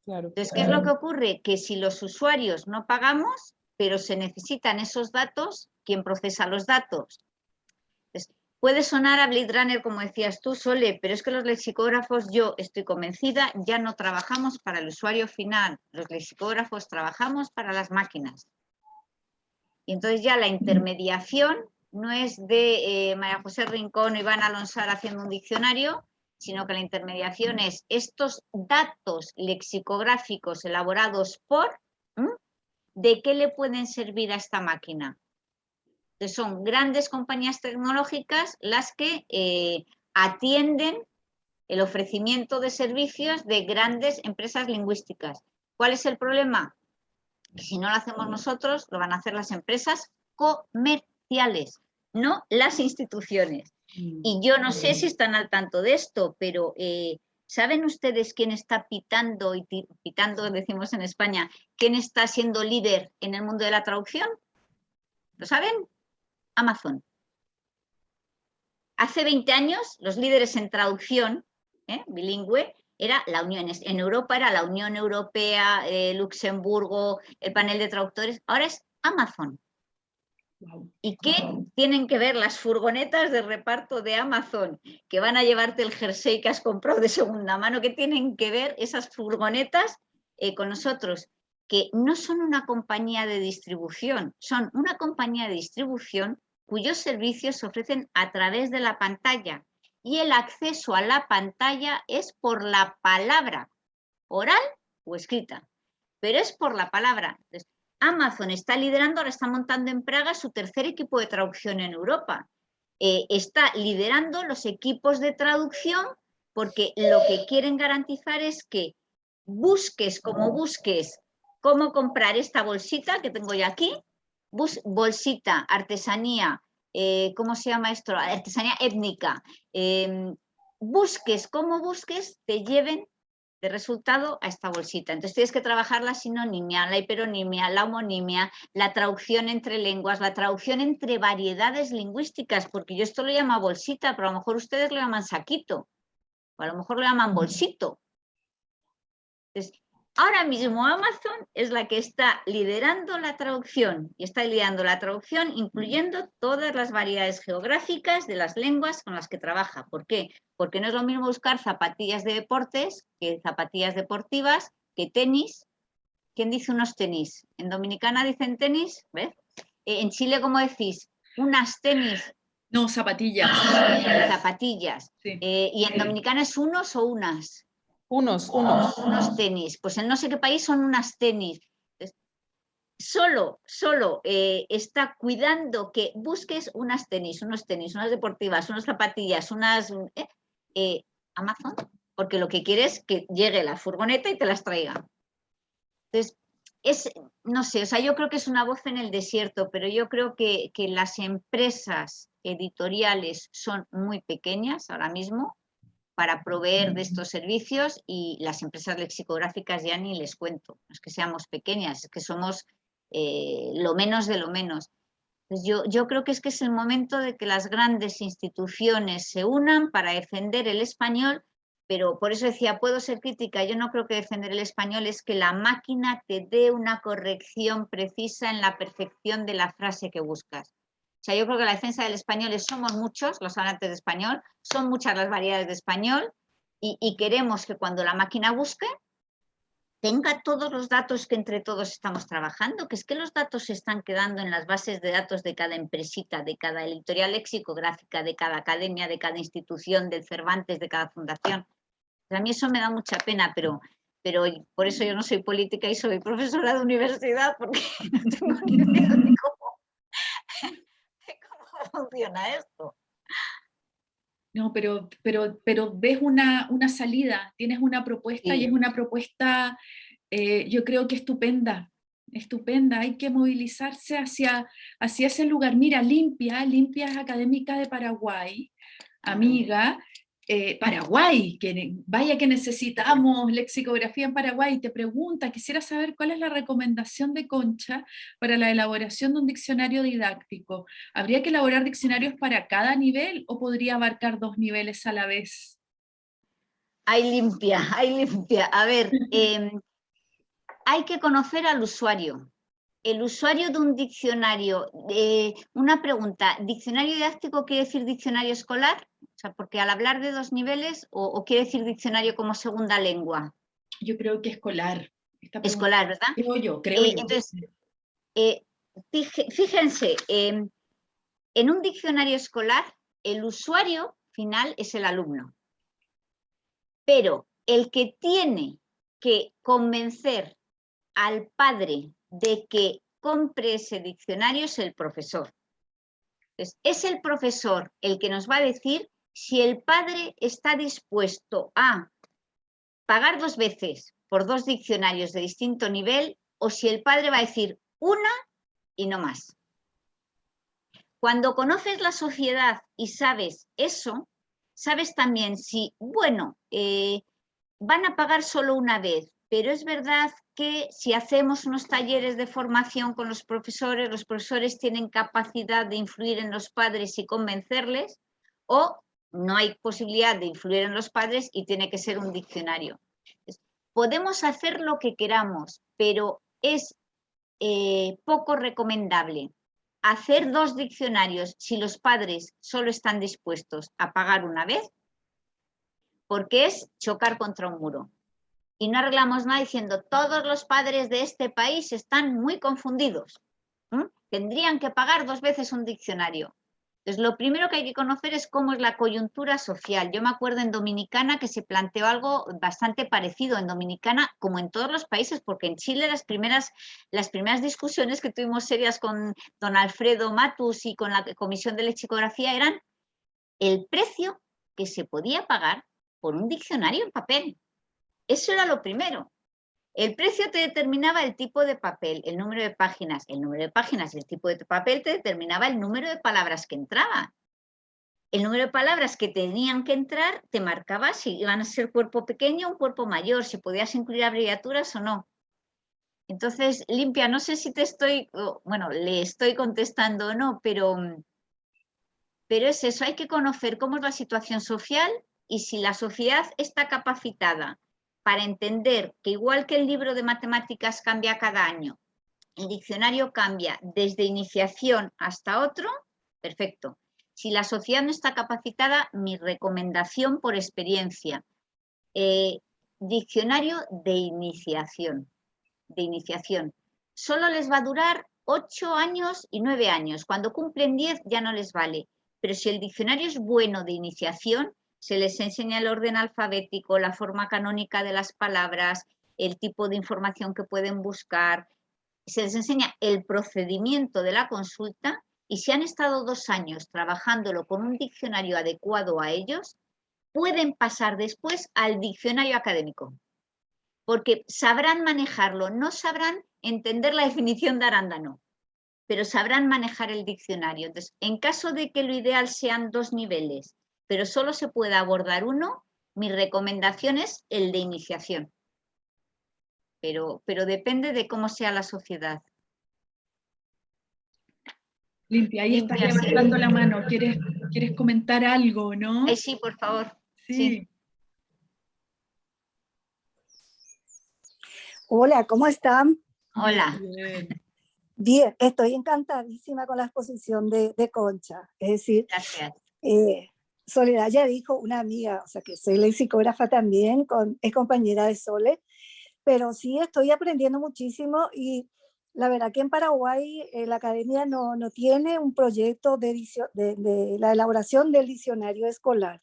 Speaker 2: Entonces, ¿qué es lo que ocurre? Que si los usuarios no pagamos, pero se necesitan esos datos, ¿quién procesa los datos? Puede sonar a Blade Runner, como decías tú, Sole, pero es que los lexicógrafos, yo estoy convencida, ya no trabajamos para el usuario final. Los lexicógrafos trabajamos para las máquinas. Y entonces ya la intermediación no es de eh, María José Rincón o Iván Alonsar haciendo un diccionario, sino que la intermediación es estos datos lexicográficos elaborados por, ¿de qué le pueden servir a esta máquina? Son grandes compañías tecnológicas las que eh, atienden el ofrecimiento de servicios de grandes empresas lingüísticas. ¿Cuál es el problema? Si no lo hacemos nosotros, lo van a hacer las empresas comerciales, no las instituciones. Y yo no sé si están al tanto de esto, pero eh, ¿saben ustedes quién está pitando, y pitando decimos en España, quién está siendo líder en el mundo de la traducción? ¿Lo saben? Amazon. Hace 20 años, los líderes en traducción ¿eh? bilingüe era la Unión, en Europa era la Unión Europea, eh, Luxemburgo, el panel de traductores, ahora es Amazon. ¿Y qué tienen que ver las furgonetas de reparto de Amazon que van a llevarte el jersey que has comprado de segunda mano? ¿Qué tienen que ver esas furgonetas eh, con nosotros? Que no son una compañía de distribución, son una compañía de distribución cuyos servicios se ofrecen a través de la pantalla y el acceso a la pantalla es por la palabra, oral o escrita, pero es por la palabra. Amazon está liderando, ahora está montando en Praga su tercer equipo de traducción en Europa. Eh, está liderando los equipos de traducción porque lo que quieren garantizar es que busques como busques cómo comprar esta bolsita que tengo yo aquí, bolsita, artesanía, eh, ¿cómo se llama esto? Artesanía étnica. Em, busques, como busques, te lleven de resultado a esta bolsita. Entonces tienes que trabajar la sinonimia, la hiperonimia, la homonimia, la traducción entre lenguas, la traducción entre variedades lingüísticas, porque yo esto lo llamo bolsita, pero a lo mejor ustedes lo llaman saquito, o a lo mejor lo llaman bolsito. Entonces, Ahora mismo Amazon es la que está liderando la traducción y está liderando la traducción incluyendo todas las variedades geográficas de las lenguas con las que trabaja. ¿Por qué? Porque no es lo mismo buscar zapatillas de deportes que zapatillas deportivas, que tenis. ¿Quién dice unos tenis? En Dominicana dicen tenis, ¿ves? Eh, en Chile, ¿cómo decís? Unas tenis.
Speaker 1: No, zapatillas.
Speaker 2: Zapatillas. Eh, ¿Y en Dominicana es unos o unas?
Speaker 3: Unos, unos.
Speaker 2: Unos tenis. Pues en no sé qué país son unas tenis. Solo, solo eh, está cuidando que busques unas tenis, unos tenis, unas deportivas, unas zapatillas, unas... Eh, eh, Amazon, porque lo que quiere es que llegue la furgoneta y te las traiga. Entonces, es, no sé, o sea, yo creo que es una voz en el desierto, pero yo creo que, que las empresas editoriales son muy pequeñas ahora mismo, para proveer de estos servicios y las empresas lexicográficas ya ni les cuento, no es que seamos pequeñas, es que somos eh, lo menos de lo menos. Pues yo, yo creo que es que es el momento de que las grandes instituciones se unan para defender el español, pero por eso decía, puedo ser crítica, yo no creo que defender el español es que la máquina te dé una corrección precisa en la perfección de la frase que buscas. Sea, yo creo que la defensa del español es somos muchos los hablantes de español, son muchas las variedades de español y, y queremos que cuando la máquina busque, tenga todos los datos que entre todos estamos trabajando, que es que los datos se están quedando en las bases de datos de cada empresita, de cada editorial lexicográfica, de cada academia, de cada institución, del Cervantes, de cada fundación. A mí eso me da mucha pena, pero, pero por eso yo no soy política y soy profesora de universidad, porque no tengo ni idea de cómo, funciona esto.
Speaker 1: No, pero, pero, pero ves una, una salida, tienes una propuesta y es una propuesta, eh, yo creo que estupenda, estupenda. Hay que movilizarse hacia, hacia ese lugar. Mira, Limpia, Limpia es académica de Paraguay, amiga, eh, Paraguay, que vaya que necesitamos lexicografía en Paraguay, te pregunta, quisiera saber cuál es la recomendación de Concha para la elaboración de un diccionario didáctico. ¿Habría que elaborar diccionarios para cada nivel o podría abarcar dos niveles a la vez?
Speaker 2: Hay limpia, hay limpia. A ver, em, hay que conocer al usuario. El usuario de un diccionario, eh, una pregunta, ¿diccionario didáctico quiere decir diccionario escolar? Sea, porque al hablar de dos niveles, o, quiere decir diccionario como segunda lengua.
Speaker 1: Yo creo que escolar.
Speaker 2: Escolar, ¿verdad?
Speaker 1: Creo yo, creo eh, yo.
Speaker 2: Entonces, eh, fíjense, em, en un diccionario escolar, el usuario final es el alumno. Pero el que tiene que convencer al padre de que compre ese diccionario es el profesor. es el profesor el que nos va a decir si el padre está dispuesto a pagar dos veces por dos diccionarios de distinto nivel o si el padre va a decir una y no más. Cuando conoces la sociedad y sabes eso, sabes también si, bueno, eh, van a pagar solo una vez, pero es verdad que si hacemos unos talleres de formación con los profesores, los profesores tienen capacidad de influir en los padres y convencerles, o no hay posibilidad de influir en los padres y tiene que ser un diccionario. Podemos hacer lo que queramos, pero es eh, poco recomendable hacer dos diccionarios si los padres solo están dispuestos a pagar una vez, porque es chocar contra un muro. Y no arreglamos nada diciendo todos los padres de este país están muy confundidos. Tendrían que pagar dos veces un diccionario. Entonces, lo primero que hay que conocer es cómo es la coyuntura social. Yo me acuerdo en Dominicana que se planteó algo bastante parecido en Dominicana, como en todos los países, porque en Chile las primeras, las primeras discusiones que tuvimos serias con don Alfredo Matus y con la Comisión de Lexicografía eran el precio que se podía pagar por un diccionario en papel. Eso era lo primero. El precio te determinaba el tipo de papel, el número de páginas. El número de páginas y el tipo de papel te determinaba el número de palabras que entraban. El número de palabras que tenían que entrar te marcaba si iban a ser cuerpo pequeño o cuerpo mayor, si podías incluir abreviaturas o no. Entonces, Limpia, no sé si te estoy, bueno, le estoy contestando o no, pero, pero es eso, hay que conocer cómo es la situación social y si la sociedad está capacitada para entender que igual que el libro de matemáticas cambia cada año, el diccionario cambia desde iniciación hasta otro, perfecto. Si la sociedad no está capacitada, mi recomendación por experiencia, eh, diccionario de iniciación, de iniciación. Solo les va a durar ocho años y nueve años. Cuando cumplen diez ya no les vale. Pero si el diccionario es bueno de iniciación, se les enseña el orden alfabético, la forma canónica de las palabras, el tipo de información que pueden buscar, se les enseña el procedimiento de la consulta y si han estado dos años trabajándolo con un diccionario adecuado a ellos, pueden pasar después al diccionario académico, porque sabrán manejarlo, no sabrán entender la definición de arándano, pero sabrán manejar el diccionario. Entonces, en caso de que lo ideal sean dos niveles pero solo se puede abordar uno, mi recomendación es el de iniciación. Pero, pero depende de cómo sea la sociedad.
Speaker 1: Limpia, ahí estás levantando la mano. ¿Quieres, ¿Quieres comentar algo, no?
Speaker 2: sí, por favor.
Speaker 1: sí.
Speaker 5: Hola, ¿cómo están?
Speaker 2: Hola.
Speaker 5: Bien. estoy encantadísima con la exposición de, Concha. Es decir, eh, Soledad ya dijo, una amiga, o sea que soy lexicógrafa también, con, es compañera de Sole, pero sí estoy aprendiendo muchísimo y la verdad que en Paraguay eh, la academia no, no, tiene un proyecto de, de, de la elaboración del diccionario escolar.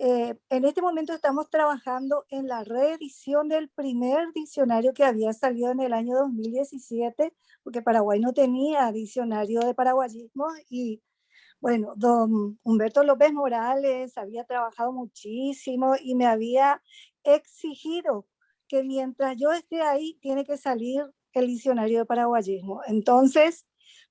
Speaker 5: Eh, en este momento estamos trabajando en la reedición del primer diccionario que había salido en el año 2017, porque Paraguay no tenía diccionario de paraguayismo y bueno, don Humberto López Morales había trabajado muchísimo y me había exigido que mientras yo esté ahí tiene que salir el diccionario de paraguayismo. Entonces,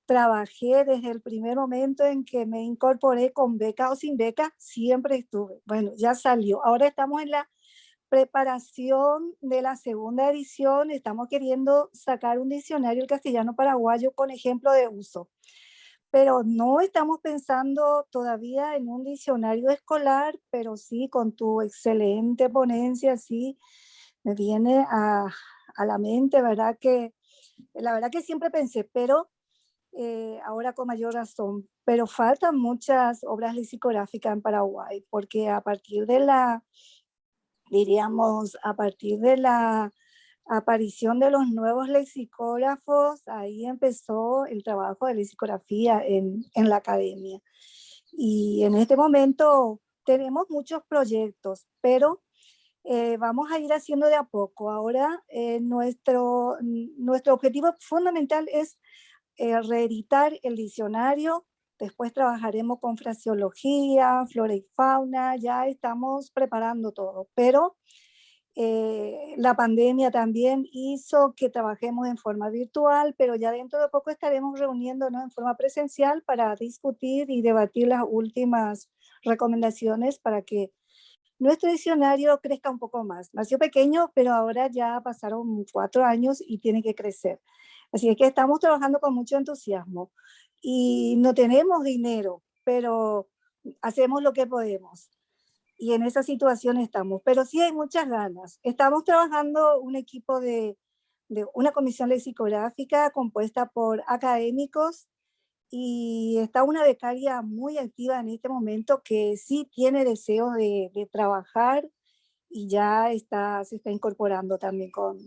Speaker 5: trabajé desde el primer momento en que me incorporé con beca o sin beca, siempre estuve. Bueno, ya salió. Ahora estamos en la preparación de la segunda edición. Estamos queriendo sacar un diccionario del castellano paraguayo con ejemplo de uso. Pero no estamos pensando todavía en un diccionario escolar, pero sí con tu excelente ponencia, sí, me viene a, a la mente, ¿verdad? Que la verdad que siempre pensé, pero eh, ahora con mayor razón, pero faltan muchas obras lexicográficas en Paraguay, porque a partir de la, diríamos, a partir de la aparición de los nuevos lexicógrafos, ahí empezó el trabajo de lexicografía en, en la academia. Y en este momento tenemos muchos proyectos, pero eh, vamos a ir haciendo de a poco. Ahora eh, nuestro, nuestro objetivo fundamental es eh, reeditar el diccionario, después trabajaremos con fraseología, flora y fauna, ya estamos preparando todo, pero eh, la pandemia también hizo que trabajemos en forma virtual, pero ya dentro de poco estaremos reuniéndonos en forma presencial para discutir y debatir las últimas recomendaciones para que nuestro diccionario crezca un poco más. Nació pequeño, pero ahora ya pasaron cuatro años y tiene que crecer. Así es que estamos trabajando con mucho entusiasmo y no tenemos dinero, pero hacemos lo que podemos. Y en esa situación estamos, pero sí hay muchas ganas. Estamos trabajando un equipo de, de una comisión lexicográfica compuesta por académicos y está una becaria muy activa en este momento que sí tiene deseo de, de trabajar y ya está, se está incorporando también con,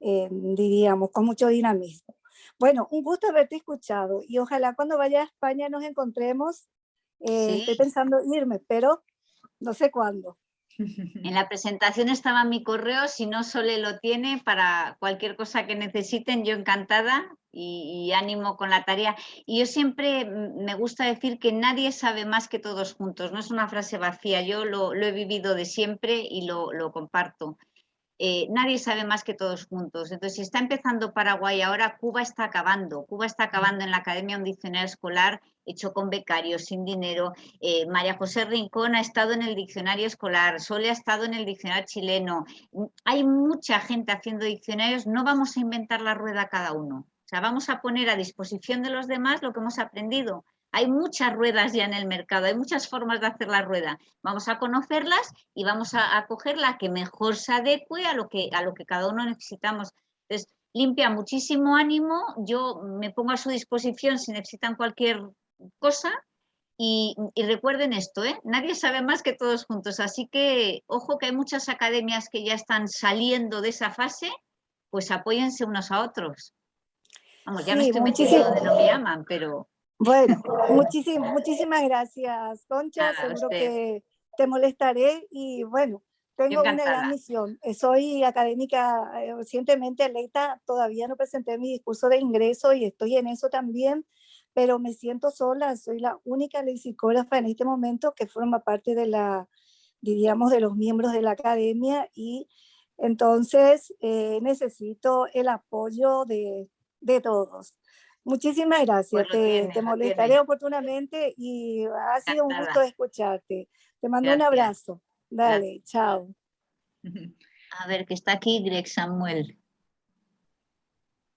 Speaker 5: eh, diríamos, con mucho dinamismo. Bueno, un gusto haberte escuchado y ojalá cuando vaya a España nos encontremos. Eh, estoy pensando irme, pero no sé cuándo.
Speaker 2: En la presentación estaba mi correo, si no Sole lo tiene, para cualquier cosa que necesiten, yo encantada y, ánimo con la tarea. Y yo siempre me gusta decir que nadie sabe más que todos juntos, no es una frase vacía, yo lo, he vivido de siempre y lo, lo comparto. Eh, nadie sabe más que todos juntos. Entonces, si está empezando Paraguay ahora, Cuba está acabando. Cuba está acabando en la Academia un diccionario escolar hecho con becarios, sin dinero. Eh, María José Rincón ha estado en el diccionario escolar, Sole ha estado en el diccionario chileno. Hay mucha gente haciendo diccionarios, no vamos a inventar la rueda cada uno. O sea, vamos a poner a disposición de los demás lo que hemos aprendido. Hay muchas ruedas ya en el mercado, hay muchas formas de hacer la rueda. Vamos a conocerlas y vamos a, coger la que mejor se adecue a lo que, a lo que cada uno necesitamos. Entonces, limpia muchísimo ánimo, yo me pongo a su disposición si necesitan cualquier cosa y, recuerden esto, ¿eh? nadie sabe más que todos juntos, así que ojo que hay muchas academias que ya están saliendo de esa fase, pues apóyense unos a otros. Vamos, ya me estoy metiendo donde no me llaman, pero...
Speaker 5: Bueno, muchísimas, muchísimas gracias, Concha. Seguro que te molestaré y bueno, tengo una gran misión. Eh, soy académica eh, recientemente electa, todavía no presenté mi discurso de ingreso y estoy en eso también, pero me siento sola, soy la única lexicógrafa en este momento que forma parte de la, diríamos, de los miembros de la academia y entonces eh, necesito el apoyo de, de todos. Muchísimas gracias, te, te, molestaré oportunamente y ha sido un gusto escucharte. Te mando un abrazo. Dale, chao.
Speaker 2: A ver, que está aquí Greg Samuel.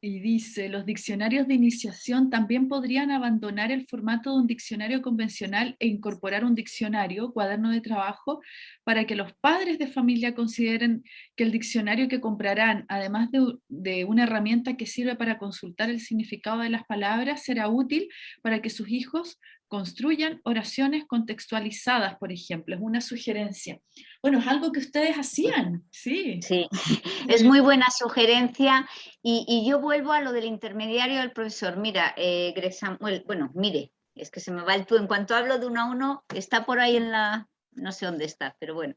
Speaker 1: Y dice, los diccionarios de iniciación también podrían abandonar el formato de un diccionario convencional e incorporar un diccionario, cuaderno de trabajo, para que los padres de familia consideren que el diccionario que comprarán, además de, de una herramienta que sirve para consultar el significado de las palabras, será útil para que sus hijos construyan oraciones contextualizadas, por ejemplo, es una sugerencia. Bueno, es algo que ustedes hacían, sí.
Speaker 2: Sí, es muy buena sugerencia y, yo vuelvo a lo del intermediario del profesor. Mira, eh, Greg Samuel, bueno, mire, es que se me va el tú, en cuanto hablo de uno a uno, está por ahí en la, no sé dónde está, pero bueno.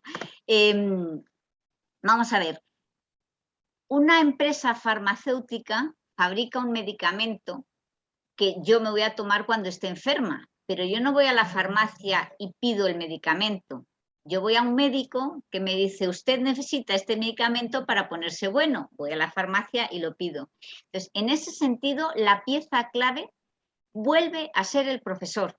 Speaker 2: Em, vamos a ver, una empresa farmacéutica fabrica un medicamento que yo me voy a tomar cuando esté enferma pero yo no voy a la farmacia y pido el medicamento. Yo voy a un médico que me dice, usted necesita este medicamento para ponerse bueno. Voy a la farmacia y lo pido. Entonces, en ese sentido, la pieza clave vuelve a ser el profesor.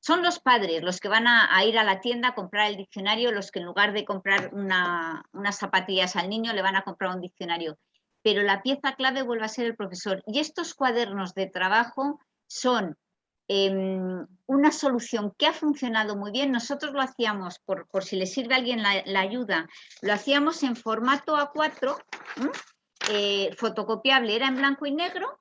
Speaker 2: Son los padres los que van a, ir a la tienda a comprar el diccionario, los que en lugar de comprar unas zapatillas al niño le van a comprar un diccionario. Pero la pieza clave vuelve a ser el profesor. Y estos cuadernos de trabajo son Em, una solución que ha funcionado muy bien. Nosotros lo hacíamos, por, si le sirve a alguien la, ayuda, lo hacíamos en formato A4, eh, fotocopiable, era en blanco y negro,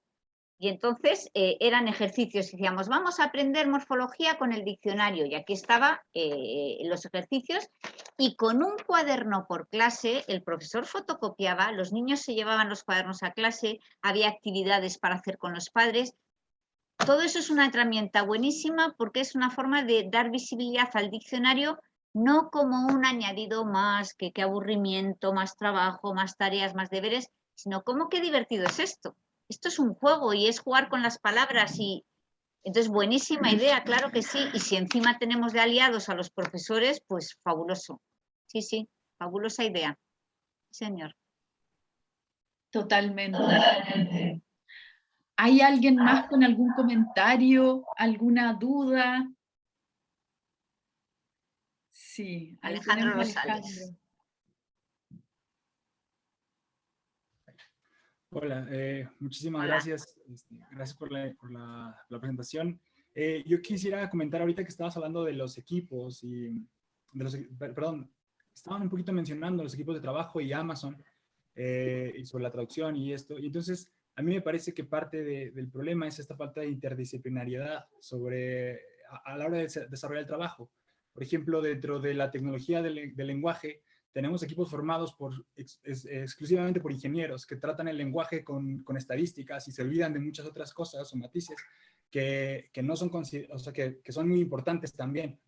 Speaker 2: y entonces eh, eran ejercicios. Decíamos, vamos a aprender morfología con el diccionario, y aquí estaban eh, los ejercicios, y con un cuaderno por clase, el profesor fotocopiaba, los niños se llevaban los cuadernos a clase, había actividades para hacer con los padres, todo eso es una herramienta buenísima porque es una forma de dar visibilidad al diccionario no como un añadido más, que qué aburrimiento, más trabajo, más tareas, más deberes, sino como qué divertido es esto. Esto es un juego y es jugar con las palabras y entonces buenísima idea, claro que sí. Y si encima tenemos de aliados a los profesores, pues fabuloso. Sí, sí, fabulosa idea. Señor.
Speaker 1: Totalmente. ¿Hay alguien más con algún comentario, alguna duda? Sí,
Speaker 2: Alejandro Rosales.
Speaker 6: Hola, eh, muchísimas gracias. Este, gracias por la, presentación. Eh, yo quisiera comentar ahorita que estabas hablando de los equipos y de los, perdón, estaban un poquito mencionando los equipos de trabajo y Amazon eh, y sobre la traducción y esto. Y entonces, a mí me parece que parte del problema es esta falta de interdisciplinariedad sobre, a, la hora de desarrollar el trabajo. Por ejemplo, dentro de la tecnología del, lenguaje, tenemos equipos formados exclusivamente por ingenieros que tratan el lenguaje con, estadísticas y se olvidan de muchas otras cosas o matices que, no son, o sea, que, son muy importantes también.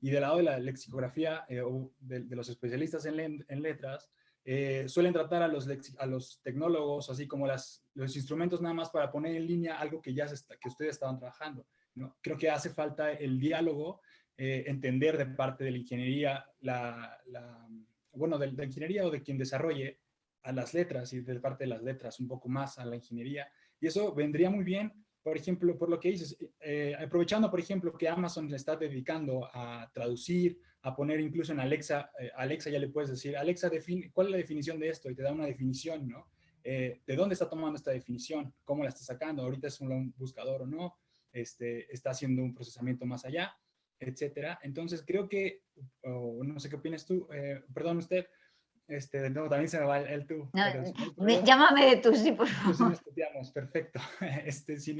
Speaker 6: Y del lado de la lexicografía eh, o de, los especialistas en, en letras, eh, suelen tratar a los, a los tecnólogos, así como las, los instrumentos nada más para poner en línea algo que ya que ustedes estaban trabajando. ¿no? Creo que hace falta el diálogo, eh, entender de parte de la ingeniería, la, bueno, de, la ingeniería o de quien desarrolle a las letras y de parte de las letras un poco más a la ingeniería. Y eso vendría muy bien, por ejemplo, por lo que dices, eh, aprovechando, por ejemplo, que Amazon le está dedicando a traducir, a poner incluso en Alexa, eh, Alexa ya le puedes decir, Alexa, define, ¿cuál es la definición de esto? Y te da una definición, ¿no? Eh, ¿De dónde está tomando esta definición? ¿Cómo la está sacando? ¿Ahorita es un buscador o no? Este, ¿Está haciendo un procesamiento más allá? Etcétera. Entonces, creo que, no sé qué opinas tú, eh, perdón usted, este, nuevo, también se me va el, tú.
Speaker 2: llámame de tú, sí, por
Speaker 6: favor. perfecto. Este, si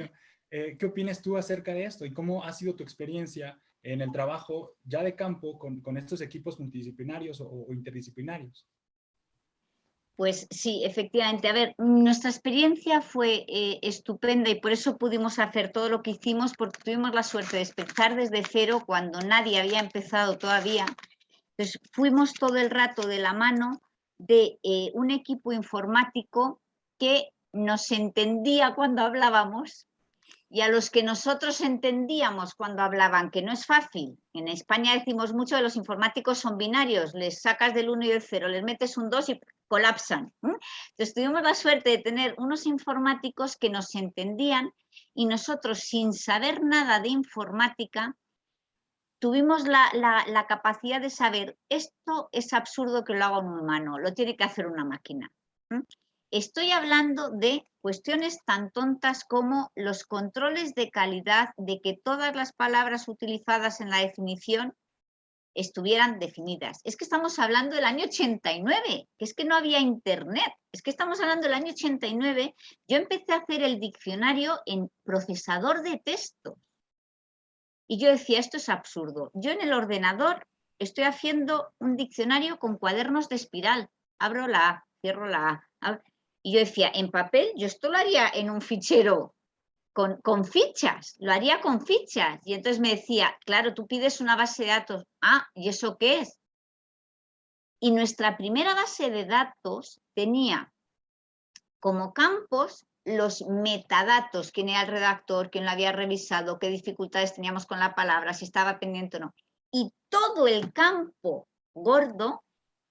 Speaker 6: ¿Qué opinas tú acerca de esto y cómo ha sido tu experiencia en el trabajo ya de campo con, estos equipos multidisciplinarios o, interdisciplinarios?
Speaker 2: Pues sí, efectivamente. A ver, nuestra experiencia fue eh, estupenda y por eso pudimos hacer todo lo que hicimos, porque tuvimos la suerte de empezar desde cero cuando nadie había empezado todavía. Entonces fuimos todo el rato de la mano de eh, un equipo informático que nos entendía cuando hablábamos, y a los que nosotros entendíamos cuando hablaban, que no es fácil. En España decimos mucho de los informáticos son binarios, les sacas del 1 y del 0, les metes un 2 y colapsan. Entonces tuvimos la suerte de tener unos informáticos que nos entendían y nosotros sin saber nada de informática tuvimos la, la capacidad de saber esto es absurdo que lo haga un humano, lo tiene que hacer una máquina. Estoy hablando de cuestiones tan tontas como los controles de calidad de que todas las palabras utilizadas en la definición estuvieran definidas. Es que estamos hablando del año 89, que es que no había internet, es que estamos hablando del año 89. Yo empecé a hacer el diccionario en procesador de texto. Y yo decía, esto es absurdo. Yo en el ordenador estoy haciendo un diccionario con cuadernos de espiral. Abro la A, cierro la A. Y yo decía, en papel, yo esto lo haría en un fichero con, con, fichas, lo haría con fichas. Y entonces me decía, claro, tú pides una base de datos. Ah, ¿y eso qué es? Y nuestra primera base de datos tenía como campos los metadatos, quién era el redactor, quién lo había revisado, qué dificultades teníamos con la palabra, si estaba pendiente o no. Y todo el campo gordo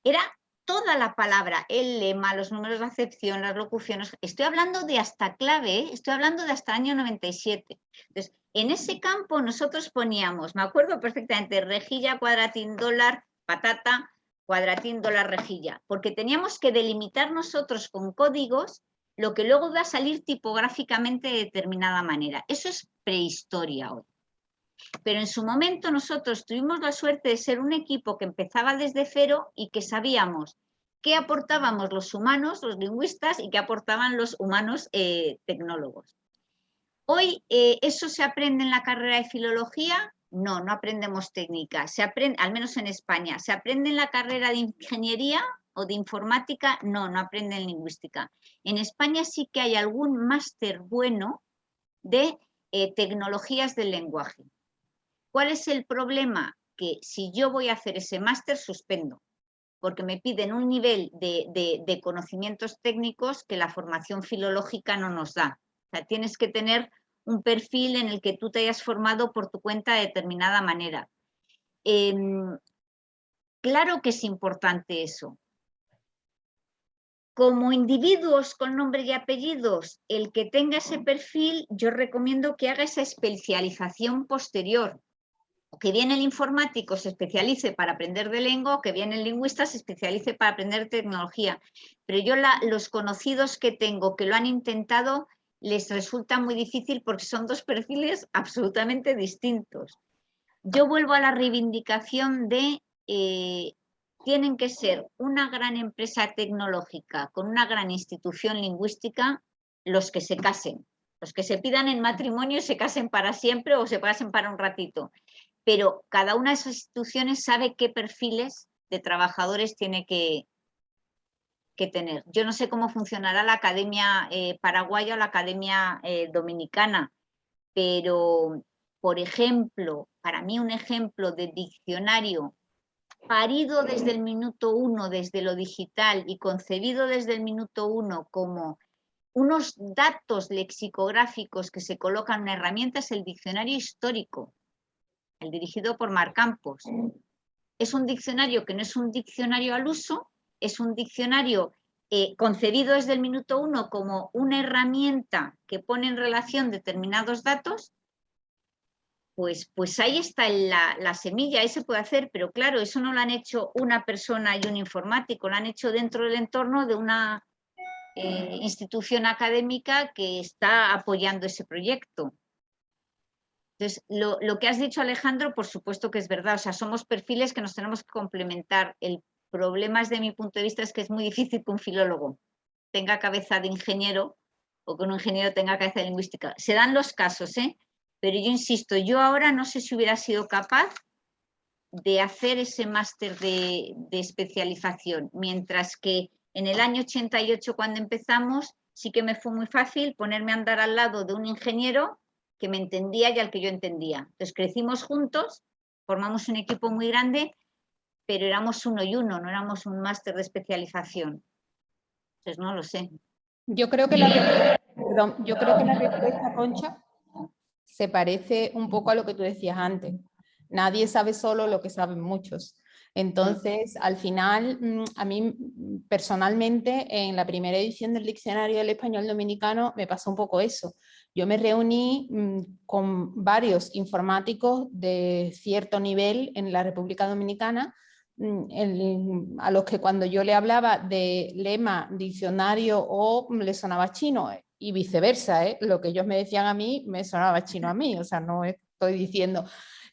Speaker 2: era toda la palabra, el lema, los números de acepción, las locuciones. Estoy hablando de hasta clave, ¿eh? estoy hablando de hasta año 97. Entonces, en ese campo nosotros poníamos, me acuerdo perfectamente, rejilla, cuadratín, dólar, patata, cuadratín, dólar, rejilla, porque teníamos que delimitar nosotros con códigos lo que luego va a salir tipográficamente de determinada manera. Eso es prehistoria hoy. Pero en su momento nosotros tuvimos la suerte de ser un equipo que empezaba desde cero y que sabíamos qué aportábamos los humanos, los lingüistas, y qué aportaban los humanos eh, tecnólogos. Hoy, eh, ¿eso se aprende en la carrera de filología? No, no aprendemos técnica, se aprende, al menos en España. ¿Se aprende en la carrera de ingeniería o de informática? No, no aprende en lingüística. En España sí que hay algún máster bueno de eh, tecnologías del lenguaje. ¿Cuál es el problema? Que si yo voy a hacer ese máster, suspendo, porque me piden un nivel de, conocimientos técnicos que la formación filológica no nos da. O sea, tienes que tener un perfil en el que tú te hayas formado por tu cuenta de determinada manera. Em, claro que es importante eso. Como individuos con nombre y apellidos, el que tenga ese perfil, yo recomiendo que haga esa especialización posterior que bien el informático se especialice para aprender de lengua que bien el lingüista se especialice para aprender tecnología. Pero yo los conocidos que tengo que lo han intentado les resulta muy difícil porque son dos perfiles absolutamente distintos. Yo vuelvo a la reivindicación de eh, tienen que ser una gran empresa tecnológica con una gran institución lingüística los que se casen. Los que se pidan en matrimonio se casen para siempre o se casen para un ratito pero cada una de esas instituciones sabe qué perfiles de trabajadores tiene que, que tener. Yo no sé cómo funcionará la Academia eh, Paraguaya o la Academia eh, Dominicana, pero, por ejemplo, para mí un ejemplo de diccionario parido desde el minuto uno, desde lo digital y concebido desde el minuto uno como unos datos lexicográficos que se colocan en herramientas, el diccionario histórico el dirigido por Mar Campos. Es un diccionario que no es un diccionario al uso, es un diccionario eh, concebido desde el minuto uno como una herramienta que pone en relación determinados datos, pues, pues ahí está la, semilla, ahí se puede hacer, pero claro, eso no lo han hecho una persona y un informático, lo han hecho dentro del entorno de una eh, institución académica que está apoyando ese proyecto. Entonces, lo, que has dicho Alejandro, por supuesto que es verdad, o sea, somos perfiles que nos tenemos que complementar. El problema desde mi punto de vista es que es muy difícil que un filólogo tenga cabeza de ingeniero o que un ingeniero tenga cabeza de lingüística. Se dan los casos, ¿eh? pero yo insisto, yo ahora no sé si hubiera sido capaz de hacer ese máster de, de especialización, mientras que en el año 88 cuando empezamos sí que me fue muy fácil ponerme a andar al lado de un ingeniero que me entendía y al que yo entendía. Entonces crecimos juntos, formamos un equipo muy grande, pero éramos uno y uno, no éramos un máster de especialización. Entonces no lo sé.
Speaker 3: Yo creo que la, yo creo que la respuesta, Concha, se parece un poco a lo que tú decías antes. Nadie sabe solo lo que saben muchos. Entonces, al final, mm, a mí mm, personalmente, en la primera edición del Diccionario del Español Dominicano, me pasó un poco eso. Yo me reuní mm, con varios informáticos de cierto nivel en la República Dominicana a los que cuando yo le hablaba de lema, diccionario o le sonaba chino y viceversa, ¿eh? lo que ellos me decían a mí me sonaba chino a mí, o sea, no estoy diciendo.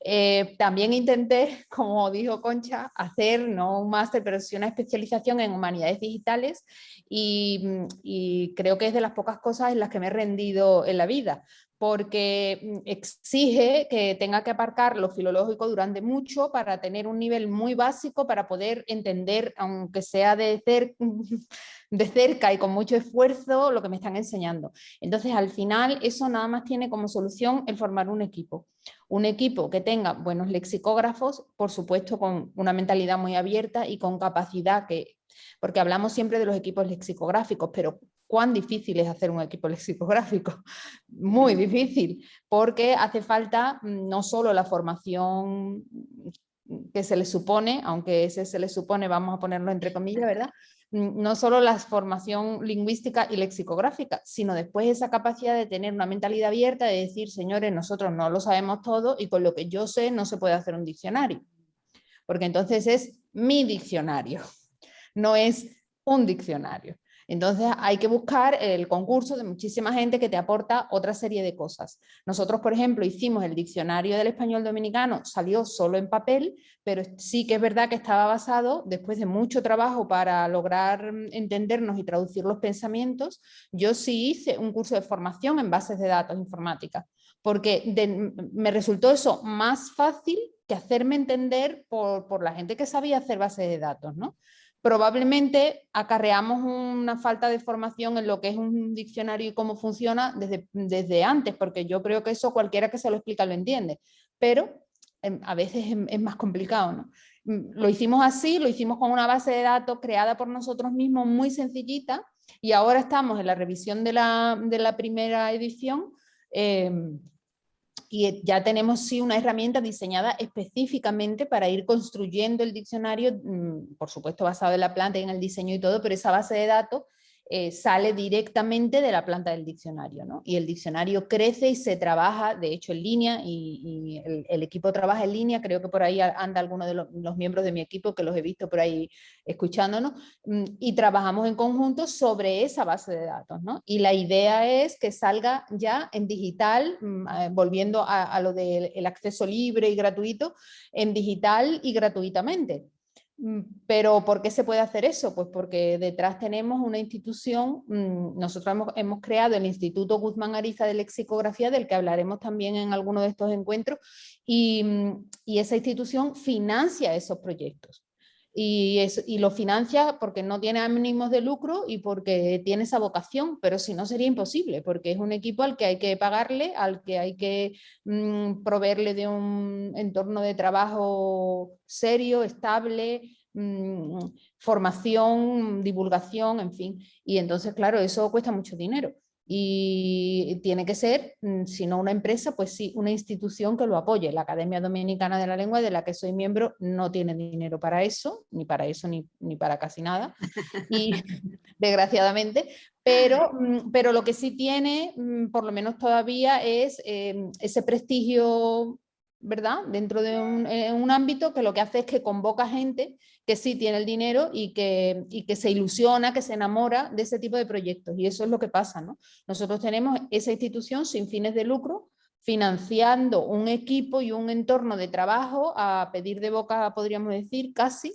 Speaker 3: Eh, también intenté, como dijo Concha, hacer no un máster, pero sí una especialización en humanidades digitales y, y creo que es de las pocas cosas en las que me he rendido en la vida, porque exige que tenga que aparcar lo filológico durante mucho para tener un nivel muy básico para poder entender, aunque sea de, de cerca y con mucho esfuerzo, lo que me están enseñando. Entonces, al final, eso nada más tiene como solución el formar un equipo. Un equipo que tenga buenos lexicógrafos, por supuesto con una mentalidad muy abierta y con capacidad que porque hablamos siempre de los equipos lexicográficos, pero cuán difícil es hacer un equipo lexicográfico. Muy difícil, porque hace falta mm, no solo la formación que se le supone, aunque ese se le supone, vamos a ponerlo entre comillas, ¿verdad? Mm, no solo la formación lingüística y lexicográfica, sino después esa capacidad de tener una mentalidad abierta, de decir, señores, nosotros no lo sabemos todo y con lo que yo sé no se puede hacer un diccionario. Porque entonces es mi diccionario, no es un diccionario. Entonces hay que buscar el concurso de muchísima gente que te aporta otra serie de cosas. Nosotros, por ejemplo, hicimos el diccionario del español dominicano, salió solo en papel, pero sí que es verdad que estaba basado, después de mucho trabajo para lograr entendernos y traducir los pensamientos, yo sí hice un curso de formación en bases de datos informáticas, porque me resultó eso más fácil que hacerme entender por, por la gente que sabía hacer bases de datos, ¿no? Probablemente acarreamos una falta de formación en lo que es un diccionario y cómo funciona desde, desde antes, porque yo creo que eso cualquiera que se lo explica lo entiende, pero em, a veces es, más complicado. ¿no? Mm, lo hicimos así, lo hicimos con una base de datos creada por nosotros mismos muy sencillita y ahora estamos en la revisión de la, de la primera edición em, y ya tenemos sí una herramienta diseñada específicamente para ir construyendo el diccionario, mm, por supuesto basado en la planta y en el diseño y todo, pero esa base de datos eh, sale directamente de la planta del diccionario, ¿no? Y el diccionario crece y se trabaja, de hecho, en línea, y, el, equipo trabaja en línea, creo que por ahí anda alguno de los, miembros de mi equipo, que los he visto por ahí escuchándonos, mm, y trabajamos en conjunto sobre esa base de datos, ¿no? Y la idea es que salga ya en digital, mm, volviendo a lo del acceso libre y gratuito, en digital y gratuitamente. Mm, pero ¿por qué se puede hacer eso? Pues porque detrás tenemos una institución, mm, nosotros hemos, creado el Instituto Guzmán Ariza de Lexicografía, del que hablaremos también en alguno de estos encuentros, y, mm, esa institución financia esos proyectos. Y, y, lo financia porque no tiene ánimos de lucro y porque tiene esa vocación, pero si no sería imposible, porque es un equipo al que hay que pagarle, al que hay que proveerle de un entorno de trabajo serio, estable, mm, formación, divulgación, en fin. Y entonces, claro, eso cuesta mucho dinero y tiene que ser, mm, si no una empresa, pues sí, una institución que lo apoye. La Academia Dominicana de la Lengua, de la que soy miembro, no tiene dinero para eso, ni para eso, ni, para casi nada, y desgraciadamente, pero, mm, pero lo que sí tiene, mm, por lo menos todavía, es em, ese prestigio ¿verdad? Dentro de un, ámbito que lo que hace es que convoca gente que sí tiene el dinero y que, que se ilusiona, que se enamora de ese tipo de proyectos. Y eso es lo que pasa, ¿no? Nosotros tenemos esa institución sin fines de lucro, financiando un equipo y un entorno de trabajo a pedir de boca, podríamos decir, casi,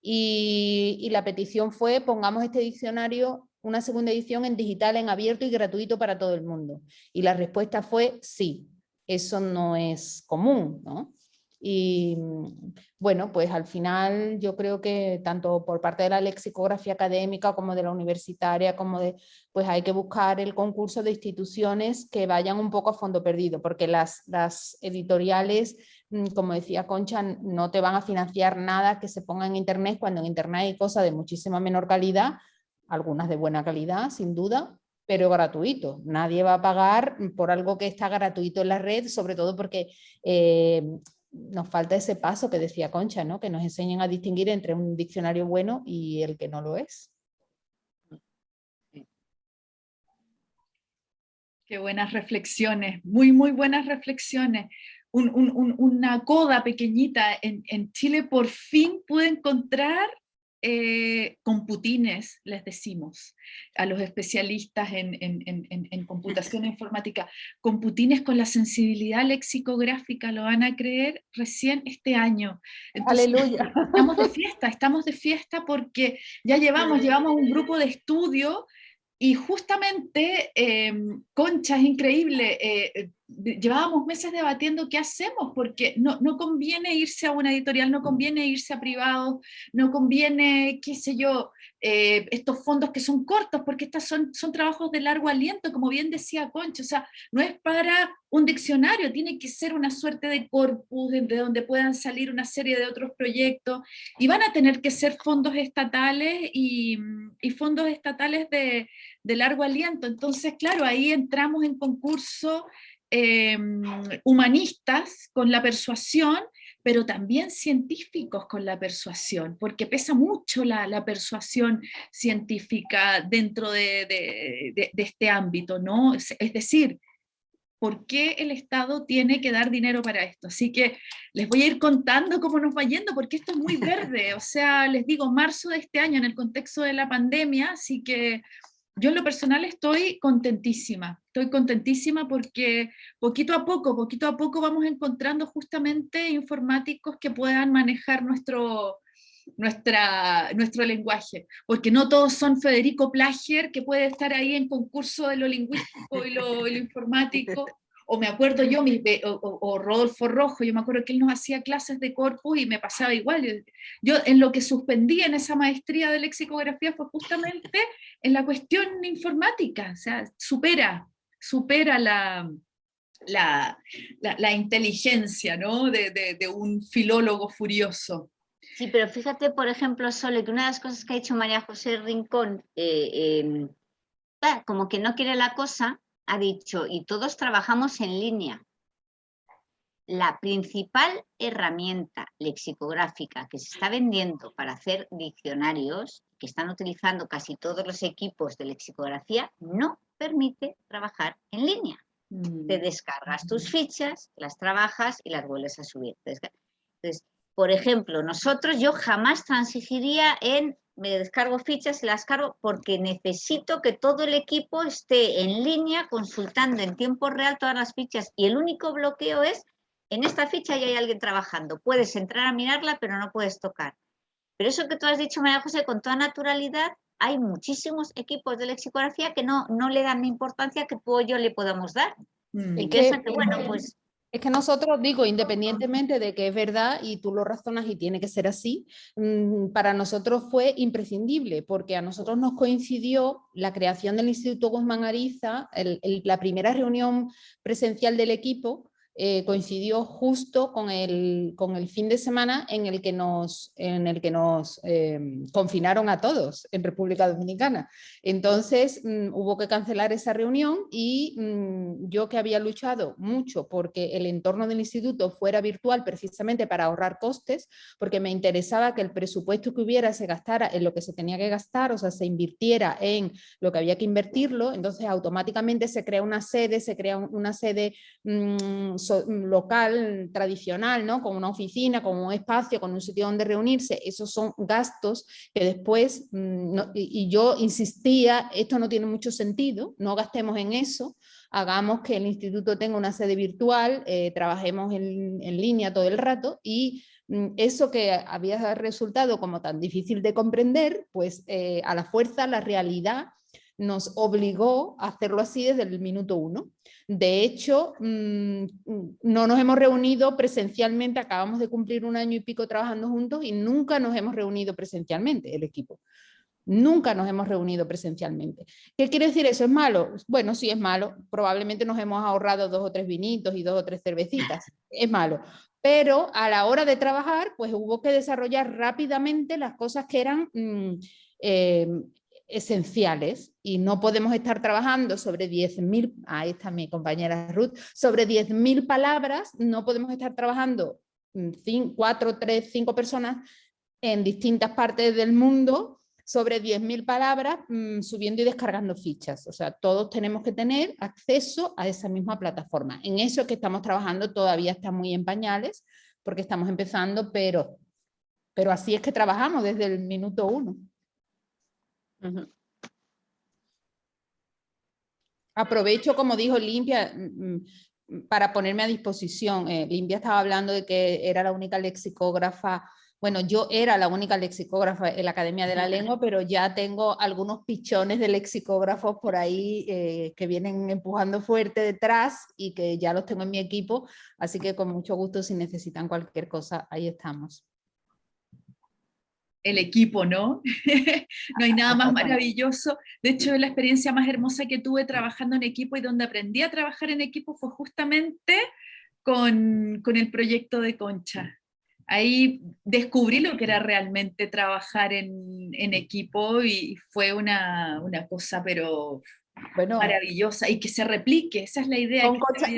Speaker 3: y, y la petición fue pongamos este diccionario una segunda edición en digital, en abierto y gratuito para todo el mundo. Y la respuesta fue sí, eso no es común, ¿no? Y bueno, pues al final yo creo que tanto por parte de la lexicografía académica como de la universitaria, como de, pues hay que buscar el concurso de instituciones que vayan un poco a fondo perdido, porque las, las editoriales, mm, como decía Concha, no te van a financiar nada que se ponga en internet cuando en internet hay cosas de muchísima menor calidad, algunas de buena calidad, sin duda, pero gratuito. Nadie va a pagar por algo que está gratuito en la red, sobre todo porque eh, nos falta ese paso que decía Concha, ¿no? que nos enseñen a distinguir entre un diccionario bueno y el que no lo es.
Speaker 1: Qué buenas reflexiones, muy, muy buenas reflexiones, una coda pequeñita en, en Chile, por fin pude encontrar eh, computines, les decimos, a los especialistas en, en, computación informática, computines con la sensibilidad lexicográfica, lo van a creer recién este año.
Speaker 3: Aleluya.
Speaker 1: Estamos de fiesta, estamos de fiesta porque ya llevamos, llevamos un grupo de estudio y justamente, em, Concha, es increíble, eh, llevábamos meses debatiendo qué hacemos, porque no, no, conviene irse a una editorial, no conviene irse a privados, no conviene, qué sé yo, eh, estos fondos que son cortos, porque estos son, son trabajos de largo aliento, como bien decía Concha, o sea, no es para un diccionario, tiene que ser una suerte de corpus de, donde puedan salir una serie de otros proyectos, y van a tener que ser fondos estatales y, y fondos estatales de de largo aliento. Entonces, claro, ahí entramos en concurso em, humanistas con la persuasión, pero también científicos con la persuasión, porque pesa mucho la, persuasión científica dentro de, este ámbito, ¿no? Es, es decir, ¿por qué el Estado tiene que dar dinero para esto? Así que les voy a ir contando cómo nos va yendo, porque esto es muy verde, o sea, les digo, marzo de este año en el contexto de la pandemia, así que yo en lo personal estoy contentísima, estoy contentísima porque poquito a poco, poquito a poco vamos encontrando justamente informáticos que puedan manejar nuestro, nuestra, nuestro lenguaje, porque no todos son Federico Plagier, que puede estar ahí en concurso de lo lingüístico y lo, y lo informático, o me acuerdo yo, o, Rodolfo Rojo, yo me acuerdo que él nos hacía clases de corpus y me pasaba igual. Yo en lo que suspendí en esa maestría de lexicografía fue justamente en la cuestión informática, o sea, supera, supera la, la, la, inteligencia ¿no? de, de, un filólogo furioso.
Speaker 2: Sí, pero fíjate, por ejemplo, Sole, que una de las cosas que ha dicho María José Rincón, eh, em, como que no quiere la cosa, ha dicho, y todos trabajamos en línea. La principal herramienta lexicográfica que se está vendiendo para hacer diccionarios, que están utilizando casi todos los equipos de lexicografía, no permite trabajar en línea. Te mm. descargas tus fichas, las trabajas y las vuelves a subir. Entonces, por ejemplo, nosotros, yo jamás transigiría en me descargo fichas y las cargo porque necesito que todo el equipo esté en línea consultando en tiempo real todas las fichas y el único bloqueo es en esta ficha ya hay alguien trabajando. Puedes entrar a mirarla, pero no puedes tocar. Pero eso que tú has dicho, María José, con toda naturalidad, hay muchísimos equipos de lexicografía que no, no le dan la importancia que tú o yo le podamos dar. Mm. Y que, que, bueno, pues
Speaker 3: es que nosotros, digo, independientemente de que es verdad y tú lo razonas y tiene que ser así, mm, para nosotros fue imprescindible porque a nosotros nos coincidió la creación del Instituto Guzmán Ariza, la primera reunión presencial del equipo eh, coincidió justo con el, con el, fin de semana en el que nos, en el que nos em, confinaron a todos en República Dominicana. Entonces mm, hubo que cancelar esa reunión y mm, yo que había luchado mucho porque el entorno del instituto fuera virtual precisamente para ahorrar costes, porque me interesaba que el presupuesto que hubiera se gastara en lo que se tenía que gastar, o sea, se invirtiera en lo que había que invertirlo, entonces automáticamente se crea una sede, se crea una sede mm, local tradicional, ¿no? con una oficina, con un espacio, con un sitio donde reunirse, esos son gastos que después, mm, y, yo insistía, esto no tiene mucho sentido, no gastemos en eso, hagamos que el instituto tenga una sede virtual, eh, trabajemos en, línea todo el rato y mm, eso que había resultado como tan difícil de comprender, pues eh, a la fuerza, la realidad nos obligó a hacerlo así desde el minuto uno. De hecho, mm, no nos hemos reunido presencialmente, acabamos de cumplir un año y pico trabajando juntos y nunca nos hemos reunido presencialmente, el equipo. Nunca nos hemos reunido presencialmente. ¿Qué quiere decir eso? ¿Es malo? Bueno, sí es malo. Probablemente nos hemos ahorrado dos o tres vinitos y dos o tres cervecitas. Es malo. Pero a la hora de trabajar, pues hubo que desarrollar rápidamente las cosas que eran mm, eh, esenciales y no podemos estar trabajando sobre 10.000, ahí está mi compañera Ruth, sobre 10.000 palabras, no podemos estar trabajando 4, 3, 5 personas en distintas partes del mundo sobre 10.000 palabras mm, subiendo y descargando fichas. O sea, todos tenemos que tener acceso a esa misma plataforma. En eso que estamos trabajando todavía está muy en pañales, porque estamos empezando, pero, pero así es que trabajamos desde el minuto uno. Aprovecho, como dijo Limpia, mm, mm, para ponerme a disposición. Eh, Limpia estaba hablando de que era la única lexicógrafa bueno, yo era la única lexicógrafa en la Academia de la Lengua, pero ya tengo algunos pichones de lexicógrafos por ahí eh, que vienen empujando fuerte detrás y que ya los tengo en mi equipo, así que con mucho gusto si necesitan cualquier cosa, ahí estamos.
Speaker 1: El equipo, ¿no? no hay nada más maravilloso. De hecho, la experiencia más hermosa que tuve trabajando en equipo y donde aprendí a trabajar en equipo fue justamente con, con el proyecto de Concha ahí descubrí lo que era realmente trabajar en, equipo y fue una, cosa pero bueno, maravillosa y que se replique, esa es la idea.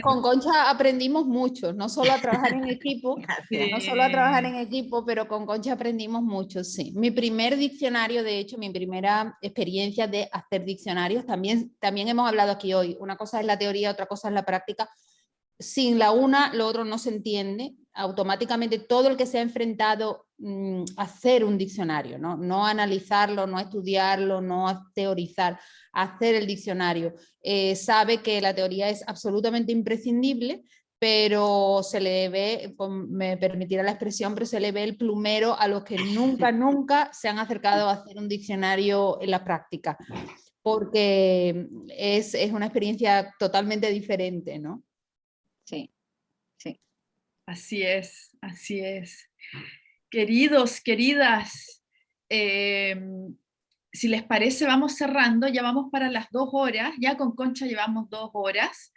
Speaker 3: Con, Concha, aprendimos mucho, no solo a trabajar en equipo, no solo a trabajar en equipo, pero con Concha aprendimos mucho, sí. Mi primer diccionario, de hecho, mi primera experiencia de hacer diccionarios, también, también hemos hablado aquí hoy, una cosa es la teoría, otra cosa es la práctica, sin la una, lo otro no se entiende, automáticamente todo el que se ha enfrentado mm, a hacer un diccionario, ¿no? no analizarlo, no estudiarlo, no teorizar, hacer el diccionario, eh, sabe que la teoría es absolutamente imprescindible, pero se le ve, me permitirá la expresión, pero se le ve el plumero a los que nunca, nunca se han acercado a hacer un diccionario en la práctica, porque es, es una experiencia totalmente diferente, ¿no?
Speaker 2: Sí, sí.
Speaker 1: Así es, así es. Queridos, queridas, em, si les parece, vamos cerrando, ya vamos para las dos horas, ya con Concha llevamos dos horas.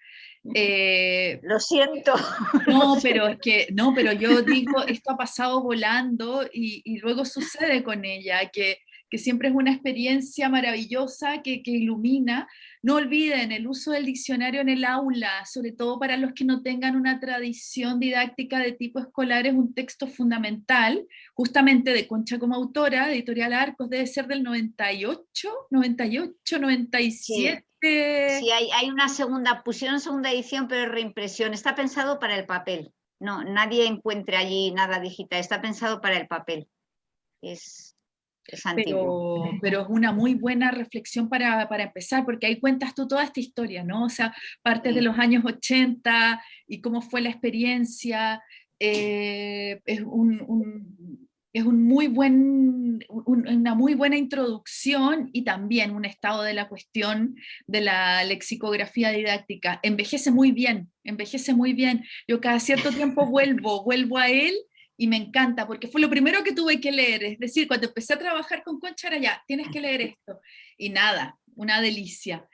Speaker 2: Eh, lo siento.
Speaker 1: No, pero es que, no, pero yo digo, esto ha pasado volando y, y luego sucede con ella, que que siempre es una experiencia maravillosa que, ilumina. No olviden el uso del diccionario en el aula, sobre todo para los que no tengan una tradición didáctica de tipo escolar, es un texto fundamental, justamente de Concha como autora, Editorial Arcos, debe ser del 98, 98, 97.
Speaker 2: Sí, hay, hay, una segunda, pusieron segunda edición, pero reimpresión. Está pensado para el papel. No, nadie encuentre allí nada digital, está pensado para el papel. Es,
Speaker 1: pero, pero, es una muy buena reflexión para, para, empezar, porque ahí cuentas tú toda esta historia, ¿no? O sea, partes de los años 80 y cómo fue la experiencia, eh, es, un, es un muy buen, una muy buena introducción y también un estado de la cuestión de la lexicografía didáctica. Envejece muy bien, envejece muy bien. Yo cada cierto tiempo vuelvo, vuelvo a él y me encanta, porque fue lo primero que tuve que leer, es decir, cuando empecé a trabajar con Concha era ya, tienes que leer esto, y nada, una delicia.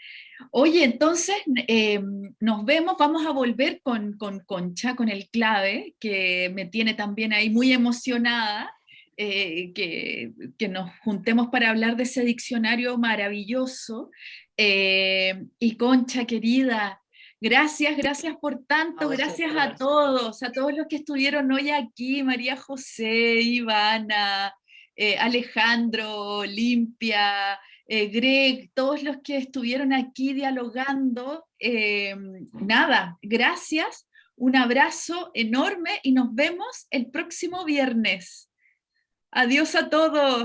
Speaker 1: Oye, entonces eh, nos vemos, vamos a volver con, con, Concha, con el clave, que me tiene también ahí muy emocionada, eh, que, que, nos juntemos para hablar de ese diccionario maravilloso. Eh, y Concha, querida, Gracias, gracias por tanto, gracias a todos, a todos los que estuvieron hoy aquí, María José, Ivana, eh, Alejandro, Limpia, eh, Greg, todos los que estuvieron aquí dialogando. Eh, nada, gracias, un abrazo enorme y nos vemos el próximo viernes. Adiós a todos.